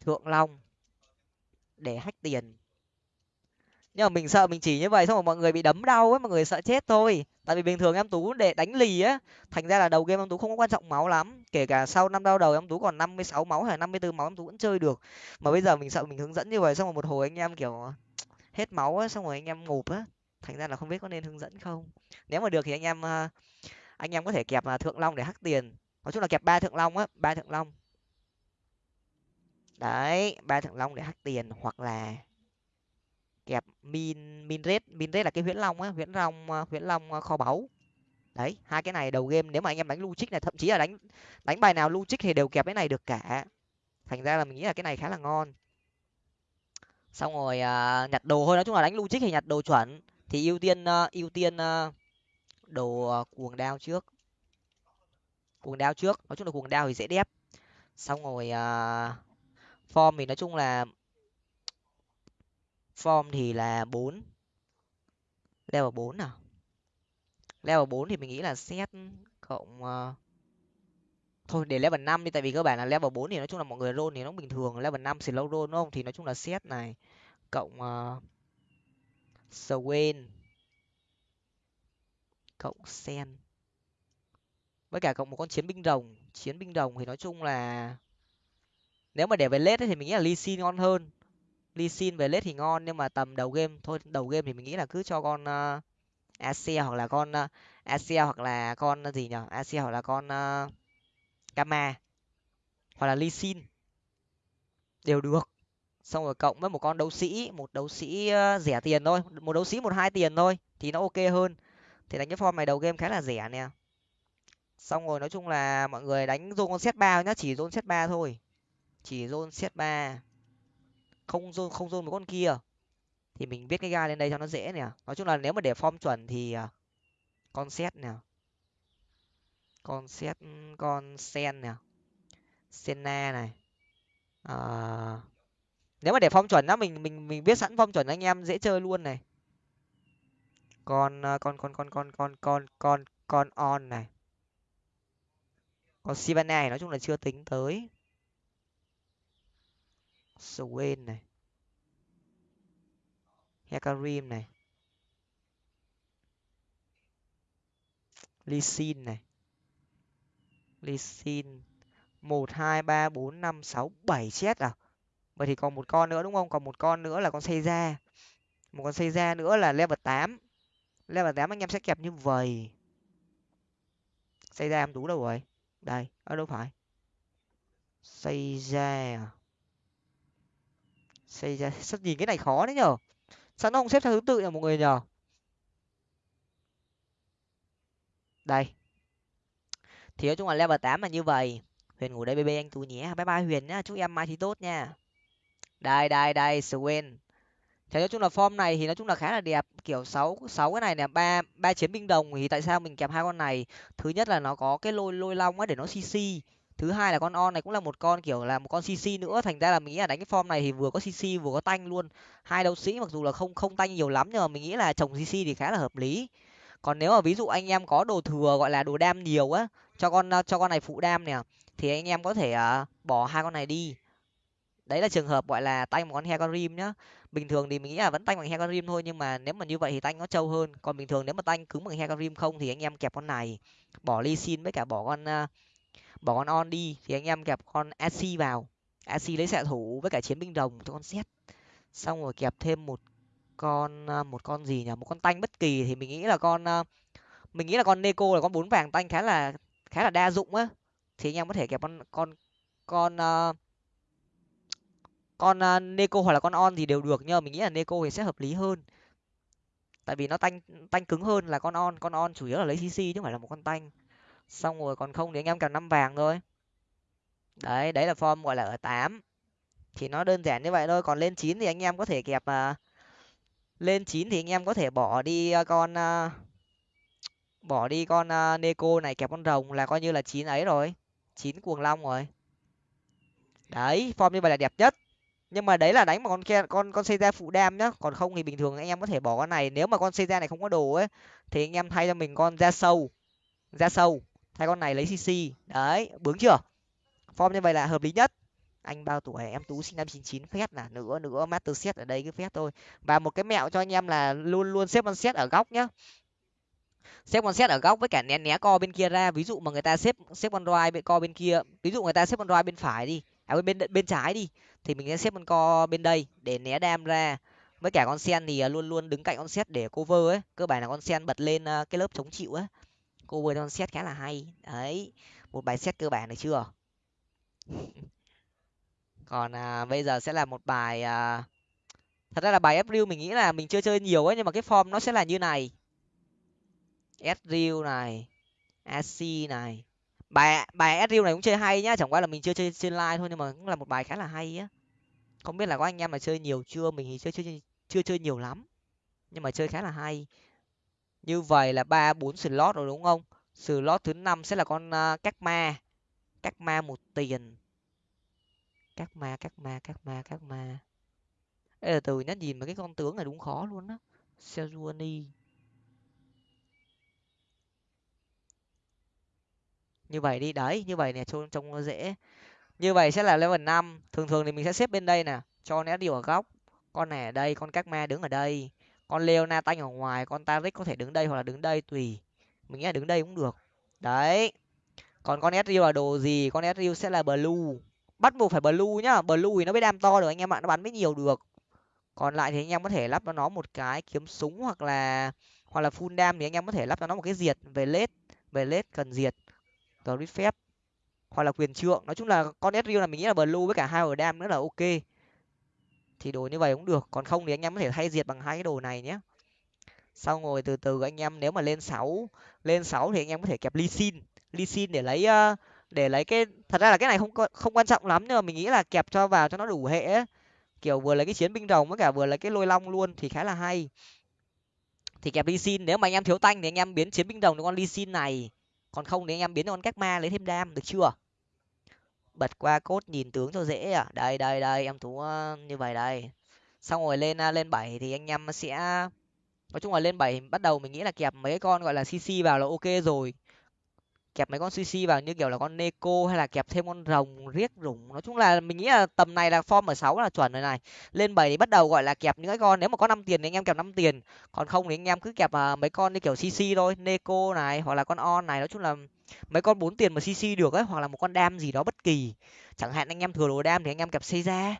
[SPEAKER 1] thượng long để hách tiền. Nhưng mà mình sợ mình chỉ như vậy xong rồi mọi người bị đấm đau ấy, mọi người sợ chết thôi. Tại vì bình thường em tú để đánh lì á, thành ra là đầu game em tú không có quan trọng máu lắm. Kể cả sau năm đau đầu em tú còn năm mươi sáu máu hay năm mươi bốn máu em tú vẫn chơi được. Mà bây giờ mình sợ mình hướng dẫn như vậy xong rồi một hồi anh em kiểu hết máu á, xong rồi anh em ngộp á, thành ra là không biết có nên hướng dẫn không. Nếu mà được thì anh em à, anh em có thể kẹp là thượng long để hắc tiền. Nói chung là kẹp ba thượng long á ba thượng long. Đấy ba thượng long để hắc tiền hoặc là kẹp min min red min red là cái huyễn long á huyễn long à, huyễn long à, kho báu. Đấy hai cái này đầu game nếu mà anh em đánh lu trích này thậm chí là đánh đánh bài nào lu trích thì đều kẹp cái này được cả. Thành ra là mình nghĩ là cái này khá là ngon. Xong rồi uh, nhặt đồ thôi nói chung là đánh lu trích thì nhặt đồ chuẩn. Thì ưu tiên uh, ưu tiên uh, đồ ờ, cuồng đao trước. Cuồng đao trước nói chung là cuồng đao thì dễ đép. Xong rồi uh, form thì nói chung là form thì là bốn. Level bốn nào level bốn thì mình nghĩ là set cộng uh, thôi để level năm đi tại vì cơ bản là level bốn thì nói chung là mọi người roll thì nó bình thường. Level năm slow roll đúng không? Thì nói chung là set này cộng uh, Swain cộng sen. Với cả cộng một con chiến binh rồng. Chiến binh rồng thì nói chung là nếu mà để về lết thì mình nghĩ là lee sin ngon hơn. Lee sin về lết thì ngon nhưng mà tầm đầu game thôi đầu game thì mình nghĩ là cứ cho con uh, asia hoặc là con uh, asia hoặc là con gì nhở? Asia hoặc là con ờ, uh, kama hoặc là lee sin đều được. Xong rồi cộng với một con đấu sĩ một đấu sĩ uh, rẻ tiền thôi. Một đấu sĩ một hai tiền thôi thì nó ok hơn thì đánh cái form này đầu game khá là rẻ nè. Xong rồi nói chung là mọi người đánh zone con set ba nhá chỉ zone set ba thôi. Chỉ zone set ba. Không zone không zone một con kia. Thì mình viết cái ga lên đây cho nó dễ nè. Nói chung là nếu mà để form chuẩn thì à, con set nè. Con set ừ, con sen nè. Senna này. À, nếu mà để form chuẩn đó mình mình mình biết sẵn form chuẩn anh em dễ chơi luôn này con à, con con con con con con con con on này. Còn sivana này, nói chung là chưa tính tới. Swain này. Hekarim này. Lysin này. Lysin một, hai, ba, bốn, năm, sáu, bảy chết à? Vậy thì còn một con nữa đúng không? Còn một con nữa là con xây ra một con xây ra nữa là level tám level tám, anh em sẽ kẹp như vậy xây ra em đủ đâu rồi? Đây, ở đâu phải? Xây ra. Xây ra. Sao nhìn cái này khó đấy nhở sao nó không xếp theo thứ tự nhở mọi người nhở đây. Thì nói chung là level tám là như vậy huyền ngủ đây bb anh tú nhé. Bye bye huyền nhá. Chúc em mai thì tốt nha. Đây đây đây, swen thế nói chung là form này thì nói chung là khá là đẹp kiểu sáu sáu cái này nè ba ba chiến binh đồng thì tại sao mình kèm hai con này? Thứ nhất là nó có cái lôi lôi long á để nó cc thứ hai là con on này cũng là một con kiểu là một con cc nữa thành ra là mình nghĩ là đánh cái form này thì vừa có cc vừa có tanh luôn. Hai đấu sĩ mặc dù là không không tanh nhiều lắm nhưng mà mình nghĩ là trồng cc thì khá là hợp lý. Còn nếu mà ví dụ anh em có đồ thừa gọi là đồ đam nhiều á cho con cho con này phụ đam nè thì anh em có thể uh, bỏ hai con này đi đấy là trường hợp gọi là tanh một con he con rim nhá. Bình thường thì mình nghĩ là vẫn tanh bằng he con rim thôi nhưng mà nếu mà như vậy thì tanh nó trâu hơn. Còn bình thường nếu mà tanh cứng bằng he con rim không thì anh em kẹp con này bỏ ly xin với cả bỏ con à, bỏ con on đi. Thì anh em kẹp con ac vào. Ac lấy xạ thủ với cả chiến binh đồng cho con xét xong rồi kẹp thêm một con à, một con gì nhỉ? Một con tanh bất kỳ thì mình nghĩ là con à, mình nghĩ là con neko là con bốn vàng tanh khá là khá là đa dụng á. Thì anh em có thể kẹp con con con uh, con uh, neko hoặc là con on thì đều được nhưng mà mình nghĩ là neko thì sẽ hợp lý hơn. Tại vì nó tanh tanh cứng hơn là con on con on chủ yếu là lấy cc chứ không phải là một con tanh. Xong rồi còn không thì anh em cầm năm vàng thôi. Đấy đấy là form gọi là ở tám. Thì nó đơn giản như vậy thôi còn lên chín thì anh em có thể kẹp uh, lên chín thì anh em có thể bỏ đi uh, con uh, bỏ đi con uh, neko này kẹp con rồng là coi như là chín ấy rồi chín cuồng long rồi. Đấy form như vậy là đẹp nhất nhưng mà đấy là đánh mà con kia con con xây ra phụ đam nhá. Còn không thì bình thường anh em có thể bỏ con này. Nếu mà con xây ra này không có đồ ấy, thì anh em thay cho mình con ra sâu. Ra sâu. Thay con này lấy cc đấy, bướng chưa? Form như vậy là hợp lý nhất. Anh bao tuổi? Em tú sinh năm chín chín. Phép là nữa nữa master set ở đây cứ phép thôi. Và một cái mẹo cho anh em là luôn luôn xếp con set ở góc nhá. Xếp con set ở góc với cả né né co bên kia ra. Ví dụ mà người ta xếp xếp con roi bên, co bên kia. Ví dụ người ta xếp con roi bên phải đi à bên bên trái đi. Thì mình sẽ xếp con co bên đây để né đam ra. Với cả con sen thì à, luôn luôn đứng cạnh con xét để cover ấy. Cơ bản là con sen bật lên à, cái lớp chống chịu ấy cover con xét khá là hay. Đấy một bài xét cơ bản được chưa? Còn à, bây giờ sẽ là một bài à... thật ra là bài April mình nghĩ là mình chưa chơi nhiều ấy nhưng mà cái form nó sẽ là như này. Ezreal này AC này bài bài Ezreal này cũng chơi hay nhá chẳng qua là mình chưa chơi trên live thôi nhưng mà cũng là một bài khá là hay á. Không biết là có anh em mà chơi nhiều chưa? Mình thì chưa chơi chưa chơi nhiều lắm nhưng mà chơi khá là hay. Như vậy là ba bốn slot rồi đúng không? Slot thứ năm sẽ là con à, uh, các ma. Các ma một tiền. Các ma các ma các ma các ma. Ê, là từ nhá nhìn mà cái con tướng này đúng khó luôn á. Sejuani. Như vậy đi, đấy, như vậy nè, trông trông nó dễ. Như vậy sẽ là level năm. Thường thường thì mình sẽ xếp bên đây nè, cho nét điều ở góc. Con này ở đây, con các ma đứng ở đây. Con leona tanh ở ngoài, con taric có thể đứng đây hoặc là đứng đây tùy. Mình nghĩ là đứng đây cũng được. Đấy. Còn con sriu là đồ gì? Con sriu sẽ là blue. Bắt buộc phải blue nhá. Blue thì nó mới đam to được, anh em ạ. Nó bắn mới nhiều được. Còn lại thì anh em có thể lắp cho nó một cái kiếm súng hoặc là hoặc là full đam thì anh em có thể lắp cho nó một cái diệt. Về lết về lết cần diệt grid phép, hoặc là quyền trượng. Nói chung là con Ezreal là mình nghĩ là blue với cả hai ở đam nữa là ok. Thì đồ như vậy cũng được. Còn không thì anh em có thể thay diệt bằng hai cái đồ này nhé. Sau ngồi từ từ anh em nếu mà lên sáu lên sáu thì anh em có thể kẹp ly xin ly xin để lấy ờ, để lấy cái, thật ra là cái này không không quan trọng lắm, nhưng mà mình nghĩ là kẹp cho vào cho nó đủ hệ ấy. kiểu vừa lấy cái chiến binh rồng với cả vừa lấy cái lôi long luôn thì khá là hay. Thì kẹp ly xin nếu mà anh em thiếu tanh thì anh em biến chiến binh rồng cho con ly xin này còn không thì anh em biến con các ma lấy thêm đam, được chưa? Bật qua cốt nhìn tướng cho dễ à? Đây đây đây, em thú ờ, như vậy đây. Xong rồi lên ờ, lên bảy thì anh em sẽ, nói chung là lên bảy bắt đầu mình nghĩ là kẹp mấy con gọi là cc vào là ok rồi kẹp mấy con cc vào như kiểu là con neko hay là kẹp thêm con rồng riết rủng. Nói chung là mình nghĩ là tầm này là form ở sáu là chuẩn rồi này. Lên bảy thì bắt đầu gọi là kẹp những cái con nếu mà có năm tiền thì anh em kẹp năm tiền. Còn không thì anh em cứ kẹp uh, mấy con như kiểu cc thôi neko này hoặc là con on này. Nói chung là mấy con bốn tiền mà cc được ấy hoặc là một con đam gì đó bất kỳ. Chẳng hạn anh em thừa đồ đam thì anh em kẹp xây ra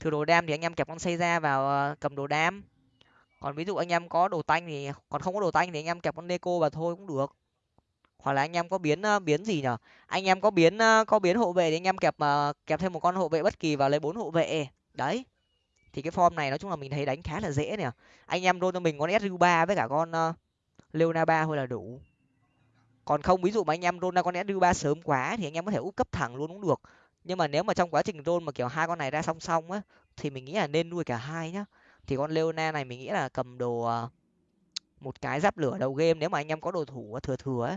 [SPEAKER 1] thừa đồ đam thì anh em kẹp con xây ra vào uh, cầm đồ đam. Còn ví dụ anh em có đồ tanh thì còn không có đồ tanh thì anh em kẹp con neko vào thôi cũng được hoặc là anh em có biến ờ, biến gì nhở? Anh em có biến ờ, có biến hộ vệ thì anh em kẹp ờ, kẹp thêm một con hộ vệ bất kỳ vào lấy bốn hộ vệ. Đấy. Thì cái form này nói chung là mình thấy đánh khá là dễ nè anh em roll cho mình con sru ba với cả con uh, leona ba thôi là đủ. Còn không ví dụ mà anh em rôn ra con sru ba sớm quá thì anh em có thể úp cấp thẳng luôn cũng được. Nhưng mà nếu mà trong quá trình rôn mà kiểu hai con này ra song song á thì mình nghĩ là nên nuôi cả hai nhá. Thì con leona này mình nghĩ là cầm đồ uh, một cái giáp lửa đầu game. Nếu mà anh em có đồ thủ thừa thừa ấy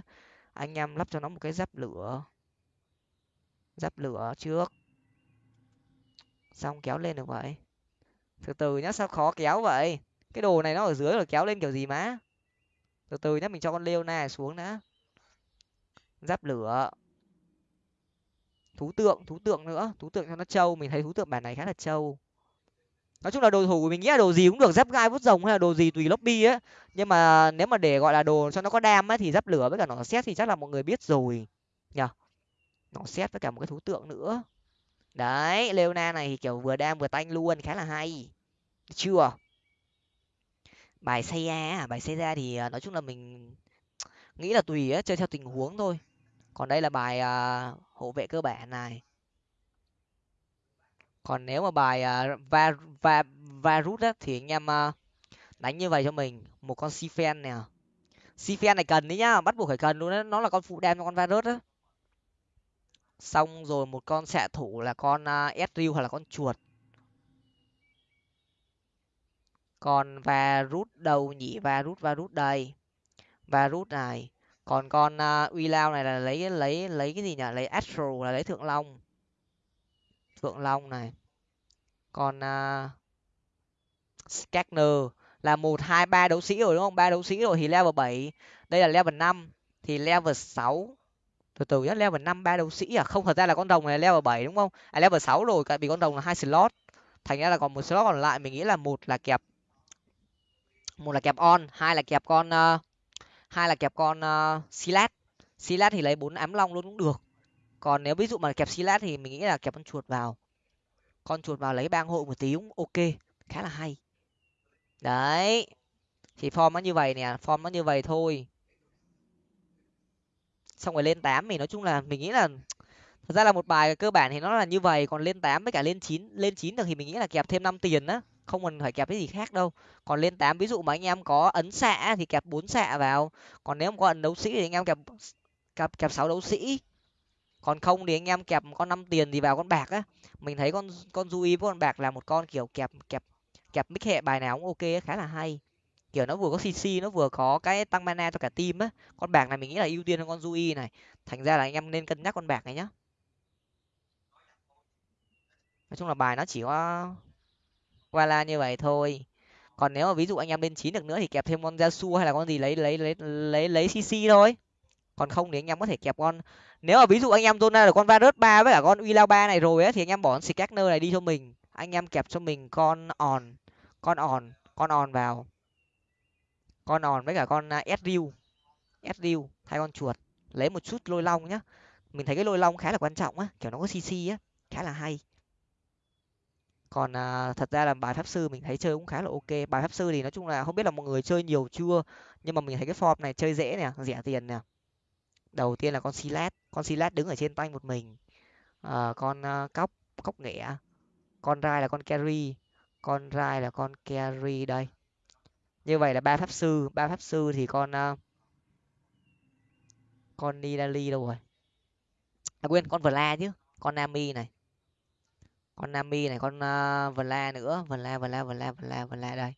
[SPEAKER 1] anh em lắp cho nó một cái giáp lửa. Giáp lửa trước. Xong kéo lên được vậy? Từ từ nhá, sao khó kéo vậy? Cái đồ này nó ở dưới rồi, kéo lên kiểu gì má? Từ từ nhá, mình cho con leo này xuống đã. Giáp lửa. Thú tượng thú tượng nữa. Thú tượng cho nó trâu, mình thấy thú tượng bản này khá là trâu nói chung là đồ thủ mình nghĩ là đồ gì cũng được giáp gai vút rồng hay là đồ gì tùy lobby á. Nhưng mà nếu mà để gọi là đồ cho nó có đam á thì giáp lửa với cả nó xét thì chắc là mọi người biết rồi. Nhở nó xét với cả một cái thú tượng nữa. Đấy leona này thì kiểu vừa đam vừa tanh luôn khá là hay. Chưa? Bài xây ra bài xây ra thì à, nói chung là mình nghĩ là tùy á chơi theo tình huống thôi. Còn đây là bài uh, hộ vệ cơ bản này còn nếu mà bài à, va va va rút á thì anh em uh, đánh như vậy cho mình một con sifen nè. Sifen này cần đấy nhá bắt buộc phải cần luôn đấy nó là con phụ đem cho con va rút á. Xong rồi một con xạ thủ là con uh, hoặc là con chuột. Còn và rút đầu nhỉ? Và rút và rút đây. Và rút này. Còn con uh, uy lao này là lấy lấy lấy cái gì nhỉ? Lấy astro là lấy thượng long. Phượng long này. Còn à, uh, Skagner là một hai ba đấu sĩ rồi đúng không? Ba đấu sĩ rồi thì level bảy. Đây là level năm thì level sáu. Từ từ nhá level năm ba đấu sĩ à? Không thật ra là con rồng này level bảy đúng không? À level sáu rồi tại vì con rồng là hai slot. Thành ra là còn một slot còn lại mình nghĩ là một là kẹp một là kẹp on hai là kẹp con uh, hai là kẹp con uh, silat. Silat thì lấy bốn ám long luôn cũng được còn nếu ví dụ mà kẹp silat thì mình nghĩ là kẹp con chuột vào. Con chuột vào lấy bang hộ một tí cũng ok, khá là hay. Đấy, thì form nó như vậy nè, form nó như vậy thôi. Xong rồi lên tám thì nói chung là mình nghĩ là, thật ra là một bài cơ bản thì nó là như vậy, còn lên tám với cả lên chín lên chín được thì mình nghĩ là kẹp thêm năm tiền á, không cần phải kẹp cái gì khác đâu. Còn lên tám ví dụ mà anh em có ấn xạ thì kẹp bốn xạ vào. Còn nếu không có ấn đấu sĩ thì anh em kẹp kẹp kẹp sáu đấu sĩ còn không thì anh em kẹp con năm tiền thì vào con bạc á. Mình thấy con con du với con bạc là một con kiểu kẹp kẹp kẹp mix hệ bài nào cũng ok khá là hay. Kiểu nó vừa có cc nó vừa có cái tăng mana cho cả team á. Con bạc này mình nghĩ là ưu tiên hơn con du này. Thành ra là anh em nên cân nhắc con bạc này nhá. Nói chung là bài nó chỉ có qua la như vậy thôi. Còn nếu mà ví dụ anh em lên chín được nữa thì kẹp thêm con gia su hay là con gì lấy lấy lấy lấy lấy cc thôi còn không thì anh em có thể kẹp con. Nếu mà ví dụ anh em zona được con varus ba với cả con uy lao ba này rồi á thì anh em bỏ con scatter này đi cho mình. Anh em kẹp cho mình con On con On con On vào. Con On với cả con Ezreal uh, Ezreal thay con chuột. Lấy một chút lôi long nhá. Mình thấy cái lôi long khá là quan trọng á kiểu nó có cc á khá là hay. Còn à, thật ra là bài pháp sư mình thấy chơi cũng khá là ok. Bài pháp sư thì nói chung là không biết là mọi người chơi nhiều chưa nhưng mà mình thấy cái form này chơi dễ nè rẻ tiền nè đầu tiên là con silat con silat đứng ở trên tay một mình. À, con uh, cóc cóc nghẻ à? con rai là con carry con rai là con carry đây. Như vậy là ba pháp sư ba pháp sư thì con uh, con nidali đâu rồi? À quên con vla chứ con nami này. Con nami này con uh, vla nữa vla vla vla vla vla đây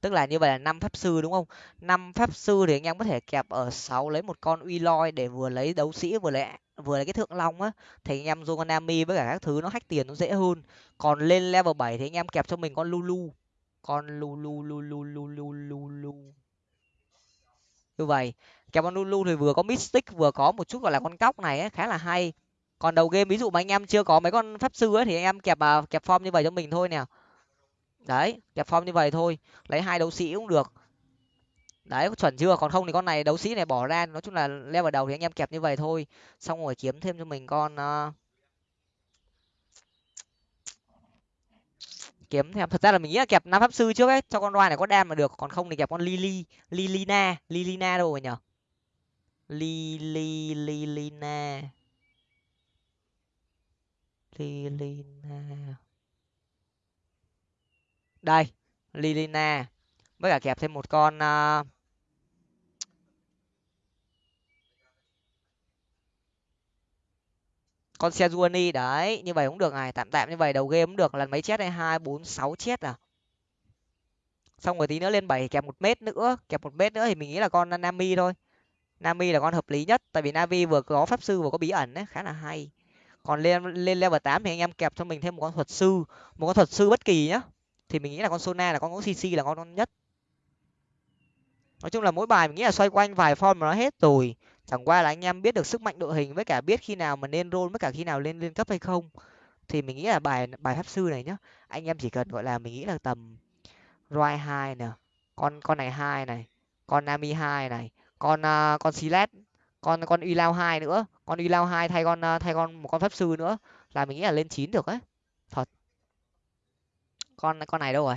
[SPEAKER 1] tức là như vậy là năm pháp sư đúng không? Năm pháp sư thì anh em có thể kẹp ở sáu lấy một con uy loi để vừa lấy đấu sĩ vừa lấy vừa lấy cái thượng long á. Thì anh em dùng con với cả các thứ nó hack tiền nó dễ hơn. Còn lên level bảy thì anh em kẹp cho mình con lulu. Con lulu lulu lulu lulu như vậy kẹp con lulu thì vừa có mystic vừa có một chút gọi là con cóc này ấy, khá là hay. Còn đầu game ví dụ mà anh em chưa có mấy con pháp sư ấy thì anh em kẹp à, kẹp form như vậy cho mình thôi nè đấy kẹp form như vậy thôi. Lấy hai đấu sĩ cũng được. Đấy chuẩn chưa? Còn không thì con này đấu sĩ này bỏ ra. Nói chung là leo vào đầu thì anh em kẹp như vậy thôi. Xong rồi kiếm thêm cho mình con uh, kiếm thêm. Thật ra là mình nghĩ là kẹp năm pháp sư trước ấy cho con roi này có đam mà được. Còn không thì kẹp con lily lilina lilina đâu rồi nhở? Lily lilina. Lilina đây lilina. Với cả kẹp thêm một con uh, con Sejuani đấy như vậy cũng được. Này tạm tạm như vậy đầu game cũng được. Lần mấy chết đây? Hai bốn sáu chết à? Xong rồi tí nữa lên bảy kẹp một mét nữa. Kẹp một mét nữa thì mình nghĩ là con nami thôi. Nami là con hợp lý nhất. Tại vì navi vừa có pháp sư vừa có bí ẩn đấy khá là hay. Còn lên lên level tám thì anh em kẹp cho mình thêm một con thuật sư. Một con thuật sư bất kỳ nhá thì mình nghĩ là con sona là con ngỗng cc là con con nhất. Nói chung là mỗi bài mình nghĩ là xoay quanh vài form mà nó hết rồi. Chẳng qua là anh em biết được sức mạnh đội hình với cả biết khi nào mà nên roll với cả khi nào lên lên cấp hay không. Thì mình nghĩ là bài bài pháp sư này nhá anh em chỉ cần gọi là mình nghĩ là tầm roi hai nè con con này hai này con nami hai này con uh, con silet con con uy lao hai nữa con uy lao hai thay con uh, thay con một con pháp sư nữa là mình nghĩ là lên chín được ấy con con này đâu rồi?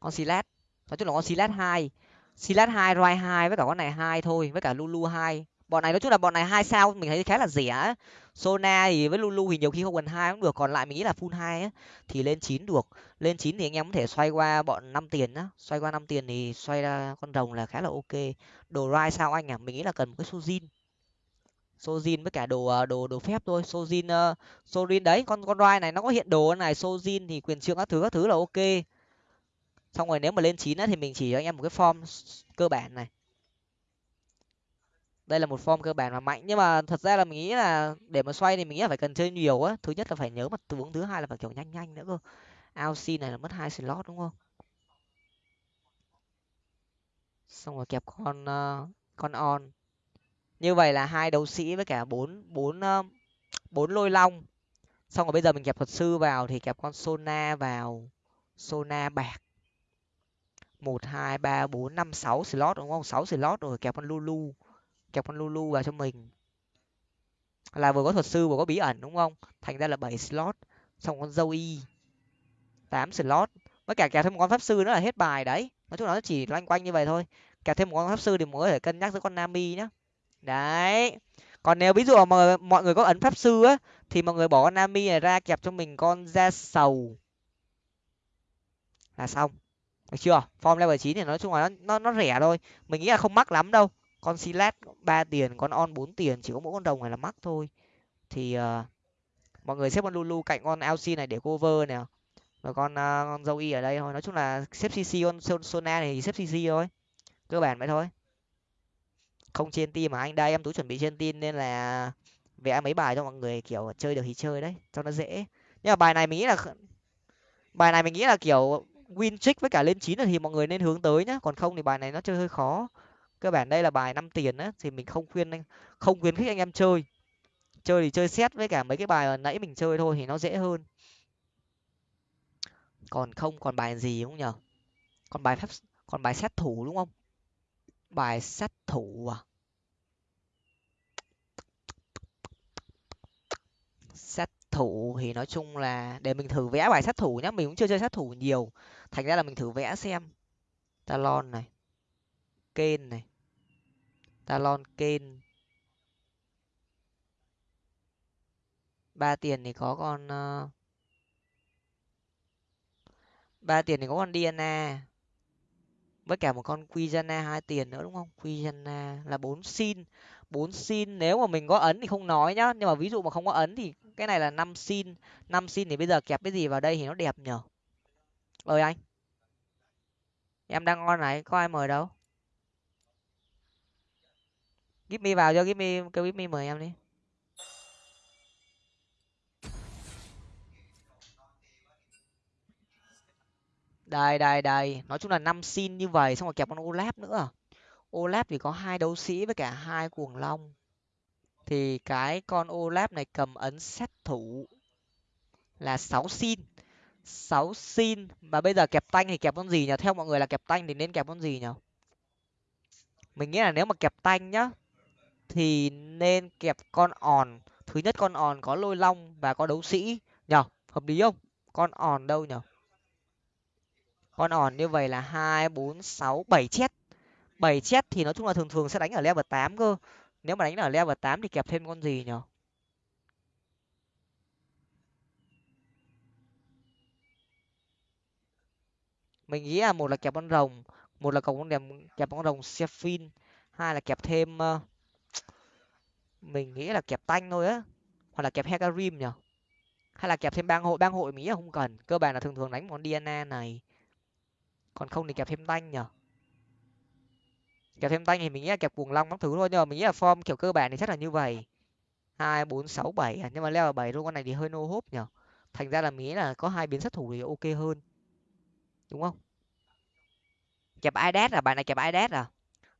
[SPEAKER 1] Con silat nói chung là con silat hai. Silat hai roi hai với cả con này hai thôi, với cả lulu hai. Bọn này nói chung là bọn này hai sao mình thấy khá là rẻ sona thì với lulu thì nhiều khi không cần hai cũng được, còn lại mình nghĩ là full hai thì lên chín được. Lên chín thì anh em có thể xoay qua bọn năm tiền á. Xoay qua năm tiền thì xoay ra con rồng là khá là ok. Đồ rai sao anh à mình nghĩ là cần một cái sujin sojin với cả đồ ờ, đồ đồ phép thôi. Sojin uh, sojin đấy con con rai này nó có hiện đồ này? Sojin thì quyền trượng các thứ các thứ là ok. Xong rồi nếu mà lên chín á thì mình chỉ cho anh em một cái form cơ bản này. Đây là một form cơ bản mà mạnh nhưng mà thật ra là mình nghĩ là để mà xoay thì mình nghĩ là phải cần chơi nhiều á. Thứ nhất là phải nhớ mặt tướng thứ hai là phải kiểu nhanh nhanh nữa cơ. AOC này là mất hai slot đúng không? Xong rồi kẹp con uh, con on như vậy là hai đấu sĩ với cả bốn bốn bốn lôi long. Xong rồi bây giờ mình kẹp thuật sư vào thì kẹp con sona vào. Sona bạc. Một, hai, ba, bốn, năm, sáu slot đúng không? Sáu slot rồi, kẹp con lulu. Kẹp con lulu vào cho mình. Là vừa có thuật sư vừa có bí ẩn đúng không? Thành ra là bảy slot, xong con dâu y tám slot. Với cả kẹp thêm một con pháp sư nữa là hết bài đấy. Nói chung là nó chỉ loanh quanh như vậy thôi. Kẹp thêm một con pháp sư thì mới người thể cân nhắc với con nami nhá đấy. Còn nếu ví dụ mà mọi người có ấn pháp sư á thì mọi người bỏ con nami này ra kẹp cho mình con da sầu. Là xong. Được chưa? Form level chín thì nói chung là nó nó, nó rẻ thôi. Mình nghĩ là không mắc lắm đâu. Con silat ba tiền con on bốn tiền chỉ có mỗi con đồng này là mắc thôi. Thì uh, mọi người xếp con lulu cạnh con lc này để cover nè và con uh, con dâu y ở đây thôi. Nói chung là xếp cc con sona này thì xếp cc thôi. Cơ bản vậy thôi không trên team mà anh, đây em tú chuẩn bị trên team nên là vẽ mấy bài cho mọi người, kiểu, chơi được thì chơi đấy, cho nó dễ. Nhưng mà bài này mình nghĩ là bài này mình nghĩ là, kiểu, win trick với cả lên chín thì mọi người nên hướng tới nhá, còn không thì bài này nó chơi hơi khó. Cơ bản đây là bài năm tiền á, thì mình không khuyên anh, không khuyến khích anh em chơi. Chơi thì chơi xét với cả mấy cái bài nãy mình chơi thôi thì nó dễ hơn. Còn không, còn bài gì đúng không nhở còn bài phép còn bài xét thủ đúng không? Bài sát thủ à. Xét thủ thì nói chung là để mình thử vẽ bài sát thủ nhá, mình cũng chưa chơi sát thủ nhiều. Thành ra là mình thử vẽ xem. Talon này kên này, talon kên ba tiền thì có con ờ, ba tiền thì có con dna với cả một con Quijana hai tiền nữa, đúng không? Quijana là bốn xin. Bốn xin nếu mà mình có ấn thì không nói nhá. Nhưng mà ví dụ mà không có ấn thì cái này là năm xin. Năm xin thì bây giờ kẹp cái gì vào đây thì nó đẹp nhở? Ơi anh. Em đang ngon này, có ai mời đâu? Give me vào cho, give me, kêu give me mời em đi. Đây đây đây. Nói chung là năm xin như vậy, xong rồi kẹp con olap nữa. Olap thì có hai đấu sĩ với cả hai cuồng long. Thì cái con olap này cầm ấn sát thủ là sáu xin. Sáu xin. Mà bây giờ kẹp tanh thì kẹp con gì nhỉ? Theo mọi người là kẹp tanh thì nên kẹp con gì nhỉ? Mình nghĩ là nếu mà kẹp tanh nhá, thì nên kẹp con òn. Thứ nhất con òn có lôi long và có đấu sĩ. Nhở hợp lý không? Con òn đâu nhở con òn như vậy là hai, bốn, sáu, bảy chết. Bảy chết thì nói chung là thường thường sẽ đánh ở level tám cơ. Nếu mà đánh ở level tám thì kẹp thêm con gì nhở? Mình nghĩ là một là kẹp con rồng, một là cầu con đẹp kẹp con rồng Seraphine hai là kẹp thêm mình nghĩ là kẹp tanh thôi á, hoặc là kẹp hecarim nhở? Hay là kẹp thêm bang hội bang hội mình nghĩ là không cần. Cơ bản là thường thường đánh món DNA này còn không thì kẹp thêm tanh nhở kẹp thêm tanh thì mình nghĩ là kẹp cuồng long các thứ thôi, nhưng mà mình nghĩ là form kiểu cơ bản thì chắc là như vậy. Hai, bốn, sáu, bảy à? nhưng mà leo vào bảy luôn, con này thì hơi nô hốp nhở thành ra là mình nghĩ là có hai biến sát thủ thì ok hơn. Đúng không? Kẹp ides à? Bài này kẹp ides à?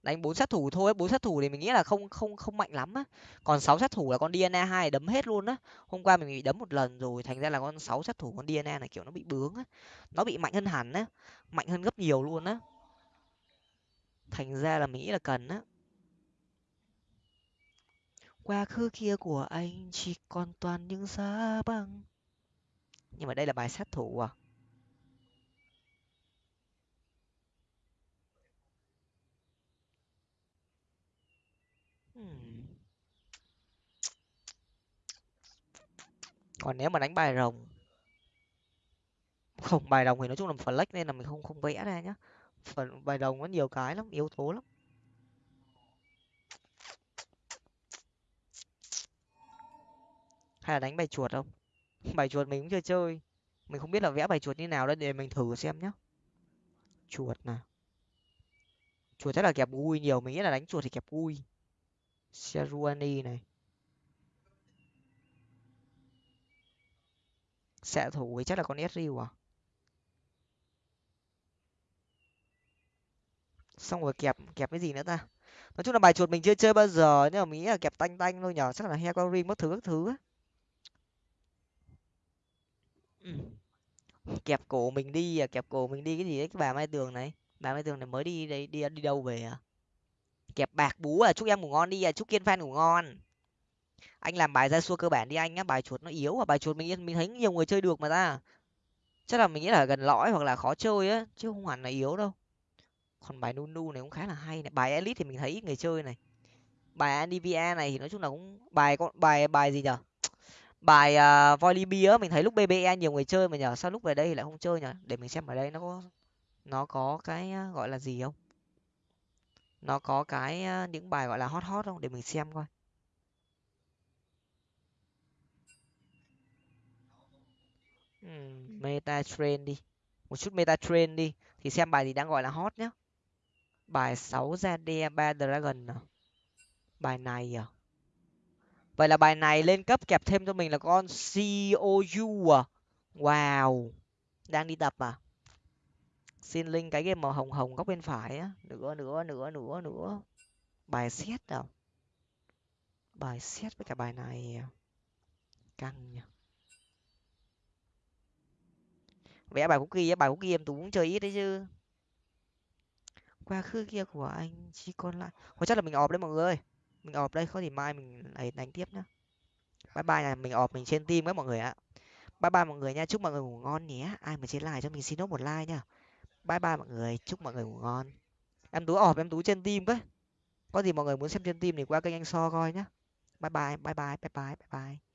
[SPEAKER 1] Đánh bốn sát thủ thôi, bốn sát thủ thì mình nghĩ là không không không mạnh lắm á. Còn sáu sát thủ là con dna hai đấm hết luôn á. Hôm qua mình bị đấm một lần rồi, thành ra là con sáu sát thủ con dna này kiểu nó bị bướng á. Nó bị mạnh hơn hẳn á, mạnh hơn gấp nhiều luôn á. Thành ra là mình nghĩ là cần á. Quá khứ kia của anh chỉ còn toàn những giá băng nhưng mà đây là bài sát thủ à? Còn nếu mà đánh bài rồng, không, bài đồng thì nói chung là flex nên là mình không không vẽ ra nhá. Phần bài đồng có nhiều cái lắm, yếu tố lắm. Hay là đánh bài chuột không? Bài chuột mình cũng chưa chơi. Mình không biết là vẽ bài chuột như nào đó để mình thử xem nhá. Chuột nè chuột chắc là kẹp gui nhiều, mình nghĩ là đánh chuột thì kẹp gui seruani này. Xạ thủ thì chắc là con Ezreal à xong rồi kẹp kẹp cái gì nữa ta? Nói chung là bài chuột mình chưa chơi bao giờ nhưng mà mình nghĩ là kẹp tanh tanh thôi nhở chắc là hecarim mất thứ các thứ á. Kẹp cổ mình đi à kẹp cổ mình đi cái gì đấy cái bà mai tường này. Bà mai tường này mới đi đây đi đi đâu về à? Kẹp bạc bú à chúc em ngủ ngon đi à chúc kiên fan ngủ ngon anh làm bài ra xua cơ bản đi anh á bài chuột nó yếu và bài chuột mình mình thấy nhiều người chơi được mà ta. Chắc là mình nghĩ là gần lõi hoặc là khó chơi á chứ không hẳn là yếu đâu. Còn bài nunu này cũng khá là hay này. Bài elite thì mình thấy ít người chơi này. Bài andivia này thì nói chung là cũng bài con bài bài gì nhở? Bài uh, á mình thấy lúc bbe nhiều người chơi mà nhở? Sao lúc về đây lại không chơi nhở? Để mình xem ở đây nó có nó có cái à, gọi là gì không? Nó có cái à, những bài gọi là hot hot không? Để mình xem coi. Meta trend đi. Một chút meta trend đi thì xem bài gì đang gọi là hot nhá. Bài sáu ra đe ba dragon à? Bài này à? Vậy là bài này lên cấp kẹp thêm cho mình là con cou à? Wow. Đang đi tập à? Xin link cái game màu hồng hồng góc bên phải á. Nữa nữa nữa nữa nữa bài xét à? Bài xét với cả bài này à? căng nhỉ vẽ bài cookie á, bài cookie em tú cũng chơi ít đấy chứ. Quá khứ kia của anh chỉ còn lại hoặc chắc là mình ọp đấy mọi người ơi. Mình ọp đây, có thì mai mình lại đánh tiếp nhá. Bye bye này mình ọp mình trên team các mọi người ạ. Bye bye mọi người nha, chúc mọi người ngủ ngon nhé. Ai mà trên like cho mình xin nốt một like nha bye bye mọi người, chúc mọi người ngủ ngon. Em tú ọp em tú trên team với. Có gì mọi người muốn xem trên team thì qua kênh anh so coi nhá. Bye bye bye bye bye bye bye bye.